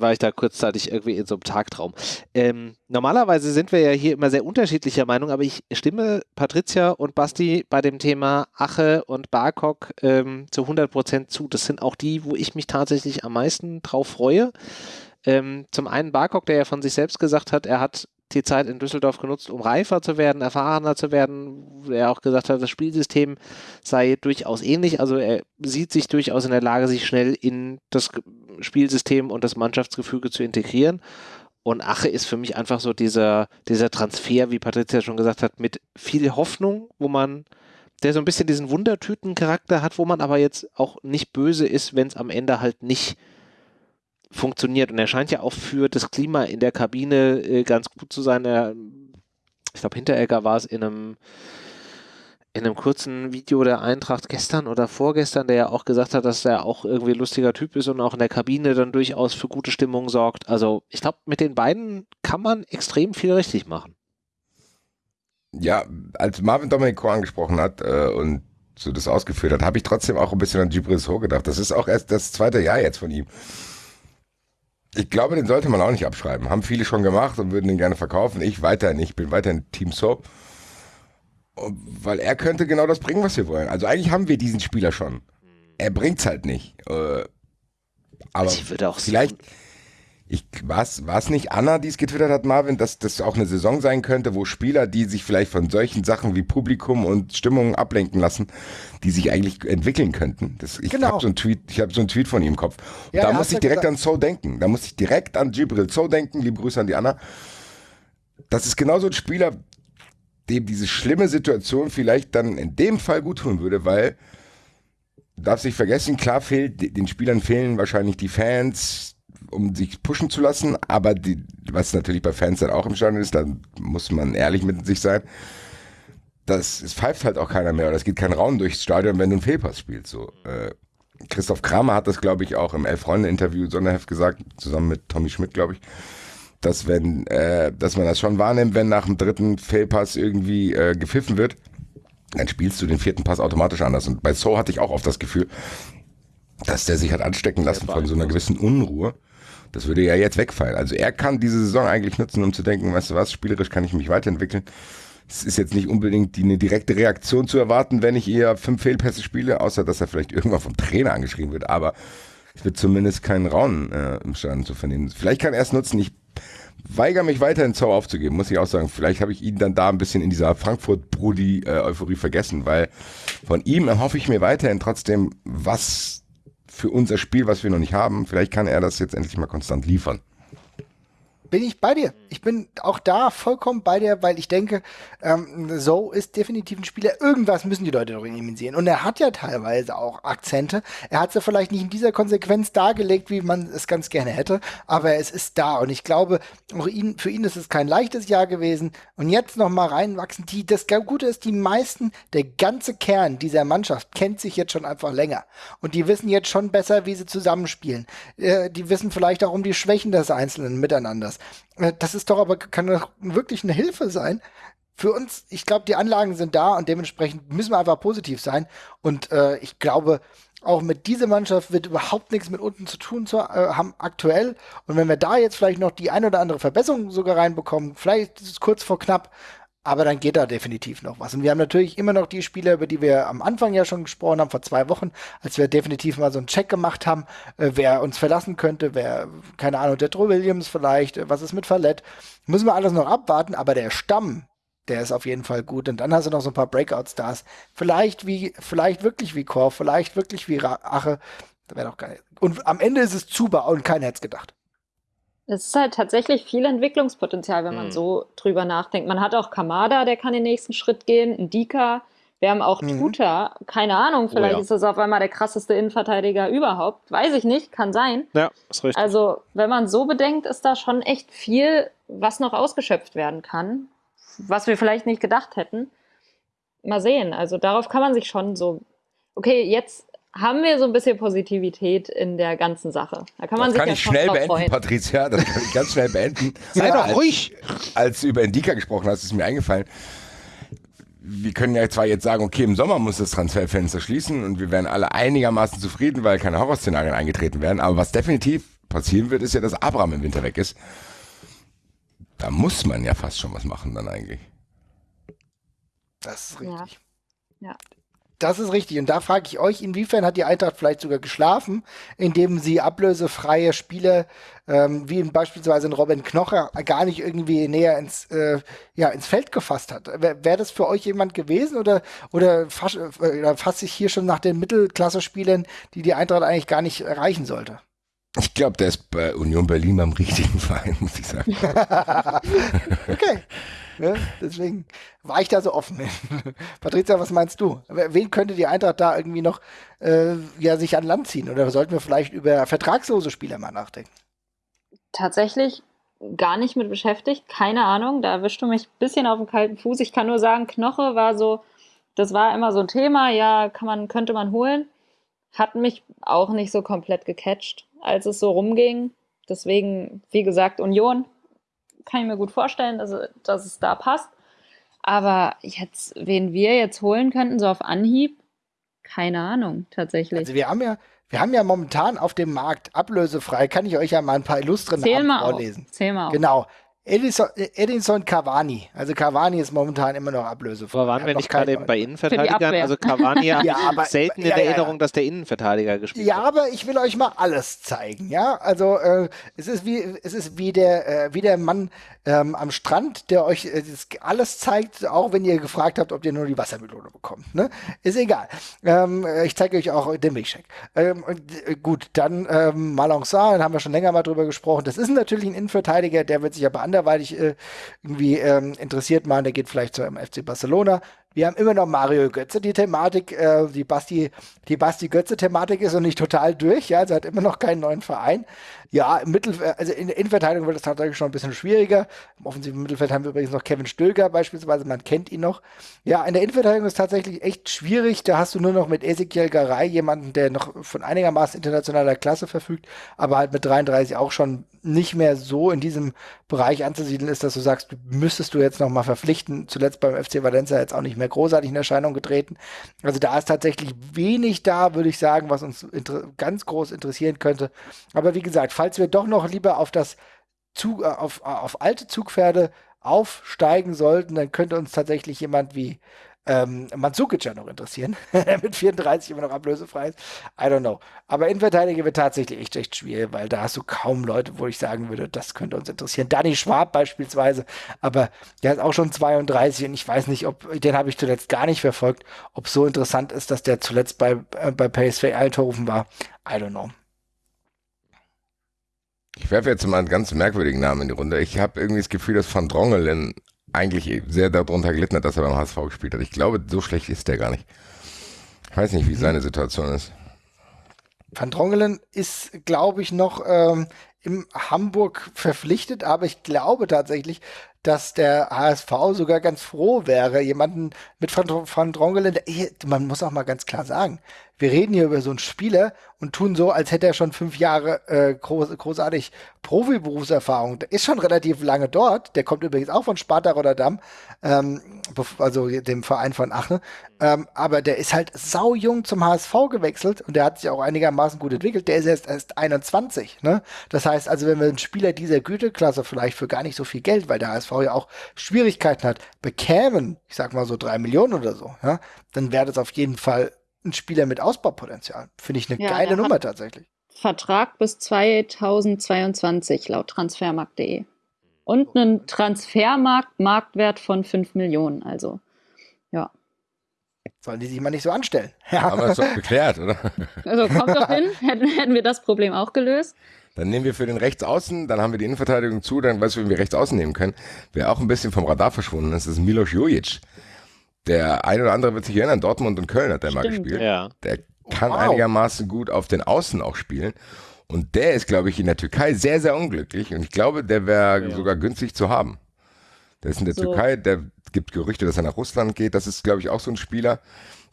war ich da kurzzeitig irgendwie in so einem Tagtraum. Ähm, normalerweise sind wir ja hier immer sehr unterschiedlicher Meinung, aber ich stimme Patricia und Basti bei dem Thema Ache und Barkok ähm, zu 100% zu. Das sind auch die, wo ich mich tatsächlich am meisten drauf freue. Ähm, zum einen Barkok, der ja von sich selbst gesagt hat, er hat die Zeit in Düsseldorf genutzt, um reifer zu werden, erfahrener zu werden. Er auch gesagt hat, das Spielsystem sei durchaus ähnlich. Also er sieht sich durchaus in der Lage, sich schnell in das Spielsystem und das Mannschaftsgefüge zu integrieren. Und Ache ist für mich einfach so dieser, dieser Transfer, wie Patricia schon gesagt hat, mit viel Hoffnung, wo man, der so ein bisschen diesen Wundertüten-Charakter hat, wo man aber jetzt auch nicht böse ist, wenn es am Ende halt nicht funktioniert. Und er scheint ja auch für das Klima in der Kabine äh, ganz gut zu sein. Er, ich glaube, Hinteregger war es in einem in einem kurzen Video der Eintracht gestern oder vorgestern, der ja auch gesagt hat, dass er auch irgendwie ein lustiger Typ ist und auch in der Kabine dann durchaus für gute Stimmung sorgt. Also ich glaube, mit den beiden kann man extrem viel richtig machen. Ja, als Marvin Dominico angesprochen hat äh, und so das ausgeführt hat, habe ich trotzdem auch ein bisschen an Gibril So gedacht. Das ist auch erst das zweite Jahr jetzt von ihm. Ich glaube, den sollte man auch nicht abschreiben. Haben viele schon gemacht und würden den gerne verkaufen. Ich weiterhin nicht. Ich bin weiterhin Team Soap. Weil er könnte genau das bringen, was wir wollen. Also eigentlich haben wir diesen Spieler schon. Er bringt's halt nicht. Äh, aber vielleicht, ich, war es nicht Anna, die es getwittert hat, Marvin, dass das auch eine Saison sein könnte, wo Spieler, die sich vielleicht von solchen Sachen wie Publikum und Stimmung ablenken lassen, die sich eigentlich entwickeln könnten. Das, ich genau. habe so einen Tweet, ich habe so einen Tweet von ihm im Kopf. Ja, da muss ich direkt gesagt. an So denken. Da muss ich direkt an Gibril So denken. Liebe Grüße an die Anna. Das ist genau so ein Spieler, dem diese schlimme Situation vielleicht dann in dem Fall gut tun würde, weil darf sich vergessen, klar fehlt, den Spielern fehlen wahrscheinlich die Fans, um sich pushen zu lassen, aber die, was natürlich bei Fans dann auch im Stadion ist, da muss man ehrlich mit sich sein, das, es pfeift halt auch keiner mehr oder es geht kein Raum durchs Stadion, wenn du einen Fehlpass spielst, so. Äh, Christoph Kramer hat das, glaube ich, auch im Elf-Freunde-Interview Sonderheft gesagt, zusammen mit Tommy Schmidt, glaube ich, dass wenn, äh, dass man das schon wahrnimmt, wenn nach dem dritten Failpass irgendwie äh, gepfiffen wird, dann spielst du den vierten Pass automatisch anders. Und bei So hatte ich auch oft das Gefühl, dass der sich hat anstecken lassen von so einer gewissen Unruhe. Das würde ja jetzt wegfallen. Also er kann diese Saison eigentlich nutzen, um zu denken, weißt du was, spielerisch kann ich mich weiterentwickeln. Es ist jetzt nicht unbedingt die, eine direkte Reaktion zu erwarten, wenn ich eher fünf Fehlpässe spiele, außer dass er vielleicht irgendwann vom Trainer angeschrieben wird. Aber es wird zumindest keinen Raum äh, im Stadion zu vernehmen. Vielleicht kann er es nutzen. Ich weigere mich weiterhin Zau aufzugeben, muss ich auch sagen. Vielleicht habe ich ihn dann da ein bisschen in dieser Frankfurt-Brudi-Euphorie äh, vergessen, weil von ihm erhoffe ich mir weiterhin trotzdem was für unser Spiel, was wir noch nicht haben. Vielleicht kann er das jetzt endlich mal konstant liefern bin ich bei dir. Ich bin auch da vollkommen bei dir, weil ich denke, ähm, so ist definitiv ein Spieler. Irgendwas müssen die Leute doch in ihm sehen. Und er hat ja teilweise auch Akzente. Er hat sie vielleicht nicht in dieser Konsequenz dargelegt, wie man es ganz gerne hätte, aber es ist da. Und ich glaube, auch ihn, für ihn ist es kein leichtes Jahr gewesen. Und jetzt noch mal reinwachsen. Die, das Gute ist, die meisten, der ganze Kern dieser Mannschaft kennt sich jetzt schon einfach länger. Und die wissen jetzt schon besser, wie sie zusammenspielen. Äh, die wissen vielleicht auch um die Schwächen des Einzelnen miteinander. Äh, das ist doch aber, kann doch wirklich eine Hilfe sein. Für uns, ich glaube, die Anlagen sind da und dementsprechend müssen wir einfach positiv sein. Und äh, ich glaube, auch mit dieser Mannschaft wird überhaupt nichts mit unten zu tun zu, äh, haben aktuell. Und wenn wir da jetzt vielleicht noch die ein oder andere Verbesserung sogar reinbekommen, vielleicht ist es kurz vor knapp, aber dann geht da definitiv noch was. Und wir haben natürlich immer noch die Spieler, über die wir am Anfang ja schon gesprochen haben, vor zwei Wochen, als wir definitiv mal so einen Check gemacht haben, äh, wer uns verlassen könnte, wer, keine Ahnung, Drew Williams vielleicht, äh, was ist mit Fallett. Müssen wir alles noch abwarten, aber der Stamm, der ist auf jeden Fall gut. Und dann hast du noch so ein paar Breakout-Stars. Vielleicht wie, vielleicht wirklich wie Korf, vielleicht wirklich wie Ache. Das wäre doch geil. Und am Ende ist es Zuba und keiner hätte es gedacht. Es ist halt tatsächlich viel Entwicklungspotenzial, wenn man mhm. so drüber nachdenkt. Man hat auch Kamada, der kann den nächsten Schritt gehen, ein Dika. Wir haben auch mhm. Tuta, keine Ahnung, vielleicht oh ja. ist das auf einmal der krasseste Innenverteidiger überhaupt. Weiß ich nicht, kann sein. Ja, ist richtig. Also, wenn man so bedenkt, ist da schon echt viel, was noch ausgeschöpft werden kann, was wir vielleicht nicht gedacht hätten. Mal sehen. Also, darauf kann man sich schon so. Okay, jetzt haben wir so ein bisschen Positivität in der ganzen Sache. Da kann man das sich kann ja ich schnell beenden, freuen. Patricia. Das kann ich ganz schnell beenden. (laughs) Sei doch ruhig. Als du über Indika gesprochen hast, ist mir eingefallen. Wir können ja zwar jetzt sagen, okay, im Sommer muss das Transferfenster schließen und wir werden alle einigermaßen zufrieden, weil keine Horrorszenarien eingetreten werden. Aber was definitiv passieren wird, ist ja, dass Abraham im Winter weg ist. Da muss man ja fast schon was machen dann eigentlich. Das ist richtig. Ja. ja. Das ist richtig. Und da frage ich euch, inwiefern hat die Eintracht vielleicht sogar geschlafen, indem sie ablösefreie Spieler, ähm, wie beispielsweise ein Robin Knocher, gar nicht irgendwie näher ins, äh, ja, ins Feld gefasst hat. Wäre wär das für euch jemand gewesen oder, oder, fass, äh, fasse ich hier schon nach den Mittelklasse-Spielern, die die Eintracht eigentlich gar nicht erreichen sollte? Ich glaube, der ist bei Union Berlin am richtigen Verein, (laughs) muss ich sagen. (laughs) okay. Ja, deswegen war ich da so offen. (laughs) Patricia, was meinst du? Wen könnte die Eintracht da irgendwie noch äh, ja, sich an Land ziehen? Oder sollten wir vielleicht über vertragslose Spieler mal nachdenken? Tatsächlich gar nicht mit beschäftigt. Keine Ahnung. Da erwischst du mich ein bisschen auf den kalten Fuß. Ich kann nur sagen, Knoche war so, das war immer so ein Thema. Ja, kann man, könnte man holen. Hat mich auch nicht so komplett gecatcht, als es so rumging. Deswegen, wie gesagt, Union kann ich mir gut vorstellen, dass, dass es da passt. Aber jetzt, wen wir jetzt holen könnten, so auf Anhieb, keine Ahnung, tatsächlich. Also wir haben ja, wir haben ja momentan auf dem Markt ablösefrei, kann ich euch ja mal ein paar illustre Zähl Namen mal vorlesen. Auf. Zähl mal auf. Genau. Edison, Edinson Cavani. Also Cavani ist momentan immer noch ablösefrei. Aber waren wir nicht gerade eben bei Innenverteidigern? Also Cavani (laughs) hat Ja, aber- selten in ja, ja, ja. Erinnerung, dass der Innenverteidiger gespielt Ja, hat. aber ich will euch mal alles zeigen, ja. Also äh, es ist wie es ist wie der äh, wie der Mann ähm, am Strand, der euch äh, das alles zeigt, auch wenn ihr gefragt habt, ob ihr nur die Wassermelone bekommt. Ne? Ist egal. Ähm, äh, ich zeige euch auch den Milchshake. Ähm, äh, gut, dann ähm, Malançon, da haben wir schon länger mal drüber gesprochen. Das ist natürlich ein Innenverteidiger, der wird sich aber anderweitig äh, irgendwie ähm, interessiert machen. Der geht vielleicht zum FC Barcelona. Wir haben immer noch Mario Götze, die Thematik, äh, die Basti, die Basti Götze-Thematik ist noch nicht total durch, ja, also hat immer noch keinen neuen Verein. Ja, im Mittel, also in der Innenverteidigung wird es tatsächlich schon ein bisschen schwieriger. Im offensiven Mittelfeld haben wir übrigens noch Kevin Stöger beispielsweise, man kennt ihn noch. Ja, in der Innenverteidigung ist tatsächlich echt schwierig. Da hast du nur noch mit Ezekiel Garay jemanden, der noch von einigermaßen internationaler Klasse verfügt, aber halt mit 33 auch schon nicht mehr so in diesem Bereich anzusiedeln ist, dass du sagst, müsstest du jetzt noch mal verpflichten. Zuletzt beim FC Valencia jetzt auch nicht mehr großartig in Erscheinung getreten. Also da ist tatsächlich wenig da, würde ich sagen, was uns ganz groß interessieren könnte. Aber wie gesagt, falls wir doch noch lieber auf das Zug, äh, auf, auf alte Zugpferde aufsteigen sollten, dann könnte uns tatsächlich jemand wie ähm, Mandzukic ja noch interessieren, (laughs) mit 34 immer noch ablösefrei ist. I don't know. Aber Innenverteidiger wird tatsächlich echt, echt schwierig, weil da hast du kaum Leute, wo ich sagen würde, das könnte uns interessieren. Danny Schwab beispielsweise, aber der ist auch schon 32 und ich weiß nicht, ob, den habe ich zuletzt gar nicht verfolgt, ob so interessant ist, dass der zuletzt bei, äh, bei PSV Eindhoven war. I don't know. Ich werfe jetzt mal einen ganz merkwürdigen Namen in die Runde. Ich habe irgendwie das Gefühl, dass Van Drongelen eigentlich sehr darunter gelitten hat, dass er beim HSV gespielt hat. Ich glaube, so schlecht ist der gar nicht. Ich weiß nicht, wie seine Situation ist. Van Drongelen ist, glaube ich, noch ähm, im Hamburg verpflichtet, aber ich glaube tatsächlich, dass der HSV sogar ganz froh wäre, jemanden mit Van, Van Drongelen, man muss auch mal ganz klar sagen, wir reden hier über so einen Spieler und tun so, als hätte er schon fünf Jahre äh, groß, großartig Profiberufserfahrung. Der ist schon relativ lange dort. Der kommt übrigens auch von Sparta Rotterdam, ähm, also dem Verein von Aachen. Ähm, aber der ist halt saujung zum HSV gewechselt und der hat sich auch einigermaßen gut entwickelt. Der ist erst, erst 21. Ne? Das heißt also, wenn wir einen Spieler dieser Güteklasse vielleicht für gar nicht so viel Geld, weil der HSV ja auch Schwierigkeiten hat, bekämen, ich sag mal so drei Millionen oder so, ja, dann wäre das auf jeden Fall ein Spieler mit Ausbaupotenzial. Finde ich eine Ja, geile Nummer tatsächlich. Vertrag bis 2022 laut transfermarkt.de. Und einen Transfermarkt-Marktwert von 5 Millionen. Also, ja. Sollen die sich mal nicht so anstellen. (laughs) Ja. Haben wir es doch geklärt, oder? (laughs) Also kommt doch hin, (laughs) hätten, hätten wir das Problem auch gelöst. Dann nehmen wir für den Rechtsaußen, dann haben wir die Innenverteidigung zu, dann weißt du, wen wir Rechtsaußen nehmen können. Wer auch ein bisschen vom Radar verschwunden ist, ist Milos Jojic. Der ein oder andere wird sich erinnern, Dortmund und Köln hat der mal gespielt. Ja. Der kann Wow. einigermaßen gut auf den Außen auch spielen. Und der ist, glaube ich, in der Türkei sehr, sehr unglücklich. Und ich glaube, der wäre Ja. sogar günstig zu haben. Der ist in der So. Türkei, der gibt Gerüchte, dass er nach Russland geht. Das ist, glaube ich, auch so ein Spieler.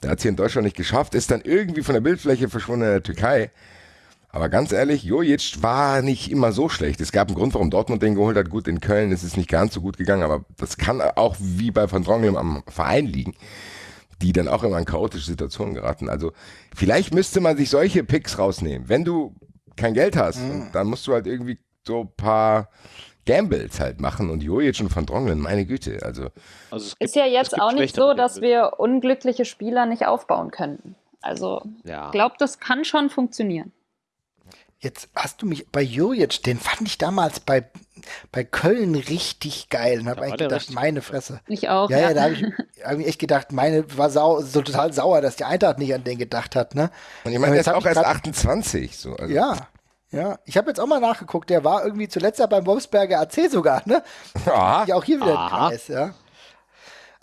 Der hat es hier in Deutschland nicht geschafft, ist dann irgendwie von der Bildfläche verschwunden in der Türkei. Aber ganz ehrlich, Jojic war nicht immer so schlecht. Es gab einen Grund, warum Dortmund den geholt hat. Gut, in Köln ist es nicht ganz so gut gegangen, aber das kann auch wie bei Van Drongelen am Verein liegen, die dann auch immer in chaotische Situationen geraten. Also vielleicht müsste man sich solche Picks rausnehmen. Wenn du kein Geld hast, und dann musst du halt irgendwie so ein paar Gambles halt machen und Jojic und Van Drongelen, meine Güte, also Also es Ist gibt- ja jetzt gibt auch nicht so, dass wir unglückliche Spieler nicht aufbauen könnten. Also, Ja. ich glaube, das kann schon funktionieren. Jetzt hast du mich bei Jojic, den fand ich damals bei, bei Köln richtig geil und habe eigentlich gedacht, meine Fresse. Ich auch. Ja, ja, da habe ich, hab ich echt gedacht, meine war sau, so total sauer, dass die Eintracht nicht an den gedacht hat, ne? und ich meine, der jetzt ist auch erst grad- 28. So, also Ja, Ja, ich habe jetzt auch mal nachgeguckt, der war irgendwie zuletzt ja beim Wolfsberger AC sogar, ne? (laughs) Ja, Ja, auch hier wieder Aha. ein Kreis, ja.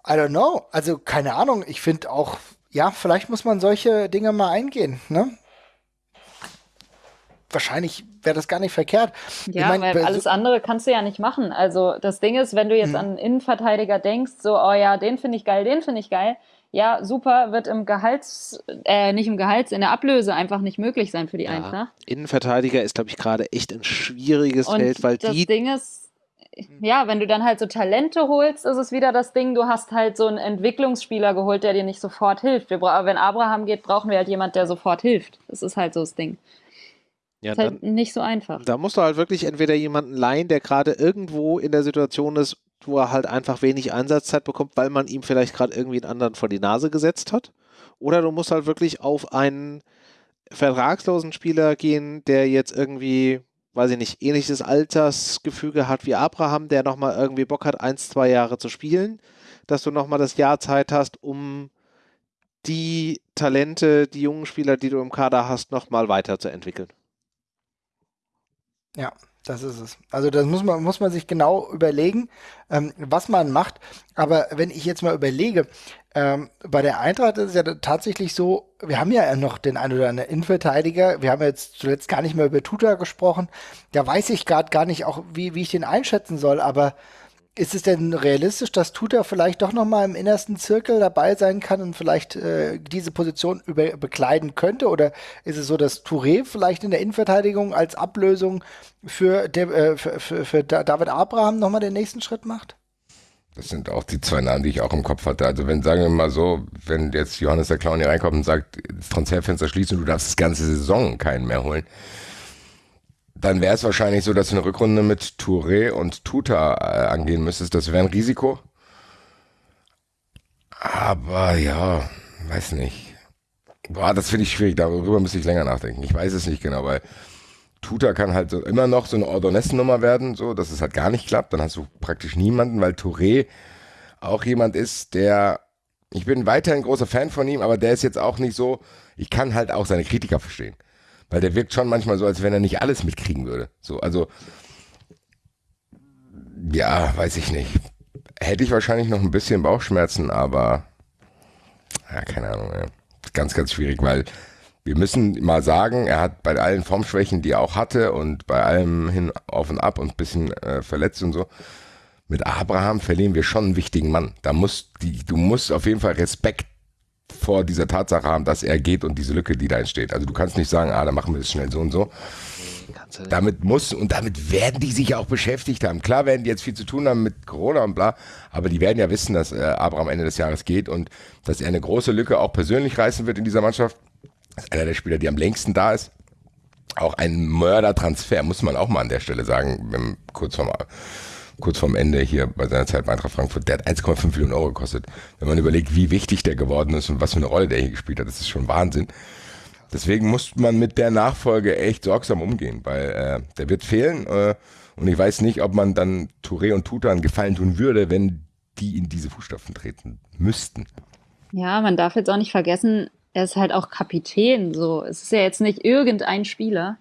I don't know. Also, keine Ahnung. Ich finde auch, ja, vielleicht muss man solche Dinge mal eingehen, ne? Wahrscheinlich wäre das gar nicht verkehrt. Ja, ich mein, weil bei so- alles andere kannst du ja nicht machen. Also das Ding ist, wenn du Mhm. jetzt an einen Innenverteidiger denkst, so, oh ja, den finde ich geil, den finde ich geil. Ja, super, wird im Gehalts, äh, nicht im Gehalts, in der Ablöse einfach nicht möglich sein für die Ja. Eintracht. Innenverteidiger ist, glaube ich, gerade echt ein schwieriges Und Feld, weil das die Ding ist, ja, wenn du dann halt so Talente holst, ist es wieder das Ding, du hast halt so einen Entwicklungsspieler geholt, der dir nicht sofort hilft. Wir wenn Abraham geht, brauchen wir halt jemand, der sofort hilft. Das ist halt so das Ding. Ja, ist dann, halt nicht so einfach. Da musst du halt wirklich entweder jemanden leihen, der gerade irgendwo in der Situation ist, wo er halt einfach wenig Einsatzzeit bekommt, weil man ihm vielleicht gerade irgendwie einen anderen vor die Nase gesetzt hat. Oder du musst halt wirklich auf einen vertragslosen Spieler gehen, der jetzt irgendwie, weiß ich nicht, ähnliches Altersgefüge hat wie Abraham, der nochmal irgendwie Bock hat, eins, zwei Jahre zu spielen, dass du nochmal das Jahr Zeit hast, um die Talente, die jungen Spieler, die du im Kader hast, nochmal weiterzuentwickeln. Ja, das ist es. Also das muss man, muss man sich genau überlegen, ähm, was man macht. Aber wenn ich jetzt mal überlege, ähm, bei der Eintracht ist es ja tatsächlich so, wir haben ja noch den einen oder anderen Innenverteidiger. Wir haben jetzt zuletzt gar nicht mehr über Tuta gesprochen. Da weiß ich gerade gar nicht auch, wie, wie ich den einschätzen soll. Aber ist es denn realistisch, dass Tuta vielleicht doch noch mal im innersten Zirkel dabei sein kann und vielleicht äh, diese Position über, bekleiden könnte? Oder ist es so, dass Touré vielleicht in der Innenverteidigung als Ablösung für, der, äh, für, für, für Da- David Abraham noch mal den nächsten Schritt macht? Das sind auch die zwei Namen, die ich auch im Kopf hatte. Also wenn, sagen wir mal so, wenn jetzt Johannes der Clown hier reinkommt und sagt, das Transferfenster schließen und du darfst das ganze Saison keinen mehr holen, dann wäre es wahrscheinlich so, dass du eine Rückrunde mit Touré und Tuta äh, angehen müsstest. Das wäre ein Risiko. Aber ja, weiß nicht. Boah, das finde ich schwierig. Darüber müsste ich länger nachdenken. Ich weiß es nicht genau, weil Tuta kann halt so immer noch so eine Ordonez-Nummer werden, so, dass es halt gar nicht klappt. Dann hast du praktisch niemanden, weil Touré auch jemand ist, der, ich bin weiterhin großer Fan von ihm, aber der ist jetzt auch nicht so, ich kann halt auch seine Kritiker verstehen. Weil der wirkt schon manchmal so, als wenn er nicht alles mitkriegen würde. So, also, ja, weiß ich nicht. Hätte ich wahrscheinlich noch ein bisschen Bauchschmerzen, aber, ja, keine Ahnung, ja. Ganz, ganz schwierig, weil wir müssen mal sagen, er hat bei allen Formschwächen, die er auch hatte und bei allem hin auf und ab und ein bisschen äh, verletzt und so, mit Abraham verlieren wir schon einen wichtigen Mann. Da muss die, du musst auf jeden Fall Respekt vor dieser Tatsache haben, dass er geht und diese Lücke, die da entsteht. Also du kannst nicht sagen, ah, dann machen wir das schnell so und so. Damit muss und damit werden die sich auch beschäftigt haben. Klar werden die jetzt viel zu tun haben mit Corona und bla, aber die werden ja wissen, dass äh, Abraham Ende des Jahres geht und dass er eine große Lücke auch persönlich reißen wird in dieser Mannschaft. Das ist einer der Spieler, die am längsten da ist. Auch ein Mördertransfer, muss man auch mal an der Stelle sagen, kurz vorm, kurz vorm Ende hier bei seiner Zeit bei Eintracht Frankfurt, der hat 1,5 Millionen Euro gekostet. Wenn man überlegt, wie wichtig der geworden ist und was für eine Rolle der hier gespielt hat, das ist schon Wahnsinn. Deswegen muss man mit der Nachfolge echt sorgsam umgehen, weil äh, der wird fehlen äh, und ich weiß nicht, ob man dann Touré und Tuta einen Gefallen tun würde, wenn die in diese Fußstapfen treten müssten. Ja, man darf jetzt auch nicht vergessen, er ist halt auch Kapitän. So, es ist ja jetzt nicht irgendein Spieler.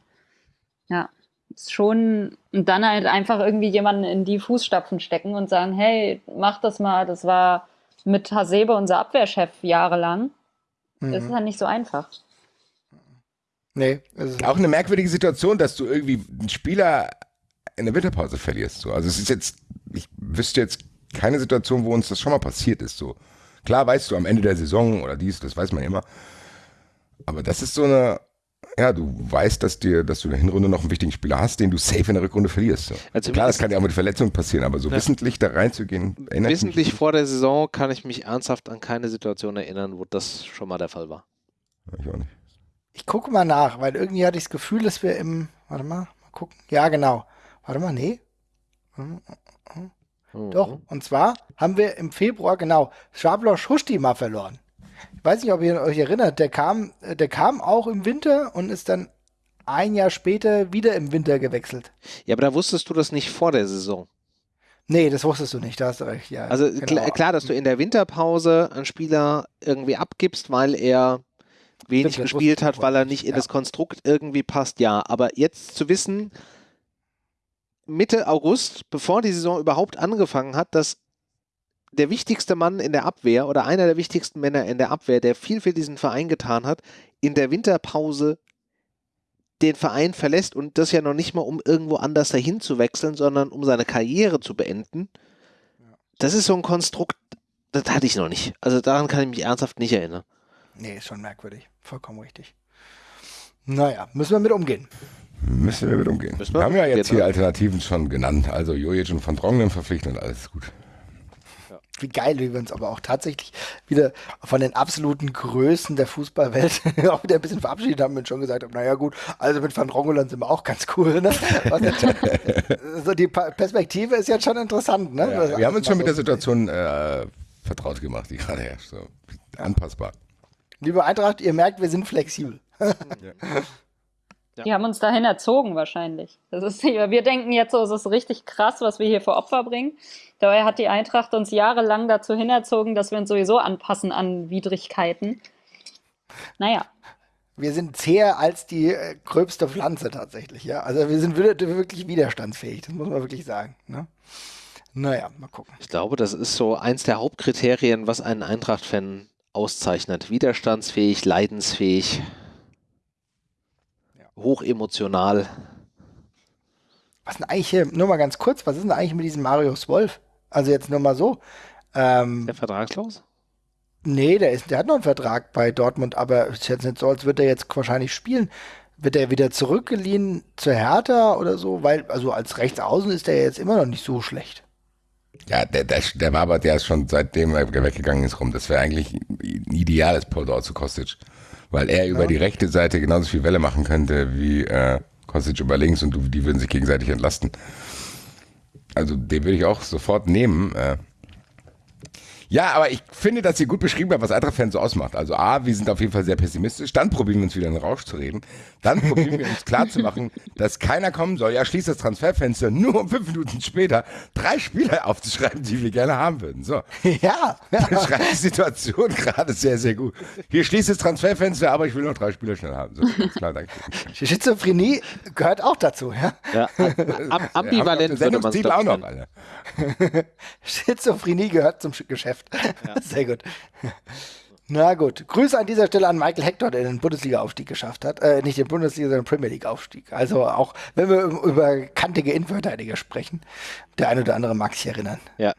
Ja, ist schon und dann halt einfach irgendwie jemanden in die Fußstapfen stecken und sagen, hey, mach das mal. Das war mit Hasebe unser Abwehrchef jahrelang. Das ist Mhm. halt nicht so einfach. Nee, Auch eine merkwürdige Situation, dass du irgendwie einen Spieler in der Winterpause verlierst. So. Also es ist jetzt, ich wüsste jetzt keine Situation, wo uns das schon mal passiert ist. So. Klar weißt du am Ende der Saison oder dies, das weiß man immer. Aber das ist so eine, ja, du weißt, dass dir, dass du in der Hinrunde noch einen wichtigen Spieler hast, den du safe in der Rückrunde verlierst. So. Also Klar, das kann ja auch mit Verletzungen passieren, aber so Ja. wissentlich da reinzugehen, erinnert mich Wissentlich vor der Saison kann ich mich ernsthaft an keine Situation erinnern, wo das schon mal der Fall war. Ich auch nicht. Ich gucke mal nach, weil irgendwie hatte ich das Gefühl, dass wir im. Warte mal, mal gucken. Ja, genau. Warte mal, nee. Hm, Mhm. Doch. Und zwar haben wir im Februar, genau, Schabler Schusti mal verloren. Ich weiß nicht, ob ihr euch erinnert, der kam, der kam auch im Winter und ist dann ein Jahr später wieder im Winter gewechselt. Ja, aber da wusstest du das nicht vor der Saison. Nee, das wusstest du nicht, da hast du recht, ja. Also genau. klar, klar, dass du in der Winterpause einen Spieler irgendwie abgibst, weil er wenig Stimmt, gespielt hat, weil er nicht in nicht, das Konstrukt irgendwie passt, ja. Aber jetzt zu wissen, Mitte August, bevor die Saison überhaupt angefangen hat, dass der wichtigste Mann in der Abwehr oder einer der wichtigsten Männer in der Abwehr, der viel für diesen Verein getan hat, in der Winterpause den Verein verlässt und das ja noch nicht mal, um irgendwo anders dahin zu wechseln, sondern um seine Karriere zu beenden. Das ist so ein Konstrukt, das hatte ich noch nicht. Also daran kann ich mich ernsthaft nicht erinnern. Nee, ist schon merkwürdig. Vollkommen richtig. Naja, müssen wir mit umgehen. Müssen wir mit umgehen. Wir wir haben ja jetzt umgehen, hier Alternativen schon genannt. Also Jojic und Van Dronglen verpflichtet und alles gut. Wie geil, wie wir uns aber auch tatsächlich wieder von den absoluten Größen der Fußballwelt (laughs) auch wieder ein bisschen verabschiedet haben und schon gesagt haben, naja gut, also mit Van Rongeland sind wir auch ganz cool. Ne? also (laughs) die Perspektive ist jetzt schon interessant. Ne? Ja, wir haben uns schon mit der Situation äh, vertraut gemacht, die gerade herrscht. So. Anpassbar. Liebe Eintracht, ihr merkt, wir sind flexibel. (laughs) Ja. Die haben uns dahin erzogen wahrscheinlich. Das ist, wir denken jetzt so, es ist richtig krass, was wir hier für Opfer bringen. Dabei hat die Eintracht uns jahrelang dazu hinerzogen, dass wir uns sowieso anpassen an Widrigkeiten. Naja. Wir sind zäher als die äh, gröbste Pflanze tatsächlich, ja. Also wir sind wirklich widerstandsfähig, das muss man wirklich sagen. Ne? Naja, mal gucken. Ich glaube, das ist so eins der Hauptkriterien, was einen Eintracht-Fan auszeichnet. Widerstandsfähig, leidensfähig hochemotional. Was denn eigentlich hier, nur mal ganz kurz, was ist denn eigentlich mit diesem Marius Wolf? Also jetzt nur mal so. Ähm, der vertragslos? Nee, der, ist, der hat noch einen Vertrag bei Dortmund, aber es ist jetzt nicht so, als würde er jetzt wahrscheinlich spielen. Wird er wieder zurückgeliehen zur Hertha oder so? Weil, also als Rechtsaußen ist er jetzt immer noch nicht so schlecht. Ja, der, der, der war aber, der ist schon seitdem er weggegangen ist rum. Das wäre eigentlich ein ideales Pendant zu Kostic weil er über ja. die rechte Seite genauso viel Welle machen könnte wie äh, Kostic über links und die würden sich gegenseitig entlasten. Also den würde ich auch sofort nehmen. Äh, ja, aber ich finde, dass ihr gut beschrieben habt, was Eintracht-Fans so ausmacht. Also A, wir sind auf jeden Fall sehr pessimistisch. Dann probieren wir uns wieder in den Rausch zu reden. Dann (laughs) probieren wir uns klarzumachen, dass keiner kommen soll. Ja, schließt das Transferfenster nur um fünf Minuten später drei Spieler aufzuschreiben, die wir gerne haben würden. So. Ja. (laughs) Das schreibt die Situation gerade sehr, sehr gut. Hier schließt das Transferfenster, aber ich will noch drei Spieler schnell haben. So, klar, danke. (laughs) Schizophrenie gehört auch dazu, ja? Ja, am, ambivalent würde man auch noch, Alter. Schizophrenie gehört zum Geschäft. Ja. (laughs) Sehr gut. Na gut. Grüße an dieser Stelle an Michael Hector, der den Bundesliga-Aufstieg geschafft hat. Äh, nicht den Bundesliga, sondern den Premier League-Aufstieg. Also auch, wenn wir über kantige Innenverteidiger sprechen, der eine oder andere mag sich erinnern. Ja,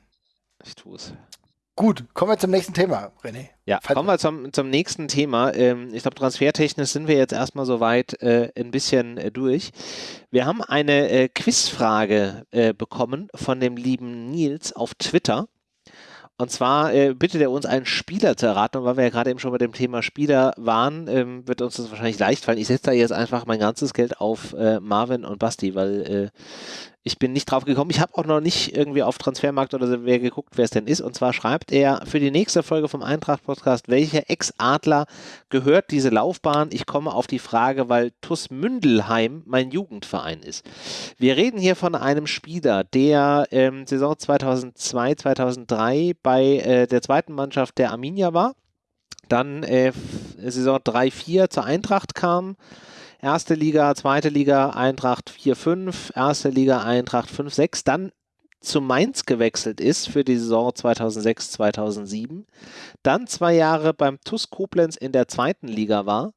ich tue es. Gut, kommen wir zum nächsten Thema, René. Ja, Fall kommen wir zum, zum nächsten Thema. Ähm, ich glaube, transfertechnisch sind wir jetzt erstmal soweit äh, ein bisschen äh, durch. Wir haben eine äh, Quizfrage äh, bekommen von dem lieben Nils auf Twitter. Und zwar äh, bittet er uns, einen Spieler zu erraten. Und weil wir ja gerade eben schon bei dem Thema Spieler waren, ähm, wird uns das wahrscheinlich leicht fallen. Ich setze da jetzt einfach mein ganzes Geld auf äh, Marvin und Basti, weil äh, ich bin nicht drauf gekommen. Ich habe auch noch nicht irgendwie auf Transfermarkt oder so wer geguckt, wer es denn ist. Und zwar schreibt er für die nächste Folge vom Eintracht-Podcast, welcher Ex-Adler gehört diese Laufbahn? Ich komme auf die Frage, weil TUS Mündelheim mein Jugendverein ist. Wir reden hier von einem Spieler, der ähm, Saison 2002, 2003 bei äh, der zweiten Mannschaft der Arminia war. Dann äh, Saison 3-4 zur Eintracht kam Erste Liga, zweite Liga Eintracht 4-5, erste Liga Eintracht 5-6, dann zu Mainz gewechselt ist für die Saison 2006, 2007, dann zwei Jahre beim TUS Koblenz in der zweiten Liga war,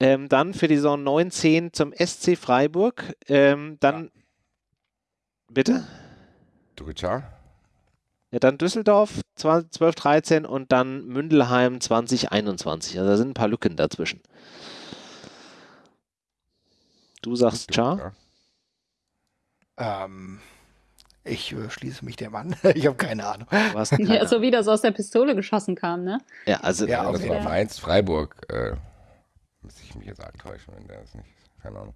ähm, dann für die Saison 19 zum SC Freiburg, ähm, dann ja. bitte? Dritter. Ja, dann Düsseldorf 12, 13 und dann Mündelheim 2021. Also da sind ein paar Lücken dazwischen. Du sagst Char? Ähm, ich äh, schließe mich dem an. (laughs) ich habe keine Ahnung. (laughs) Ja, so wie das aus der Pistole geschossen kam, ne? Ja, also ja, das war Mainz, Freiburg. Äh, müsste ich mich jetzt arg täuschen, wenn der ist nicht. Keine Ahnung.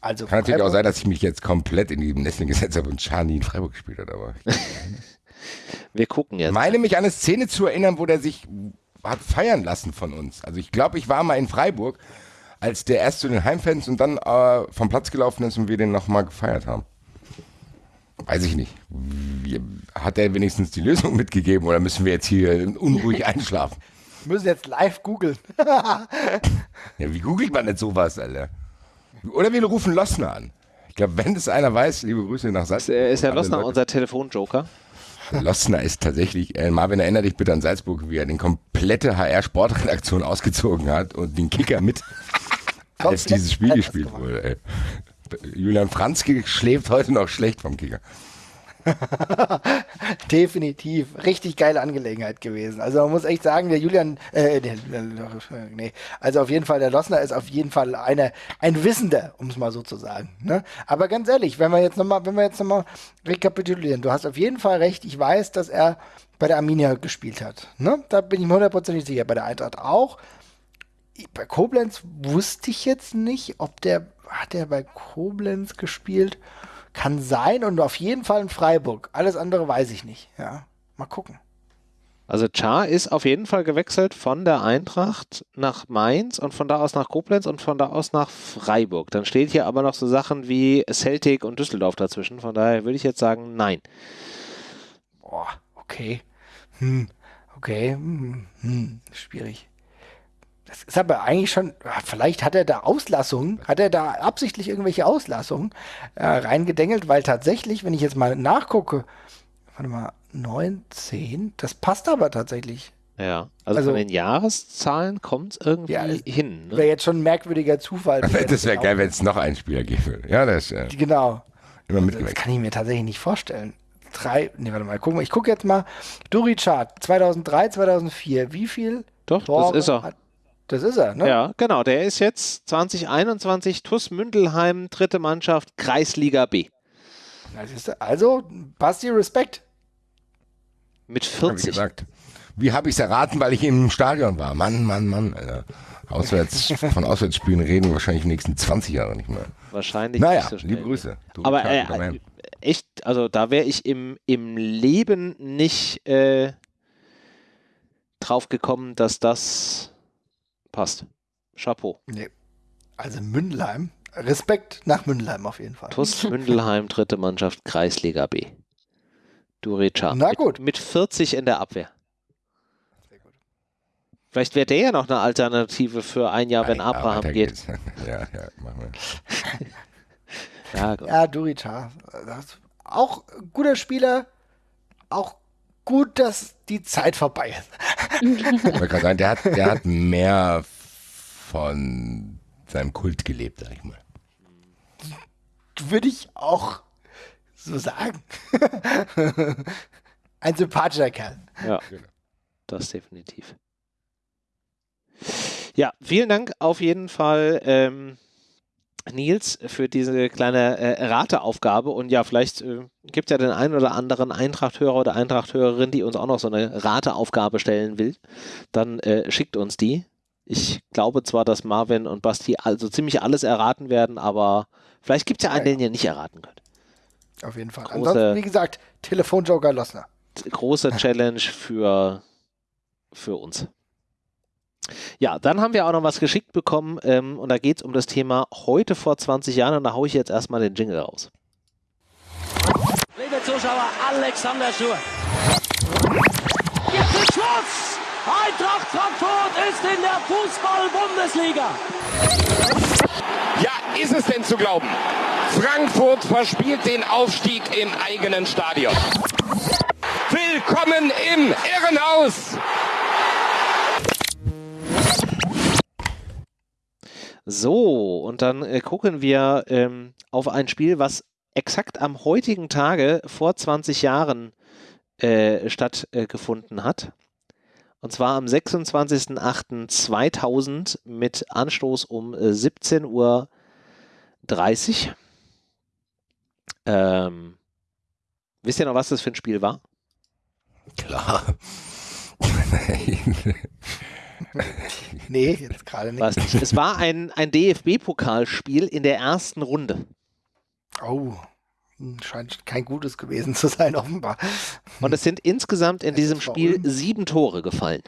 Also Kann natürlich auch sein, dass ich mich jetzt komplett in die Nestling gesetzt habe und Chani in Freiburg gespielt hat, aber. (laughs) Wir gucken jetzt. Ich meine mich an eine Szene zu erinnern, wo der sich hat feiern lassen von uns. Also ich glaube, ich war mal in Freiburg als der erst zu den Heimfans und dann äh, vom Platz gelaufen ist und wir den nochmal gefeiert haben. Weiß ich nicht. Hat er wenigstens die Lösung (laughs) mitgegeben oder müssen wir jetzt hier unruhig (laughs) einschlafen? Wir müssen jetzt live googeln. (laughs) ja, wie googelt man denn sowas, Alter? Oder wir rufen Lossner an. Ich glaube, wenn es einer weiß, liebe Grüße nach Salzburg. Ist, ist Herr Lossner unser Telefonjoker? Lossner ist tatsächlich, äh, Marvin, erinnere dich bitte an Salzburg, wie er den komplette HR-Sportredaktion ausgezogen hat und den Kicker mit, als dieses Spiel gespielt wurde. Ey. Julian Franzke schläft heute noch schlecht vom Kicker. (laughs) Definitiv. Richtig geile Angelegenheit gewesen. Also man muss echt sagen, der Julian, äh, der, nee, also auf jeden Fall, der Lossner ist auf jeden Fall eine, ein Wissender, um es mal so zu sagen. Ne? Aber ganz ehrlich, wenn wir jetzt nochmal, wenn wir jetzt nochmal rekapitulieren, du hast auf jeden Fall recht, ich weiß, dass er bei der Arminia gespielt hat. Ne? Da bin ich mir hundertprozentig sicher. Bei der Eintracht auch. Bei Koblenz wusste ich jetzt nicht, ob der, hat der bei Koblenz gespielt? Kann sein und auf jeden Fall in Freiburg. Alles andere weiß ich nicht. Ja, mal gucken. Also Char ist auf jeden Fall gewechselt von der Eintracht nach Mainz und von da aus nach Koblenz und von da aus nach Freiburg. Dann steht hier aber noch so Sachen wie Celtic und Düsseldorf dazwischen. Von daher würde ich jetzt sagen, nein. Boah, okay. Hm, okay. Hm, hm, schwierig. Das ist aber eigentlich schon, vielleicht hat er da Auslassungen, hat er da absichtlich irgendwelche Auslassungen äh, reingedengelt, weil tatsächlich, wenn ich jetzt mal nachgucke, warte mal, 19, das passt aber tatsächlich. Ja, also, also von den Jahreszahlen kommt es irgendwie ja, hin. Ne? Wäre jetzt schon ein merkwürdiger Zufall. (laughs) das wäre geil, wenn es noch einen Spieler geben würde. Ja, das äh, Genau. Immer also, das kann ich mir tatsächlich nicht vorstellen. Drei, nee, warte mal, guck mal. Ich gucke jetzt mal. Duri Chart 2003, 2004. Wie viel? Doch, Tore das ist er. Hat, das ist er, ne? Ja, genau. Der ist jetzt 2021 TuS Mündelheim, dritte Mannschaft, Kreisliga B. Also, Basti, Respekt. Mit 40. Hab Wie habe ich es erraten, weil ich im Stadion war? Mann, Mann, Mann. Alter. Auswärts, (laughs) von Auswärtsspielen reden wir wahrscheinlich die nächsten 20 Jahre nicht mehr. Wahrscheinlich naja, nicht so schnell. liebe Grüße. Du Aber äh, echt, also da wäre ich im, im Leben nicht äh, drauf gekommen, dass das passt. Chapeau. Nee. Also Mündelheim. Respekt nach Mündelheim auf jeden Fall. TuS (laughs) Mündelheim, dritte Mannschaft, Kreisliga B. Durecha. Na gut. Mit, mit 40 in der Abwehr. Vielleicht wäre der ja noch eine Alternative für ein Jahr, wenn Abraham geht. (laughs) Ja, ja, machen wir. (laughs) ja, ja Durica. Auch guter Spieler, auch gut, dass die Zeit vorbei ist. ich wollte gerade sagen, der hat, der hat mehr von seinem Kult gelebt, sag ich mal. Würde ich auch so sagen. (laughs) Ein sympathischer Kerl. Ja, genau. das definitiv. Ja, vielen Dank auf jeden Fall. Ähm, Nils, für diese kleine äh, Rateaufgabe. Und ja, vielleicht äh, gibt es ja den einen oder anderen Eintrachthörer oder Eintrachthörerin, die uns auch noch so eine Rateaufgabe stellen will. Dann äh, schickt uns die. Ich glaube zwar, dass Marvin und Basti also ziemlich alles erraten werden, aber vielleicht gibt es ja einen, ja, ja. den ihr nicht erraten könnt. Auf jeden Fall. Große, Ansonsten, wie gesagt, Telefonjoker Lossner. Große Challenge für, für uns. Ja, dann haben wir auch noch was geschickt bekommen ähm, und da geht es um das Thema heute vor 20 Jahren und da haue ich jetzt erstmal den Jingle raus. Liebe Zuschauer, Alexander Schur. Jetzt ist Schluss! Eintracht Frankfurt ist in der Fußball-Bundesliga. Ja, ist es denn zu glauben? Frankfurt verspielt den Aufstieg im eigenen Stadion. Willkommen im Irrenhaus! So, und dann äh, gucken wir ähm, auf ein Spiel, was exakt am heutigen Tage vor 20 Jahren äh, stattgefunden äh, hat. Und zwar am 26.08.2000 mit Anstoß um 17.30 Uhr. Ähm, wisst ihr noch, was das für ein Spiel war? Klar. (laughs) (laughs) nee, jetzt gerade nicht. nicht. Es war ein, ein DFB-Pokalspiel in der ersten Runde. Oh, scheint kein gutes gewesen zu sein, offenbar. Und es sind insgesamt in diesem Spiel sieben Tore gefallen.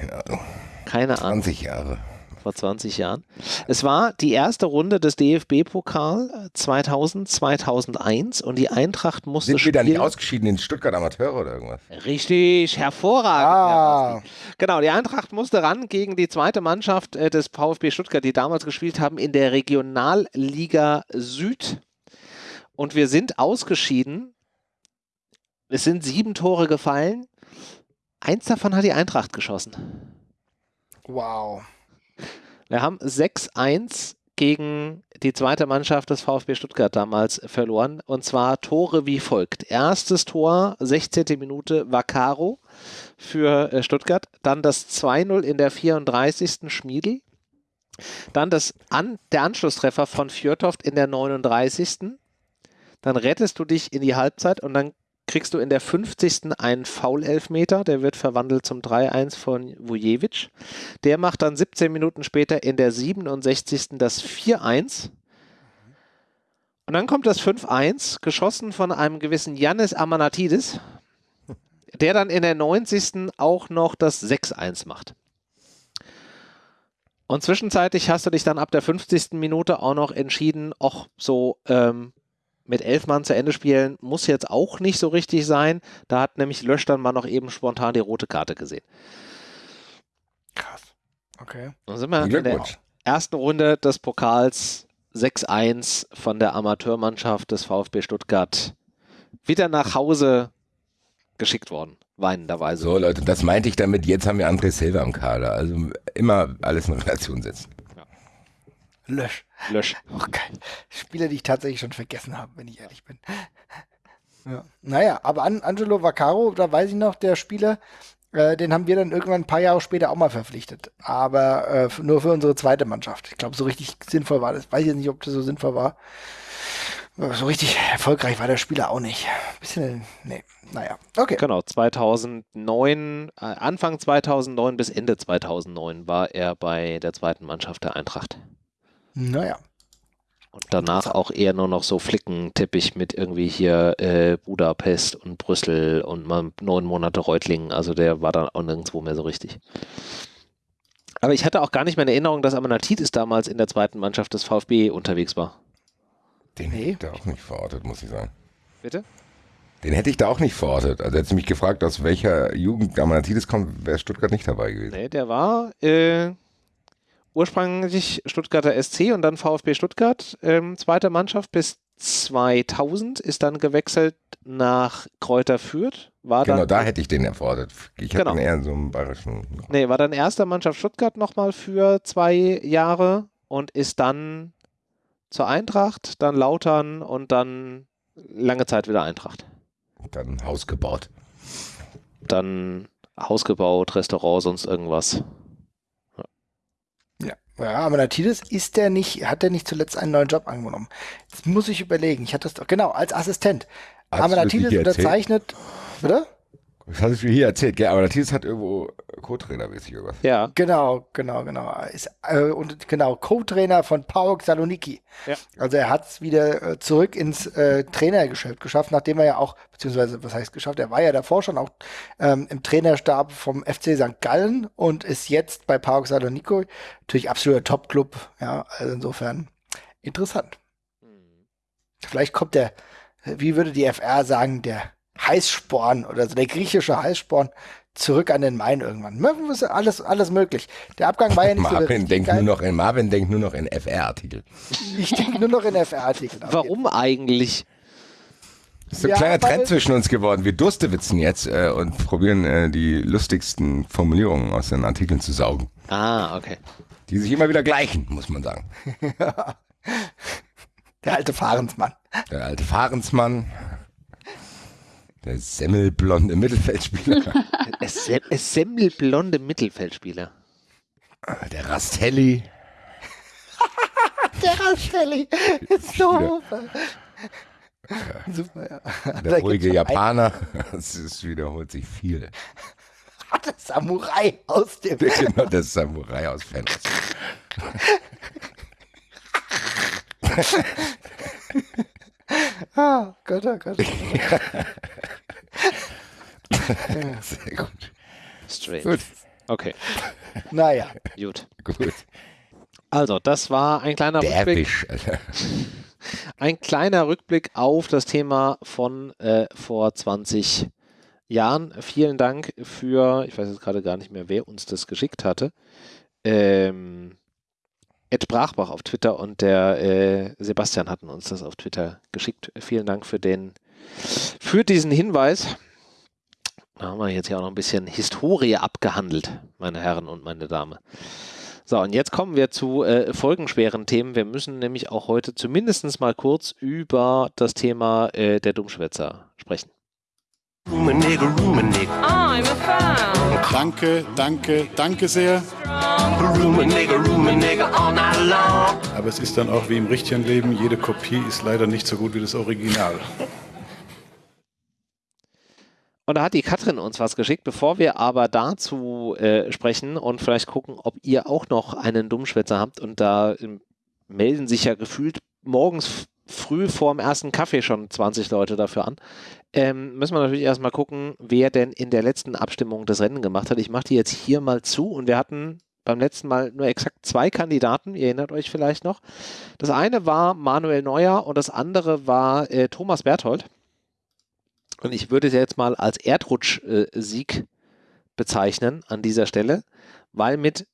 Keine Ahnung. Keine Ahnung. 20 Jahre. Vor 20 Jahren. Es war die erste Runde des DFB-Pokal 2000, 2001 und die Eintracht musste Sind wir dann nicht spielen- ausgeschieden in Stuttgart Amateure oder irgendwas? Richtig, hervorragend. Ah. Genau, die Eintracht musste ran gegen die zweite Mannschaft äh, des VfB Stuttgart, die damals gespielt haben in der Regionalliga Süd. Und wir sind ausgeschieden. Es sind sieben Tore gefallen. Eins davon hat die Eintracht geschossen. Wow. Wir haben 6-1 gegen die zweite Mannschaft des VfB Stuttgart damals verloren. Und zwar Tore wie folgt. Erstes Tor, 16. Minute, Vaccaro für äh, Stuttgart. Dann das 2-0 in der 34. Schmiedel. Dann das An der Anschlusstreffer von Fjörtoft in der 39. Dann rettest du dich in die Halbzeit und dann kriegst du in der 50. einen Foul-Elfmeter. Der wird verwandelt zum 3-1 von Vujevic. Der macht dann 17 Minuten später in der 67. das 4-1. Und dann kommt das 5-1, geschossen von einem gewissen Yannis Amanatidis, der dann in der 90. auch noch das 6-1 macht. Und zwischenzeitlich hast du dich dann ab der 50. Minute auch noch entschieden, auch so ähm, mit elf Mann zu Ende spielen, muss jetzt auch nicht so richtig sein. Da hat nämlich Lösch dann mal noch eben spontan die rote Karte gesehen. Krass. Okay. Dann sind wir in der ersten Runde des Pokals 6-1 von der Amateurmannschaft des VfB Stuttgart wieder nach Hause geschickt worden, weinenderweise. So, Leute, das meinte ich damit. Jetzt haben wir André Silva am Kader. Also immer alles in Relation setzen. Lösch. Lösch. Oh, geil. Spieler, die ich tatsächlich schon vergessen habe, wenn ich ehrlich bin. Ja. Naja, aber An Angelo Vaccaro, da weiß ich noch, der Spieler, äh, den haben wir dann irgendwann ein paar Jahre später auch mal verpflichtet. Aber äh, nur für unsere zweite Mannschaft. Ich glaube, so richtig sinnvoll war das. Weiß ich jetzt nicht, ob das so sinnvoll war. Aber So richtig erfolgreich war der Spieler auch nicht. Bisschen, nee, naja. Okay. Genau, 2009, äh, Anfang 2009 bis Ende 2009 war er bei der zweiten Mannschaft der Eintracht. Naja. Und danach auch eher nur noch so Flickenteppich mit irgendwie hier äh, Budapest und Brüssel und mal neun Monate Reutlingen. Also der war dann auch nirgendwo mehr so richtig. Aber ich hatte auch gar nicht mehr in Erinnerung, dass Amanatidis damals in der zweiten Mannschaft des VfB unterwegs war. Den Nee. hätte ich da auch nicht verortet, muss ich sagen. Bitte? Den hätte ich da auch nicht verortet. Also hätte mich gefragt, aus welcher Jugend Amanatidis kommt, wäre Stuttgart nicht dabei gewesen. Nee, der war äh, ursprünglich Stuttgarter SC und dann VfB Stuttgart, ähm, zweite Mannschaft bis 2000, ist dann gewechselt nach Kräuter Fürth. War Genau, dann, da hätte ich den erfordert. Ich Genau. ihn eher in so einem bayerischen. Nee, war dann erster Mannschaft Stuttgart nochmal für zwei Jahre und ist dann zur Eintracht, dann Lautern und dann lange Zeit wieder Eintracht. Dann Haus gebaut. Dann Haus gebaut, Restaurant, sonst irgendwas. Ja, aber Natidis ist der nicht, hat der nicht zuletzt einen neuen Job angenommen? Jetzt muss ich überlegen. Ich hatte das doch, genau, als Assistent. Hast Amanatidis das unterzeichnet, oder? Das hast du mir hier erzählt, gell? Aber Matthias hat irgendwo Co-Trainer mäßig irgendwas. Ja, Genau, genau, genau. Ist, äh, und genau, Co-Trainer von PAOK Saloniki. Ja. Also er hat es wieder äh, zurück ins äh, Trainergeschäft geschafft, nachdem er ja auch, beziehungsweise, was heißt geschafft, er war ja davor schon auch ähm, im Trainerstab vom FC St. Gallen und ist jetzt bei PAOK Saloniki natürlich absoluter Top-Club. Ja, also insofern interessant. Vielleicht kommt der, wie würde die FR sagen, der Heißsporn oder so, der griechische Heißsporn zurück an den Main irgendwann. Mögen wir es- Alles, alles möglich. Der Abgang war ja nicht so der Marvin richtig denkt, geil. nur noch in, Marvin denkt nur noch in FR-Artikel. Ich denke nur noch in FR-Artikeln. warum eigentlich? Das ist so ein Ja, kleiner Trend zwischen uns geworden. Wir durstewitzen jetzt äh, und probieren äh, die lustigsten Formulierungen aus den Artikeln zu saugen. Ah, okay. Die sich immer wieder gleichen, muss man sagen. (laughs) Der alte Fahrensmann. Der alte Fahrensmann, der semmelblonde Mittelfeldspieler, (laughs) Es, sem semmelblonde Mittelfeldspieler. der Rastelli, (laughs) Der Rastelli. So super. Ja. Der ruhige Japaner. (laughs) Es wiederholt sich viel. Der Samurai aus dem. Genau, der Samurai aus Fans. (laughs) Ah, Gott, oh Gott. (laughs) Sehr gut. Strange. Gut, Okay, Naja. gut. gut. Also, das war ein kleiner Der Rückblick. Ein kleiner Rückblick auf das Thema von äh, vor 20 Jahren. Vielen Dank für, ich weiß jetzt gerade gar nicht mehr, wer uns das geschickt hatte. Ähm, Ed Brachbach auf Twitter und der äh, Sebastian hatten uns das auf Twitter geschickt. Vielen Dank für den, für diesen Hinweis. Da haben wir jetzt ja auch noch ein bisschen Historie abgehandelt, meine Herren und meine Damen. So, und jetzt kommen wir zu äh, folgenschweren Themen. Wir müssen nämlich auch heute zumindest mal kurz über das Thema äh, der Dummschwätzer sprechen. Danke, danke, danke sehr. room a nigga, room a nigga all night long. Aber es ist dann auch wie im richtigen Leben, jede Kopie ist leider nicht so gut wie das Original. Und da hat die Katrin uns was geschickt. Bevor wir aber dazu äh, sprechen und vielleicht gucken, ob ihr auch noch einen Dummschwätzer habt und da ähm, melden sich ja gefühlt morgens früh vor dem ersten Kaffee schon 20 Leute dafür an. Ähm, müssen wir natürlich erstmal gucken, wer denn in der letzten Abstimmung das Rennen gemacht hat. Ich mache die jetzt hier mal zu und wir hatten beim letzten Mal nur exakt zwei Kandidaten, ihr erinnert euch vielleicht noch. Das eine war Manuel Neuer und das andere war äh, Thomas Berthold. Und ich würde es jetzt mal als Erdrutsch-Sieg bezeichnen an dieser Stelle, weil mit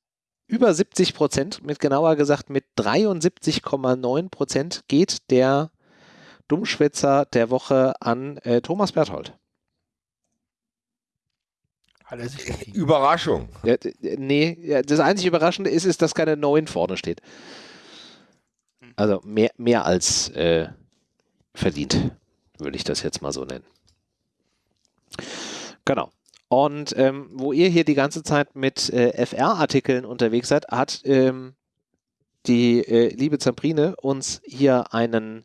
über 70 Prozent, mit genauer gesagt mit 73,9 Prozent geht der Dummschwätzer der Woche an äh, Thomas Berthold. Er verdient. Überraschung. Ja, nee, ja, das einzig Überraschende ist, ist, dass keine 9 vorne steht. Also mehr, mehr als äh, verdient, würde ich das jetzt mal so nennen. Genau. Und ähm, wo ihr hier die ganze Zeit mit äh, FR-Artikeln unterwegs seid, hat ähm, die äh, liebe Zamprine uns hier einen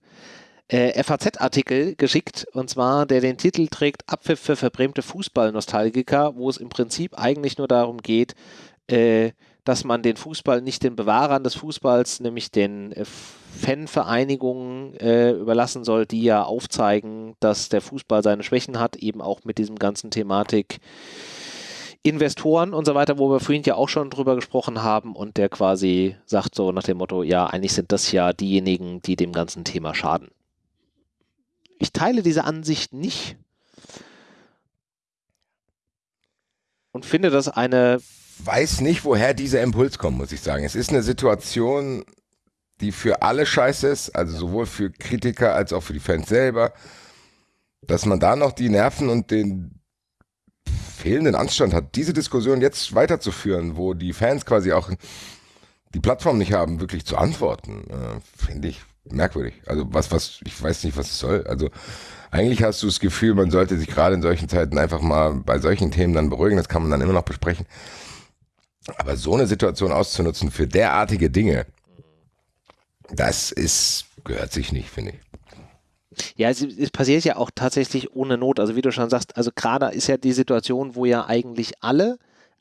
äh, FAZ-Artikel geschickt, und zwar der den Titel trägt Abpfiff für verbrämte Fußballnostalgiker, wo es im Prinzip eigentlich nur darum geht, äh, dass man den Fußball nicht den Bewahrern des Fußballs, nämlich den äh, Fanvereinigungen äh, überlassen soll, die ja aufzeigen, dass der Fußball seine Schwächen hat, eben auch mit diesem ganzen Thematik Investoren und so weiter, wo wir vorhin ja auch schon drüber gesprochen haben und der quasi sagt so nach dem Motto, ja, eigentlich sind das ja diejenigen, die dem ganzen Thema schaden. Ich teile diese Ansicht nicht und finde das eine Weiß nicht, woher dieser Impuls kommt, muss ich sagen. Es ist eine Situation, die für alle scheiße ist, also sowohl für Kritiker als auch für die Fans selber, dass man da noch die Nerven und den fehlenden Anstand hat, diese Diskussion jetzt weiterzuführen, wo die Fans quasi auch die Plattform nicht haben, wirklich zu antworten, äh, finde ich merkwürdig. Also was, was, ich weiß nicht, was es soll. Also eigentlich hast du das Gefühl, man sollte sich gerade in solchen Zeiten einfach mal bei solchen Themen dann beruhigen, das kann man dann immer noch besprechen. Aber so eine Situation auszunutzen für derartige Dinge, das ist, gehört sich nicht, finde ich. Ja, es, es passiert ja auch tatsächlich ohne Not. Also wie du schon sagst, also gerade ist ja die Situation, wo ja eigentlich alle,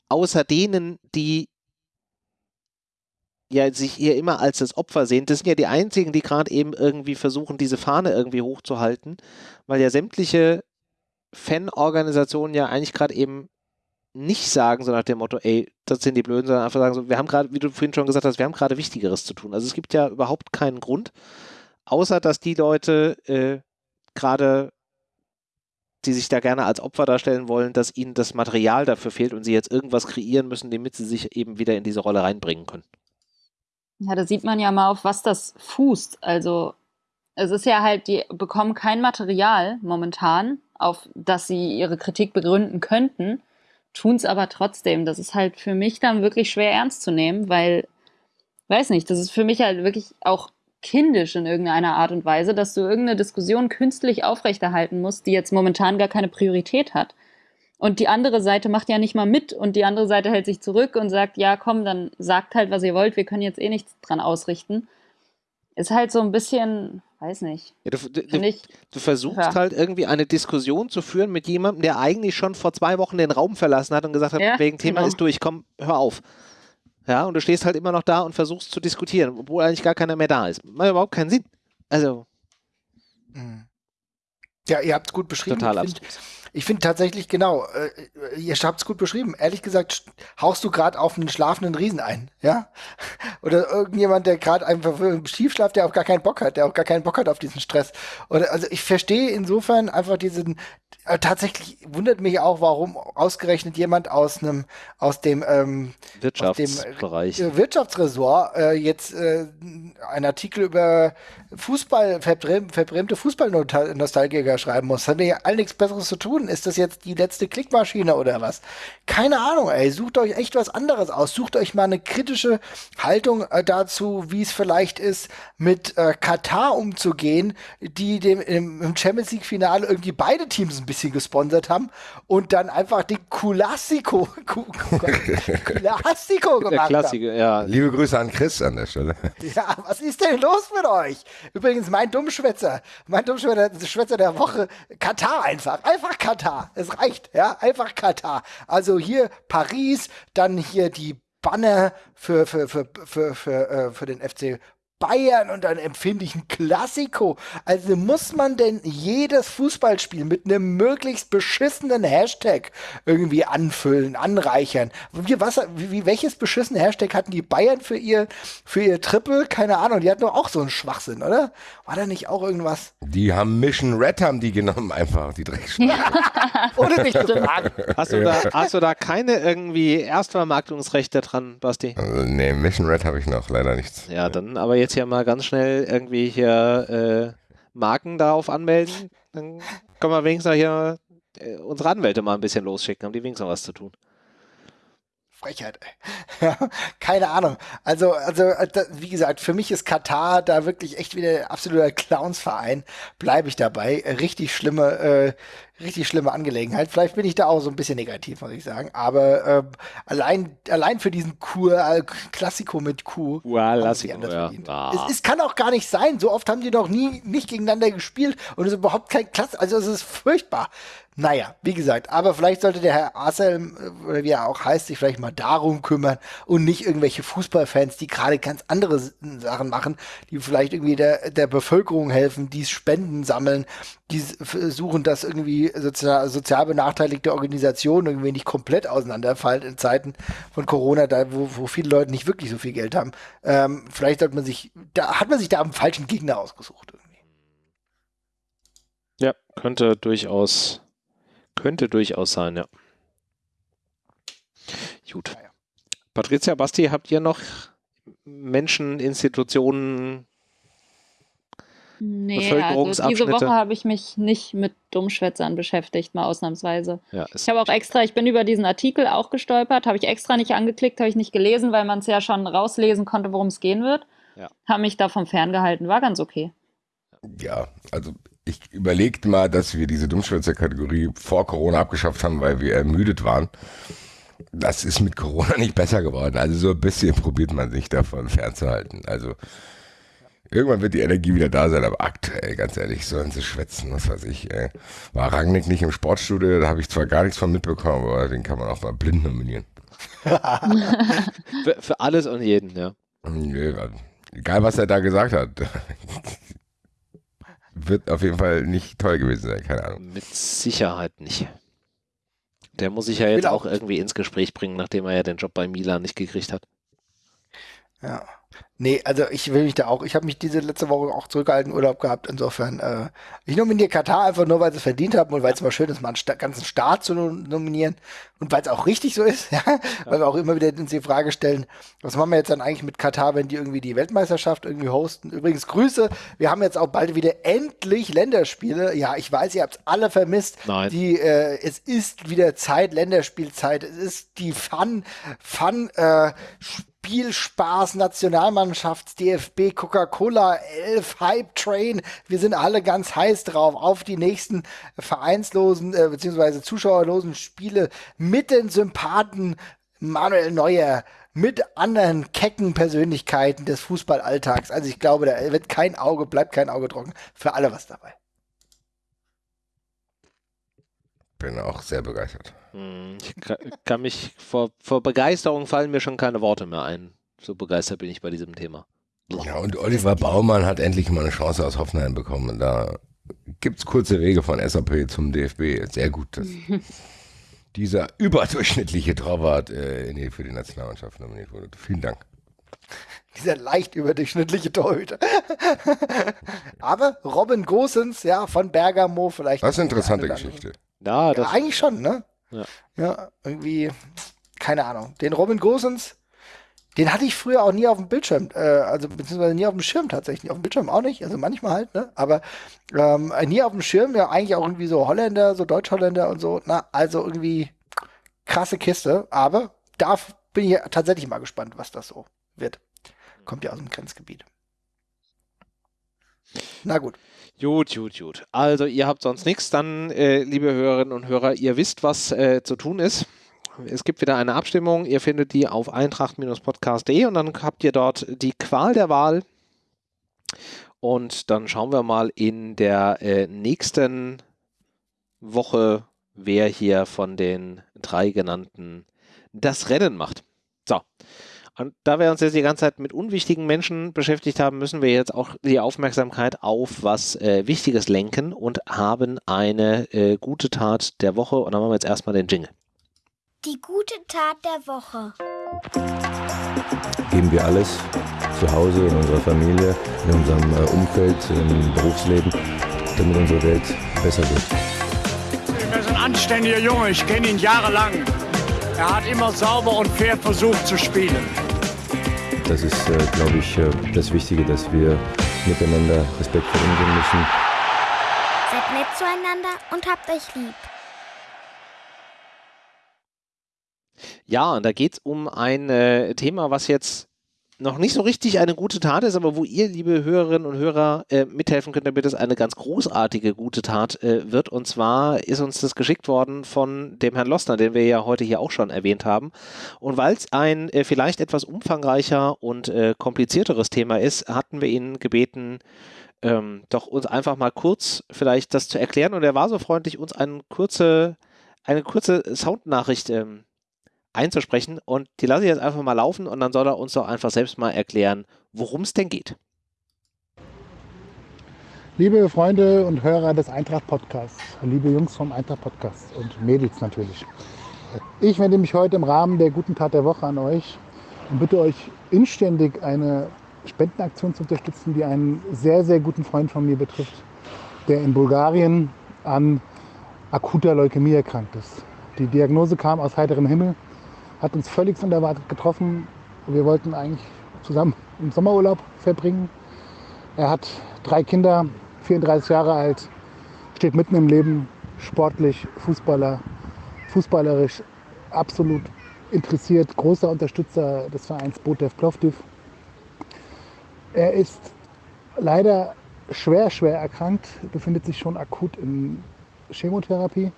außer denen, die ja sich hier immer als das Opfer sehen, das sind ja die einzigen, die gerade eben irgendwie versuchen, diese Fahne irgendwie hochzuhalten, weil ja sämtliche Fanorganisationen ja eigentlich gerade eben nicht sagen, so nach dem Motto, ey, das sind die Blöden, sondern einfach sagen so, wir haben gerade, wie du vorhin schon gesagt hast, wir haben gerade Wichtigeres zu tun. Also es gibt ja überhaupt keinen Grund, außer dass die Leute äh, gerade, die sich da gerne als Opfer darstellen wollen, dass ihnen das Material dafür fehlt und sie jetzt irgendwas kreieren müssen, damit sie sich eben wieder in diese Rolle reinbringen können. Ja, da sieht man ja mal, auf was das fußt. Also es ist ja halt, die bekommen kein Material momentan, auf das sie ihre Kritik begründen könnten, tun es aber trotzdem. Das ist halt für mich dann wirklich schwer ernst zu nehmen, weil, weiß nicht, das ist für mich halt wirklich auch kindisch in irgendeiner Art und Weise, dass du irgendeine Diskussion künstlich aufrechterhalten musst, die jetzt momentan gar keine Priorität hat. Und die andere Seite macht ja nicht mal mit und die andere Seite hält sich zurück und sagt, ja, komm, dann sagt halt, was ihr wollt, wir können jetzt eh nichts dran ausrichten. Ist halt so ein bisschen, weiß nicht. Ja, du, du, ich, du versuchst Ja. halt irgendwie eine Diskussion zu führen mit jemandem, der eigentlich schon vor zwei Wochen den Raum verlassen hat und gesagt hat, Ja, wegen Thema genau. ist durch, komm, hör auf. Ja, und du stehst halt immer noch da und versuchst zu diskutieren, obwohl eigentlich gar keiner mehr da ist. Macht überhaupt keinen Sinn. Also, Mhm. Ja, ihr habt es gut beschrieben. Total find, Ich finde tatsächlich genau, äh, ihr habt es gut beschrieben. Ehrlich gesagt, haust du gerade auf einen schlafenden Riesen ein, ja? (laughs) Oder irgendjemand, der gerade einfach schief schlaft, der auch gar keinen Bock hat, der auch gar keinen Bock hat auf diesen Stress. Oder also ich verstehe insofern einfach diesen, äh, tatsächlich wundert mich auch, warum ausgerechnet jemand aus einem, aus dem ähm, Wirtschaftsbereich, aus dem, äh, Wirtschaftsressort äh, jetzt äh, einen Artikel über Fußball, verbrämte Fußballnostalgiker schreiben muss. Hat ja all nichts Besseres zu tun. Ist das jetzt die letzte Klickmaschine oder was? Keine Ahnung, ey. Sucht euch echt was anderes aus. Sucht euch mal eine kritische Haltung äh, dazu, wie es vielleicht ist, mit äh, Katar umzugehen, die dem im Champions League Finale irgendwie beide Teams ein bisschen gesponsert haben und dann einfach den Kulassiko Kulassiko (laughs) gemacht Klassiker, haben. Ja. Liebe Grüße an Chris an der Stelle. Ja, was ist denn los mit euch? Übrigens, mein Dummschwätzer, mein Dummschwätzer der Woche, Katar einfach. Einfach Katar. Es reicht, ja, einfach Katar. Also hier Paris, dann hier die Banner für, für, für, für, für, äh, für den FC Bayern und dann empfinde ich ein Klassiko. Also muss man denn jedes Fußballspiel mit einem möglichst beschissenen Hashtag irgendwie anfüllen, anreichern? Wie, was, wie, welches beschissene Hashtag hatten die Bayern für ihr, für ihr Triple? Keine Ahnung, die hatten doch auch so einen Schwachsinn, oder? War da nicht auch irgendwas? Die haben Mission Red haben die genommen (laughs) einfach, die Dreckschweine. Ohne mich zu fragen. Hast du, da, hast du da keine irgendwie Erstvermarktungsrechte dran, Basti? Also, nee, Mission Red habe ich noch leider nichts. Ja, dann aber jetzt hier mal ganz schnell irgendwie hier äh, Marken darauf anmelden. Dann können wir wenigstens hier äh, unsere Anwälte mal ein bisschen losschicken, haben die wenigstens noch was zu tun. Frechheit. (laughs) Keine Ahnung. Also, also äh, wie gesagt, für mich ist Katar da wirklich echt wieder absoluter Clownsverein. Bleibe ich dabei. Richtig schlimme, äh, richtig schlimme Angelegenheit. Vielleicht bin ich da auch so ein bisschen negativ, muss ich sagen. Aber äh, allein, allein für diesen Kur, äh, Klassiko mit Q. Klassiko, ja. Ah. Es, es, kann auch gar nicht sein. So oft haben die noch nie nicht gegeneinander gespielt und es ist überhaupt kein Klasse. Also es ist furchtbar. Naja, wie gesagt, aber vielleicht sollte der Herr Arselm, äh, oder wie er auch heißt, sich vielleicht mal darum kümmern und nicht irgendwelche Fußballfans, die gerade ganz andere Sachen machen, die vielleicht irgendwie der, der Bevölkerung helfen, die Spenden sammeln, die versuchen, dass irgendwie sozial, sozial benachteiligte Organisationen irgendwie nicht komplett auseinanderfallen in Zeiten von Corona, da wo, wo viele Leute nicht wirklich so viel Geld haben. Ähm, vielleicht sollte man sich, da hat man sich da am falschen Gegner ausgesucht. Irgendwie. Ja, könnte durchaus könnte durchaus sein, ja. Gut. Patricia, Basti, habt ihr noch Menschen, Institutionen, Nee, also diese Woche habe ich mich nicht mit Dummschwätzern beschäftigt, mal ausnahmsweise. Ja, ich habe auch extra, ich bin über diesen Artikel auch gestolpert, habe ich extra nicht angeklickt, habe ich nicht gelesen, weil man es ja schon rauslesen konnte, worum es gehen wird. Ja. Habe mich davon ferngehalten, war ganz okay. Ja, also ich überlegte mal, dass wir diese Dummschwätzer-Kategorie vor Corona abgeschafft haben, weil wir ermüdet waren. Das ist mit Corona nicht besser geworden. Also so ein bisschen probiert man sich davon fernzuhalten. Also irgendwann wird die Energie wieder da sein, aber aktuell, ganz ehrlich, sollen sie schwätzen, was weiß ich. Ey. War Rangnick nicht im Sportstudio, da habe ich zwar gar nichts von mitbekommen, aber den kann man auch mal blind nominieren. (laughs) für, für alles und jeden, ja. Egal, was er da gesagt hat wird auf jeden Fall nicht toll gewesen sein, keine Ahnung. Mit Sicherheit nicht. Der muss sich ja jetzt auch irgendwie ins Gespräch bringen, nachdem er ja den Job bei Milan nicht gekriegt hat. Ja. Nee, also ich will mich da auch, ich habe mich diese letzte Woche auch zurückgehalten, Urlaub gehabt, insofern, äh, ich nominiere Katar einfach nur, weil sie es verdient haben und weil es mal schön ist, mal einen Sta ganzen Staat zu nominieren und weil es auch richtig so ist, (laughs) ja? ja, weil wir auch immer wieder uns die Frage stellen, was machen wir jetzt dann eigentlich mit Katar, wenn die irgendwie die Weltmeisterschaft irgendwie hosten? Übrigens Grüße, wir haben jetzt auch bald wieder endlich Länderspiele, ja, ich weiß, ihr habt es alle vermisst, Nein. die, äh, es ist wieder Zeit, Länderspielzeit, es ist die Fun, Fun, äh, Spielspaß, Nationalmannschafts, DFB, Coca-Cola, Elf, Hype Train. Wir sind alle ganz heiß drauf auf die nächsten vereinslosen äh, bzw. zuschauerlosen Spiele mit den Sympathen Manuel Neuer, mit anderen kecken Persönlichkeiten des Fußballalltags. Also ich glaube, da wird kein Auge, bleibt kein Auge trocken. Für alle was dabei. Bin auch sehr begeistert. Hm, ich kann mich vor, vor Begeisterung fallen mir schon keine Worte mehr ein. So begeistert bin ich bei diesem Thema. Ja, und Oliver Baumann hat endlich mal eine Chance aus Hoffenheim bekommen. Da gibt es kurze Wege von SAP zum DFB. Sehr gut, dass (laughs) dieser überdurchschnittliche Torwart äh, für die Nationalmannschaft nominiert wurde. Vielen Dank. Dieser leicht überdurchschnittliche Torhüter. (laughs) Aber Robin Gosens, ja, von Bergamo vielleicht. Das ist eine interessante. Geschichte. Ja, Ja, das, eigentlich schon, ne? Ja. Ja, irgendwie, keine Ahnung. Den Robin Gosens, den hatte ich früher auch nie auf dem Bildschirm, äh, also beziehungsweise nie auf dem Schirm tatsächlich. Auf dem Bildschirm auch nicht, also manchmal halt, ne? Aber ähm, nie auf dem Schirm, ja, eigentlich auch irgendwie so Holländer, so Deutsch-Holländer und so. Na, also irgendwie krasse Kiste, aber da bin ich tatsächlich mal gespannt, was das so wird. Kommt ja aus dem Grenzgebiet. Na gut. Gut, gut, gut. Also ihr habt sonst nichts, dann, äh, liebe Hörerinnen und Hörer, ihr wisst, was äh, zu tun ist. Es gibt wieder eine Abstimmung. Ihr findet die auf eintracht-podcast.de und dann habt ihr dort die Qual der Wahl. Und dann schauen wir mal in der äh, nächsten Woche, wer hier von den drei genannten das Rennen macht. So. Und da wir uns jetzt die ganze Zeit mit unwichtigen Menschen beschäftigt haben, müssen wir jetzt auch die Aufmerksamkeit auf was äh, Wichtiges lenken und haben eine äh, gute Tat der Woche. Und dann machen wir jetzt erstmal den Jingle. Die gute Tat der Woche. geben wir alles zu Hause, in unserer Familie, in unserem äh, Umfeld, im Berufsleben, damit unsere Welt besser wird. Er ist ein anständiger Junge, ich kenne ihn jahrelang. Er hat immer sauber und fair versucht zu spielen. Das ist, äh, glaube ich, äh, das Wichtige, dass wir miteinander respektvoll umgehen müssen. Seid nett zueinander und habt euch lieb. Ja, und da geht es um ein äh, Thema, was jetzt noch nicht so richtig eine gute Tat ist, aber wo ihr, liebe Hörerinnen und Hörer, äh, mithelfen könnt, damit es eine ganz großartige gute Tat äh, wird. Und zwar ist uns das geschickt worden von dem Herrn Lossner, den wir ja heute hier auch schon erwähnt haben. Und weil es ein äh, vielleicht etwas umfangreicher und äh, komplizierteres Thema ist, hatten wir ihn gebeten, ähm, doch uns einfach mal kurz vielleicht das zu erklären. Und er war so freundlich, uns eine kurze, eine kurze Soundnachricht ähm, einzusprechen und die lasse ich jetzt einfach mal laufen und dann soll er uns doch einfach selbst mal erklären, worum es denn geht. Liebe Freunde und Hörer des Eintracht Podcasts, liebe Jungs vom Eintracht Podcast und Mädels natürlich. Ich wende mich heute im Rahmen der guten Tat der Woche an euch und bitte euch inständig eine Spendenaktion zu unterstützen, die einen sehr, sehr guten Freund von mir betrifft, der in Bulgarien an akuter Leukämie erkrankt ist. Die Diagnose kam aus heiterem Himmel, hat uns völlig unerwartet getroffen. Wir wollten eigentlich zusammen im Sommerurlaub verbringen. Er hat drei Kinder, 34 Jahre alt, steht mitten im Leben, sportlich, Fußballer, fußballerisch absolut interessiert, großer Unterstützer des Vereins Botev Plovdiv. Er ist leider schwer, schwer erkrankt, befindet sich schon akut in Chemotherapie.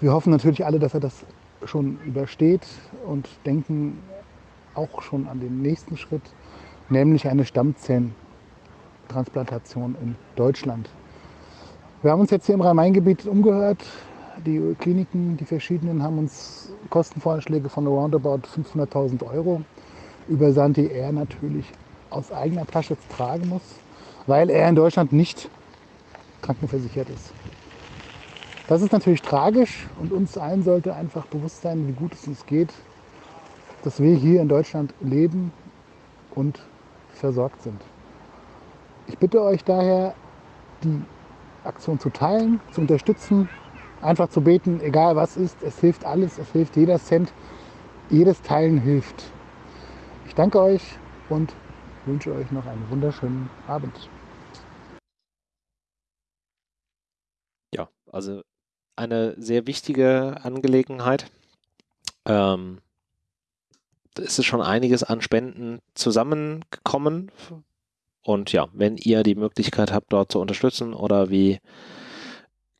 Wir hoffen natürlich alle, dass er das schon übersteht und denken auch schon an den nächsten Schritt, nämlich eine Stammzellentransplantation in Deutschland. Wir haben uns jetzt hier im Rhein-Main-Gebiet umgehört. Die Kliniken, die verschiedenen, haben uns Kostenvorschläge von roundabout 500.000 Euro übersandt, die er natürlich aus eigener Tasche tragen muss, weil er in Deutschland nicht krankenversichert ist. Das ist natürlich tragisch und uns allen sollte einfach bewusst sein, wie gut es uns geht, dass wir hier in Deutschland leben und versorgt sind. Ich bitte euch daher, die Aktion zu teilen, zu unterstützen, einfach zu beten, egal was ist, es hilft alles, es hilft jeder Cent, jedes Teilen hilft. Ich danke euch und wünsche euch noch einen wunderschönen Abend. Ja, also eine sehr wichtige Angelegenheit. Ähm, da ist es schon einiges an Spenden zusammengekommen. Und ja, wenn ihr die Möglichkeit habt, dort zu unterstützen oder wie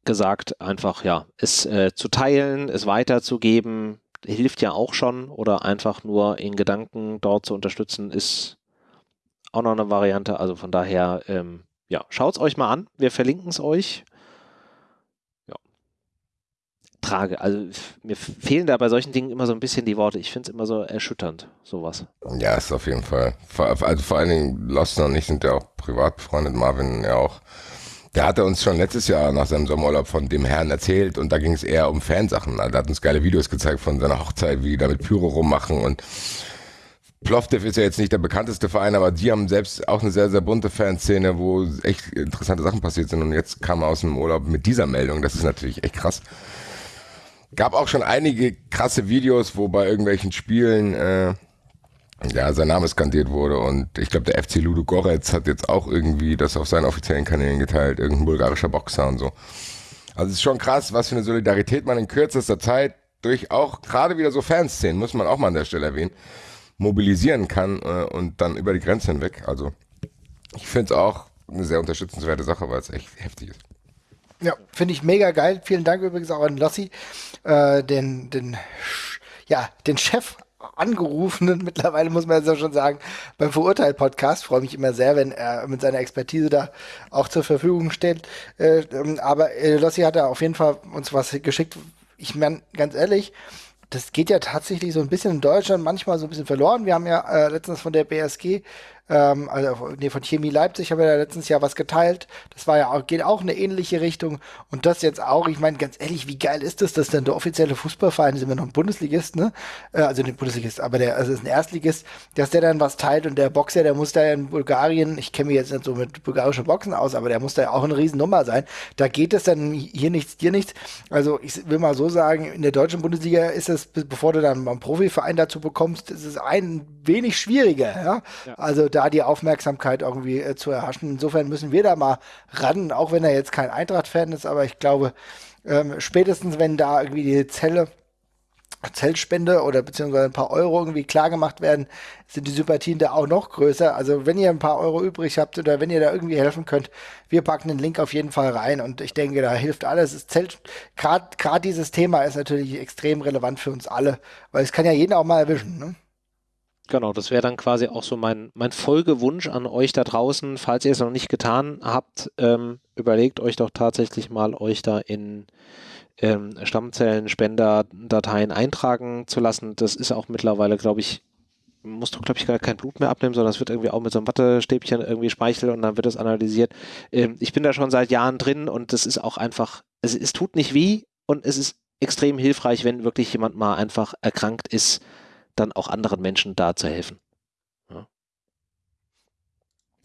gesagt, einfach ja, es äh, zu teilen, es weiterzugeben, hilft ja auch schon. Oder einfach nur in Gedanken dort zu unterstützen, ist auch noch eine Variante. Also von daher, ähm, ja, schaut es euch mal an. Wir verlinken es euch trage. Also mir fehlen da bei solchen Dingen immer so ein bisschen die Worte. Ich finde es immer so erschütternd, sowas. Ja, ist auf jeden Fall. Also vor allen Dingen Lostner und ich sind ja auch privat befreundet, Marvin ja auch. Der hatte uns schon letztes Jahr nach seinem Sommerurlaub von dem Herrn erzählt und da ging es eher um Fansachen. Also, er hat uns geile Videos gezeigt von seiner Hochzeit, wie die da mit Pyro rummachen und Plovdiv ist ja jetzt nicht der bekannteste Verein, aber die haben selbst auch eine sehr, sehr bunte Fanszene, wo echt interessante Sachen passiert sind und jetzt kam er aus dem Urlaub mit dieser Meldung. Das ist natürlich echt krass. Gab auch schon einige krasse Videos, wo bei irgendwelchen Spielen äh, ja, sein Name skandiert wurde und ich glaube, der FC Ludo Goretz hat jetzt auch irgendwie das auf seinen offiziellen Kanälen geteilt, irgendein bulgarischer Boxer und so. Also es ist schon krass, was für eine Solidarität man in kürzester Zeit durch auch gerade wieder so Fanszenen, muss man auch mal an der Stelle erwähnen, mobilisieren kann äh, und dann über die Grenze hinweg. Also ich finde es auch eine sehr unterstützenswerte Sache, weil es echt heftig ist. Ja, finde ich mega geil. Vielen Dank übrigens auch an Lossi, äh, den, den, ja, den Chef angerufenen, (laughs) mittlerweile muss man ja schon sagen, beim Verurteilt-Podcast. Freue mich immer sehr, wenn er mit seiner Expertise da auch zur Verfügung steht. Äh, ähm, aber äh, Lossi hat da auf jeden Fall uns was geschickt. Ich meine, ganz ehrlich, das geht ja tatsächlich so ein bisschen in Deutschland manchmal so ein bisschen verloren. Wir haben ja äh, letztens von der BSG ähm, also nee, von Chemie Leipzig haben wir ja letztens Jahr was geteilt. Das war ja auch, geht auch in eine ähnliche Richtung. Und das jetzt auch, ich meine, ganz ehrlich, wie geil ist das, dass dann der offizielle Fußballverein, sind wir noch ein Bundesligist, ne? Äh, also nicht Bundesligist, aber der, also ist ein Erstligist, dass der dann was teilt und der Boxer, der muss da in Bulgarien, ich kenne mich jetzt nicht so mit bulgarischen Boxen aus, aber der muss da ja auch eine Riesennummer sein. Da geht es dann hier nichts, dir nichts. Also ich will mal so sagen, in der deutschen Bundesliga ist es, bevor du dann einen Profiverein dazu bekommst, ist es ein wenig schwieriger, ja. ja. Also da die Aufmerksamkeit irgendwie äh, zu erhaschen. Insofern müssen wir da mal ran, auch wenn er jetzt kein Eintracht-Fan ist, aber ich glaube, ähm, spätestens wenn da irgendwie die Zelle Zellspende oder beziehungsweise ein paar Euro irgendwie klar gemacht werden, sind die Sympathien da auch noch größer. Also wenn ihr ein paar Euro übrig habt oder wenn ihr da irgendwie helfen könnt, wir packen den Link auf jeden Fall rein und ich denke, da hilft alles. Gerade dieses Thema ist natürlich extrem relevant für uns alle, weil es kann ja jeden auch mal erwischen. Ne? Genau, das wäre dann quasi auch so mein, mein Folgewunsch an euch da draußen. Falls ihr es noch nicht getan habt, ähm, überlegt euch doch tatsächlich mal, euch da in ähm, Stammzellen-Spender-Dateien eintragen zu lassen. Das ist auch mittlerweile, glaube ich, musst du, glaube ich, gar kein Blut mehr abnehmen, sondern es wird irgendwie auch mit so einem Wattestäbchen irgendwie Speichel und dann wird das analysiert. Ähm, ich bin da schon seit Jahren drin und das ist auch einfach, es, es tut nicht weh und es ist extrem hilfreich, wenn wirklich jemand mal einfach erkrankt ist dann auch anderen Menschen da zu helfen. Ja.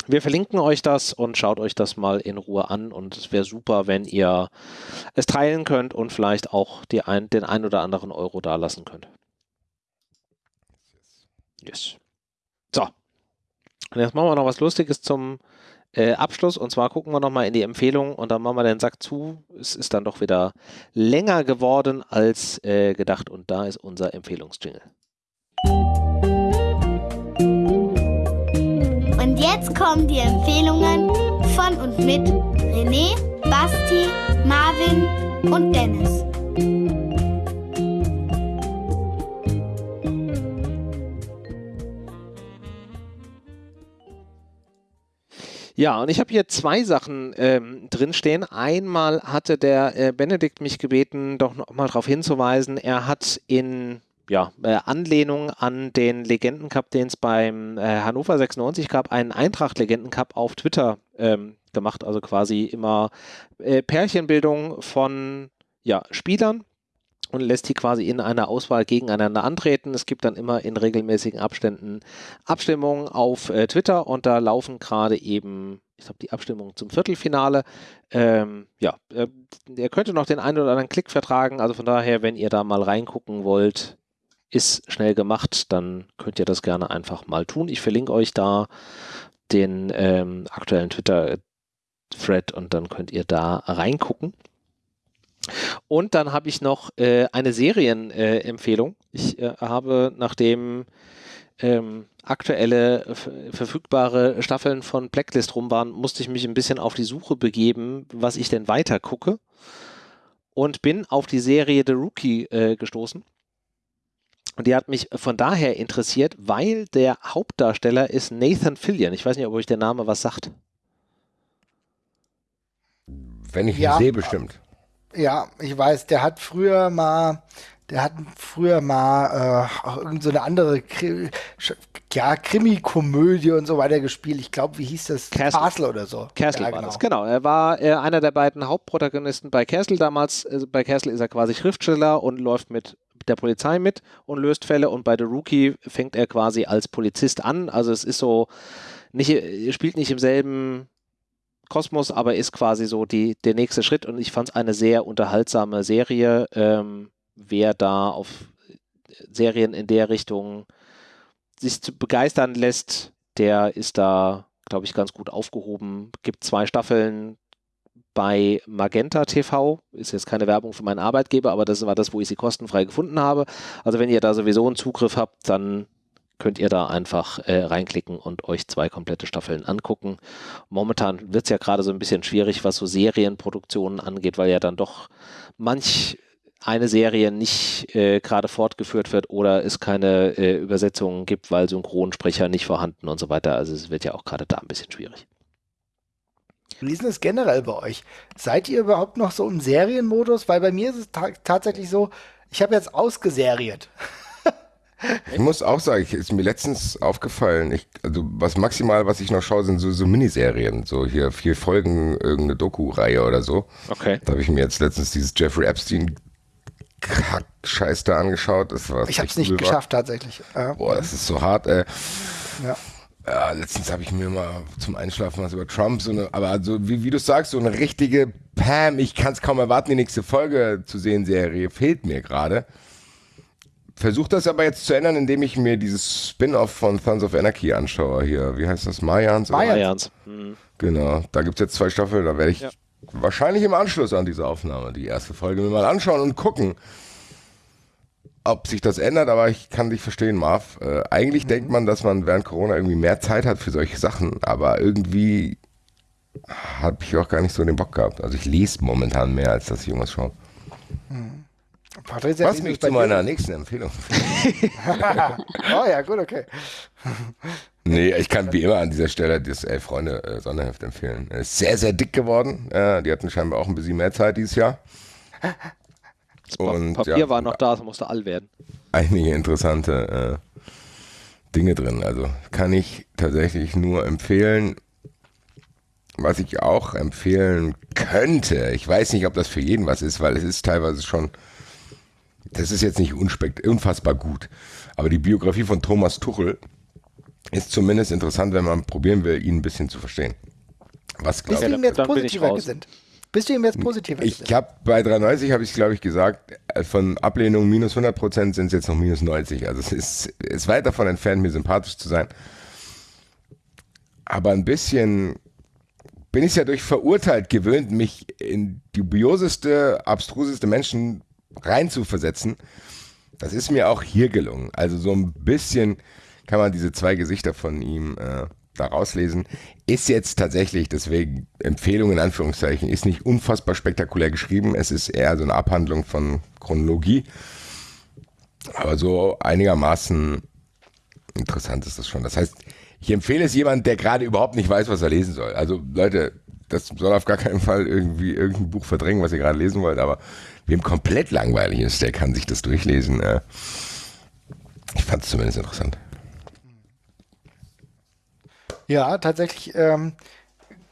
Wir verlinken euch das und schaut euch das mal in Ruhe an und es wäre super, wenn ihr es teilen könnt und vielleicht auch ein, den ein oder anderen Euro da lassen könnt. Yes. So. Und jetzt machen wir noch was Lustiges zum äh, Abschluss und zwar gucken wir nochmal in die Empfehlung und dann machen wir den Sack zu. Es ist dann doch wieder länger geworden als äh, gedacht und da ist unser Empfehlungsjingle. Und jetzt kommen die Empfehlungen von und mit René, Basti, Marvin und Dennis. Ja, und ich habe hier zwei Sachen ähm, drinstehen. Einmal hatte der äh, Benedikt mich gebeten, doch noch mal darauf hinzuweisen, er hat in ja, äh, Anlehnung an den Legendencup, den es beim äh, Hannover 96 gab, einen Eintracht-Legendencup auf Twitter ähm, gemacht. Also quasi immer äh, Pärchenbildung von ja, Spielern und lässt die quasi in einer Auswahl gegeneinander antreten. Es gibt dann immer in regelmäßigen Abständen Abstimmungen auf äh, Twitter und da laufen gerade eben, ich glaube, die Abstimmung zum Viertelfinale. Ähm, ja, äh, ihr könnte noch den einen oder anderen Klick vertragen. Also von daher, wenn ihr da mal reingucken wollt, ist schnell gemacht, dann könnt ihr das gerne einfach mal tun. Ich verlinke euch da den ähm, aktuellen Twitter-Thread und dann könnt ihr da reingucken. Und dann habe ich noch äh, eine Serienempfehlung. Äh, ich äh, habe, nachdem ähm, aktuelle verfügbare Staffeln von Blacklist rum waren, musste ich mich ein bisschen auf die Suche begeben, was ich denn weiter gucke. Und bin auf die Serie The Rookie äh, gestoßen. Und die hat mich von daher interessiert, weil der Hauptdarsteller ist Nathan Fillion. Ich weiß nicht, ob euch der Name was sagt. Wenn ich ihn ja, sehe, bestimmt. Ja, ich weiß, der hat früher mal, der hat früher mal äh, auch irgend so eine andere Kri ja, Krimi-Komödie und so weiter gespielt. Ich glaube, wie hieß das? Castle. Castle oder so. Castle ja, war genau. das, genau. Er war äh, einer der beiden Hauptprotagonisten bei Castle damals. Also bei Castle ist er quasi Schriftsteller und läuft mit der Polizei mit und löst Fälle und bei The Rookie fängt er quasi als Polizist an. Also es ist so, nicht, spielt nicht im selben Kosmos, aber ist quasi so die, der nächste Schritt und ich fand es eine sehr unterhaltsame Serie. Ähm, wer da auf Serien in der Richtung sich begeistern lässt, der ist da, glaube ich, ganz gut aufgehoben. Gibt zwei Staffeln bei Magenta TV. Ist jetzt keine Werbung für meinen Arbeitgeber, aber das war das, wo ich sie kostenfrei gefunden habe. Also wenn ihr da sowieso einen Zugriff habt, dann könnt ihr da einfach äh, reinklicken und euch zwei komplette Staffeln angucken. Momentan wird es ja gerade so ein bisschen schwierig, was so Serienproduktionen angeht, weil ja dann doch manch eine Serie nicht äh, gerade fortgeführt wird oder es keine äh, Übersetzungen gibt, weil Synchronsprecher nicht vorhanden und so weiter. Also es wird ja auch gerade da ein bisschen schwierig. Wie ist denn das generell bei euch? Seid ihr überhaupt noch so im Serienmodus? Weil bei mir ist es ta tatsächlich so, ich habe jetzt ausgeseriert. (laughs) Ich muss auch sagen, ich, ist mir letztens aufgefallen, ich, also was maximal, was ich noch schaue, sind so, so Miniserien, so hier vier Folgen, irgendeine Doku-Reihe oder so. Okay. Da habe ich mir jetzt letztens dieses Jeffrey Epstein Kack-Scheiß da angeschaut. Das war Ich habe es nicht war. geschafft tatsächlich. Ja. Boah, das ist so hart, ey. Ja. Ja, letztens habe ich mir mal zum Einschlafen was über Trump, so eine, aber also wie, wie du sagst, so eine richtige Pam, ich kann es kaum erwarten, die nächste Folge zu sehen, Serie, fehlt mir gerade. Versuche das aber jetzt zu ändern, indem ich mir dieses Spin-off von Sons of Anarchy anschaue. Hier, wie heißt das? Mayans? Mayans. Mhm. Genau, da gibt es jetzt zwei Staffeln, da werde ich Ja. wahrscheinlich im Anschluss an diese Aufnahme die erste Folge mir mal anschauen und gucken, ob sich das ändert, aber ich kann dich verstehen, Marv. Äh, eigentlich denkt man, dass man während Corona irgendwie mehr Zeit hat für solche Sachen, aber irgendwie habe ich auch gar nicht so den Bock gehabt. Also ich lese momentan mehr, als dass ich irgendwas schaue. Patricia, Was mich zu dir? meiner nächsten Empfehlung (laughs) oh ja, gut, okay. Nee, ich kann wie immer an dieser Stelle das Elf Freunde äh, Sonderheft empfehlen. Ist sehr, sehr dick geworden. Äh, die hatten scheinbar auch ein bisschen mehr Zeit dieses Jahr. Und Papier ja, war noch da, es musste all werden. einige interessante äh, Dinge drin. Also kann ich tatsächlich nur empfehlen. Was ich auch empfehlen könnte, ich weiß nicht, ob das für jeden was ist, weil es ist teilweise schon, das ist jetzt nicht unspekt, unfassbar gut. Aber die Biografie von Thomas Tuchel ist zumindest interessant, wenn man probieren will, ihn ein bisschen zu verstehen. Was glaube ihm jetzt dann bin ich positiver raus. gesinnt? Bist du ihm jetzt positiver gesinnt? ich habe bei 390 habe ich glaube ich gesagt, äh, von Ablehnung minus 100 Prozent sind es jetzt noch minus 90. Also es ist, ist weit davon entfernt, mir sympathisch zu sein. Aber ein bisschen bin ich ja durch verurteilt gewöhnt, mich in dubioseste, abstruseste Menschen reinzuversetzen. Das ist mir auch hier gelungen. Also so ein bisschen kann man diese zwei Gesichter von ihm äh, da rauslesen. Ist jetzt tatsächlich, deswegen Empfehlung in Anführungszeichen, ist nicht unfassbar spektakulär geschrieben. Es ist eher so eine Abhandlung von Chronologie. Aber so einigermaßen interessant ist das schon. Das heißt, ich empfehle es jemand, der gerade überhaupt nicht weiß, was er lesen soll. Also Leute, das soll auf gar keinen Fall irgendwie irgendein Buch verdrängen, was ihr gerade lesen wollt, aber wem komplett langweilig ist, der kann sich das durchlesen. Äh. Ich fand es zumindest interessant. Ja, tatsächlich. Ähm,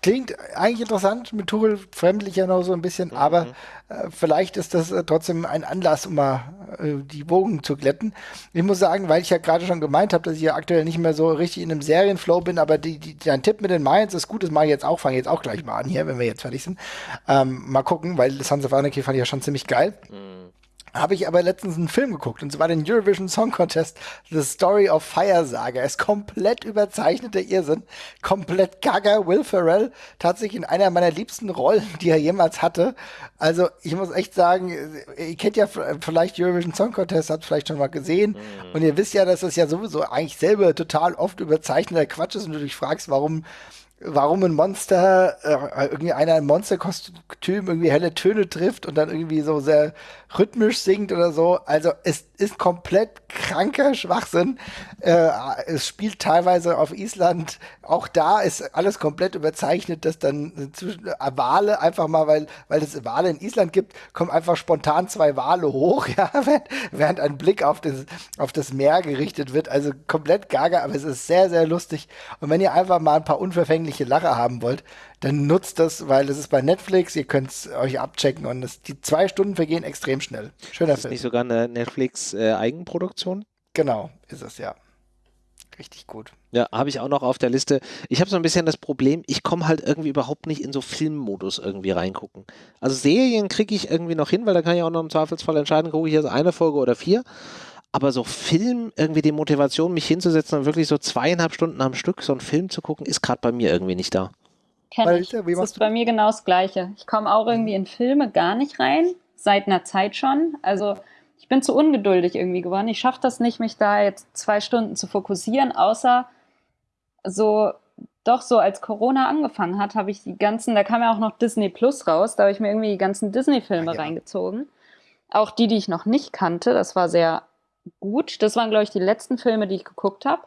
klingt eigentlich interessant, mit Tuchel fremdlich ja noch so ein bisschen, aber äh, vielleicht ist das äh, trotzdem ein Anlass, um mal äh, die Wogen zu glätten. Ich muss sagen, weil ich ja gerade schon gemeint habe, dass ich ja aktuell nicht mehr so richtig in einem Serienflow bin, aber die, die, dein Tipp mit den Mayans ist gut, das mache ich jetzt auch, fange jetzt auch gleich mal an hier, wenn wir jetzt fertig sind. Ähm, mal gucken, weil Sons of Anarchy fand ich ja schon ziemlich geil. Habe ich aber letztens einen Film geguckt, und zwar den Eurovision Song Contest, The Story of Fire Saga. Er ist komplett überzeichneter Irrsinn, komplett gaga. Will Ferrell tatsächlich in einer meiner liebsten Rollen, die er jemals hatte. Also ich muss echt sagen, ihr kennt ja vielleicht Eurovision Song Contest, habt vielleicht schon mal gesehen. Und ihr wisst ja, dass das ja sowieso eigentlich selber total oft überzeichneter Quatsch ist und du dich fragst, warum warum ein Monster, äh, irgendwie einer ein Monsterkostüm irgendwie helle Töne trifft und dann irgendwie so sehr rhythmisch singt oder so. Also es ist komplett kranker Schwachsinn. Äh, es spielt teilweise auf Island. Auch da ist alles komplett überzeichnet, dass dann zwischen äh, Wale einfach mal, weil, weil es Wale in Island gibt, kommen einfach spontan zwei Wale hoch, (laughs) ja, während, während ein Blick auf das, auf das Meer gerichtet wird. Also komplett gaga, aber es ist sehr, sehr lustig. Und wenn ihr einfach mal ein paar unverfängliche Lacher haben wollt, dann nutzt das, weil es ist bei Netflix, ihr könnt es euch abchecken und das, die zwei Stunden vergehen extrem schnell. Schöner Ist Film. nicht sogar eine Netflix-Eigenproduktion? Genau, ist es ja. Richtig gut. Ja, habe ich auch noch auf der Liste. Ich habe so ein bisschen das Problem, ich komme halt irgendwie überhaupt nicht in so Filmmodus irgendwie reingucken. Also Serien kriege ich irgendwie noch hin, weil da kann ich auch noch im Zweifelsfall entscheiden, gucke ich jetzt eine Folge oder vier. Aber so Film, irgendwie die Motivation, mich hinzusetzen und wirklich so zweieinhalb Stunden am Stück so einen Film zu gucken, ist gerade bei mir irgendwie nicht da. Kenn ich. Das ist bei mir genau das Gleiche. Ich komme auch irgendwie in Filme gar nicht rein, seit einer Zeit schon. Also ich bin zu ungeduldig irgendwie geworden. Ich schaffe das nicht, mich da jetzt zwei Stunden zu fokussieren, außer so, doch so als Corona angefangen hat, habe ich die ganzen, da kam ja auch noch Disney Plus raus, da habe ich mir irgendwie die ganzen Disney-Filme reingezogen. Auch die, die ich noch nicht kannte, das war sehr gut. Das waren, glaube ich, die letzten Filme, die ich geguckt habe.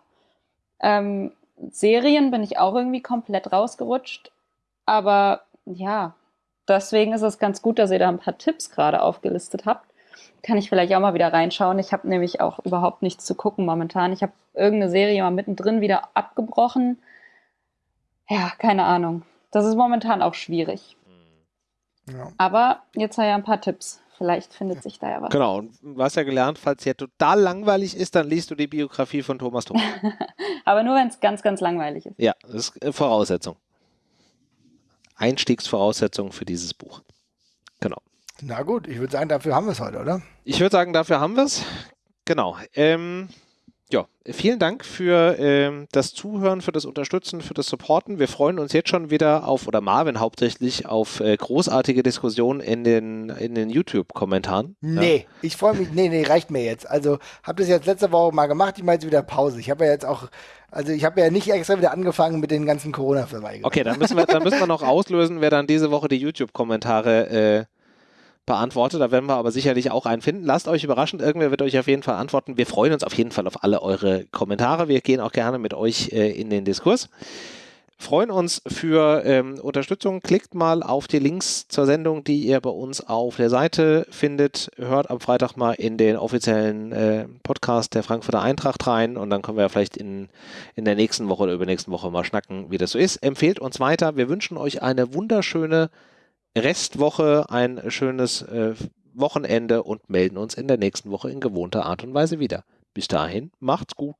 Ähm, Serien bin ich auch irgendwie komplett rausgerutscht. Aber ja, deswegen ist es ganz gut, dass ihr da ein paar Tipps gerade aufgelistet habt. Kann ich vielleicht auch mal wieder reinschauen. Ich habe nämlich auch überhaupt nichts zu gucken momentan. Ich habe irgendeine Serie mal mittendrin wieder abgebrochen. Ja, keine Ahnung. Das ist momentan auch schwierig. Ja. Aber jetzt habe ich ein paar Tipps. Vielleicht findet sich da ja was. Genau, und du hast ja gelernt, falls dir total langweilig ist, dann liest du die Biografie von Thomas Tuchel. (laughs) Aber nur, wenn es ganz, ganz langweilig ist. ja, das ist äh, Voraussetzung. Einstiegsvoraussetzung für dieses Buch. Genau. Na gut, ich würde sagen, dafür haben wir es heute, oder? Ich würde sagen, dafür haben wir es. Genau. Ähm, ja, vielen Dank für ähm, das Zuhören, für das Unterstützen, für das Supporten. Wir freuen uns jetzt schon wieder auf, oder Marvin hauptsächlich, auf äh, großartige Diskussionen in den, in den YouTube-Kommentaren. Nee, ich freue mich, nee, nee, reicht mir jetzt. Also, habe das jetzt letzte Woche mal gemacht, ich mache jetzt wieder Pause. Ich habe ja jetzt auch, also ich habe ja nicht extra wieder angefangen mit den ganzen Corona-Verweigerungen. Okay, dann müssen, wir, dann müssen wir noch auslösen, wer dann diese Woche die YouTube-Kommentare beantwortet. Da werden wir aber sicherlich auch einen finden. Lasst euch überraschen, irgendwer wird euch auf jeden Fall antworten. Wir freuen uns auf jeden Fall auf alle eure Kommentare. Wir gehen auch gerne mit euch äh, in den Diskurs. Freuen uns für ähm, Unterstützung. Klickt mal auf die Links zur Sendung, die ihr bei uns auf der Seite findet. Hört am Freitag mal in den offiziellen äh, Podcast der Frankfurter Eintracht rein und dann können wir vielleicht in, in der nächsten Woche oder übernächsten Woche mal schnacken, wie das so ist. Empfehlt uns weiter. Wir wünschen euch eine wunderschöne Restwoche, ein schönes äh, Wochenende und melden uns in der nächsten Woche in gewohnter Art und Weise wieder. Bis dahin, macht's gut.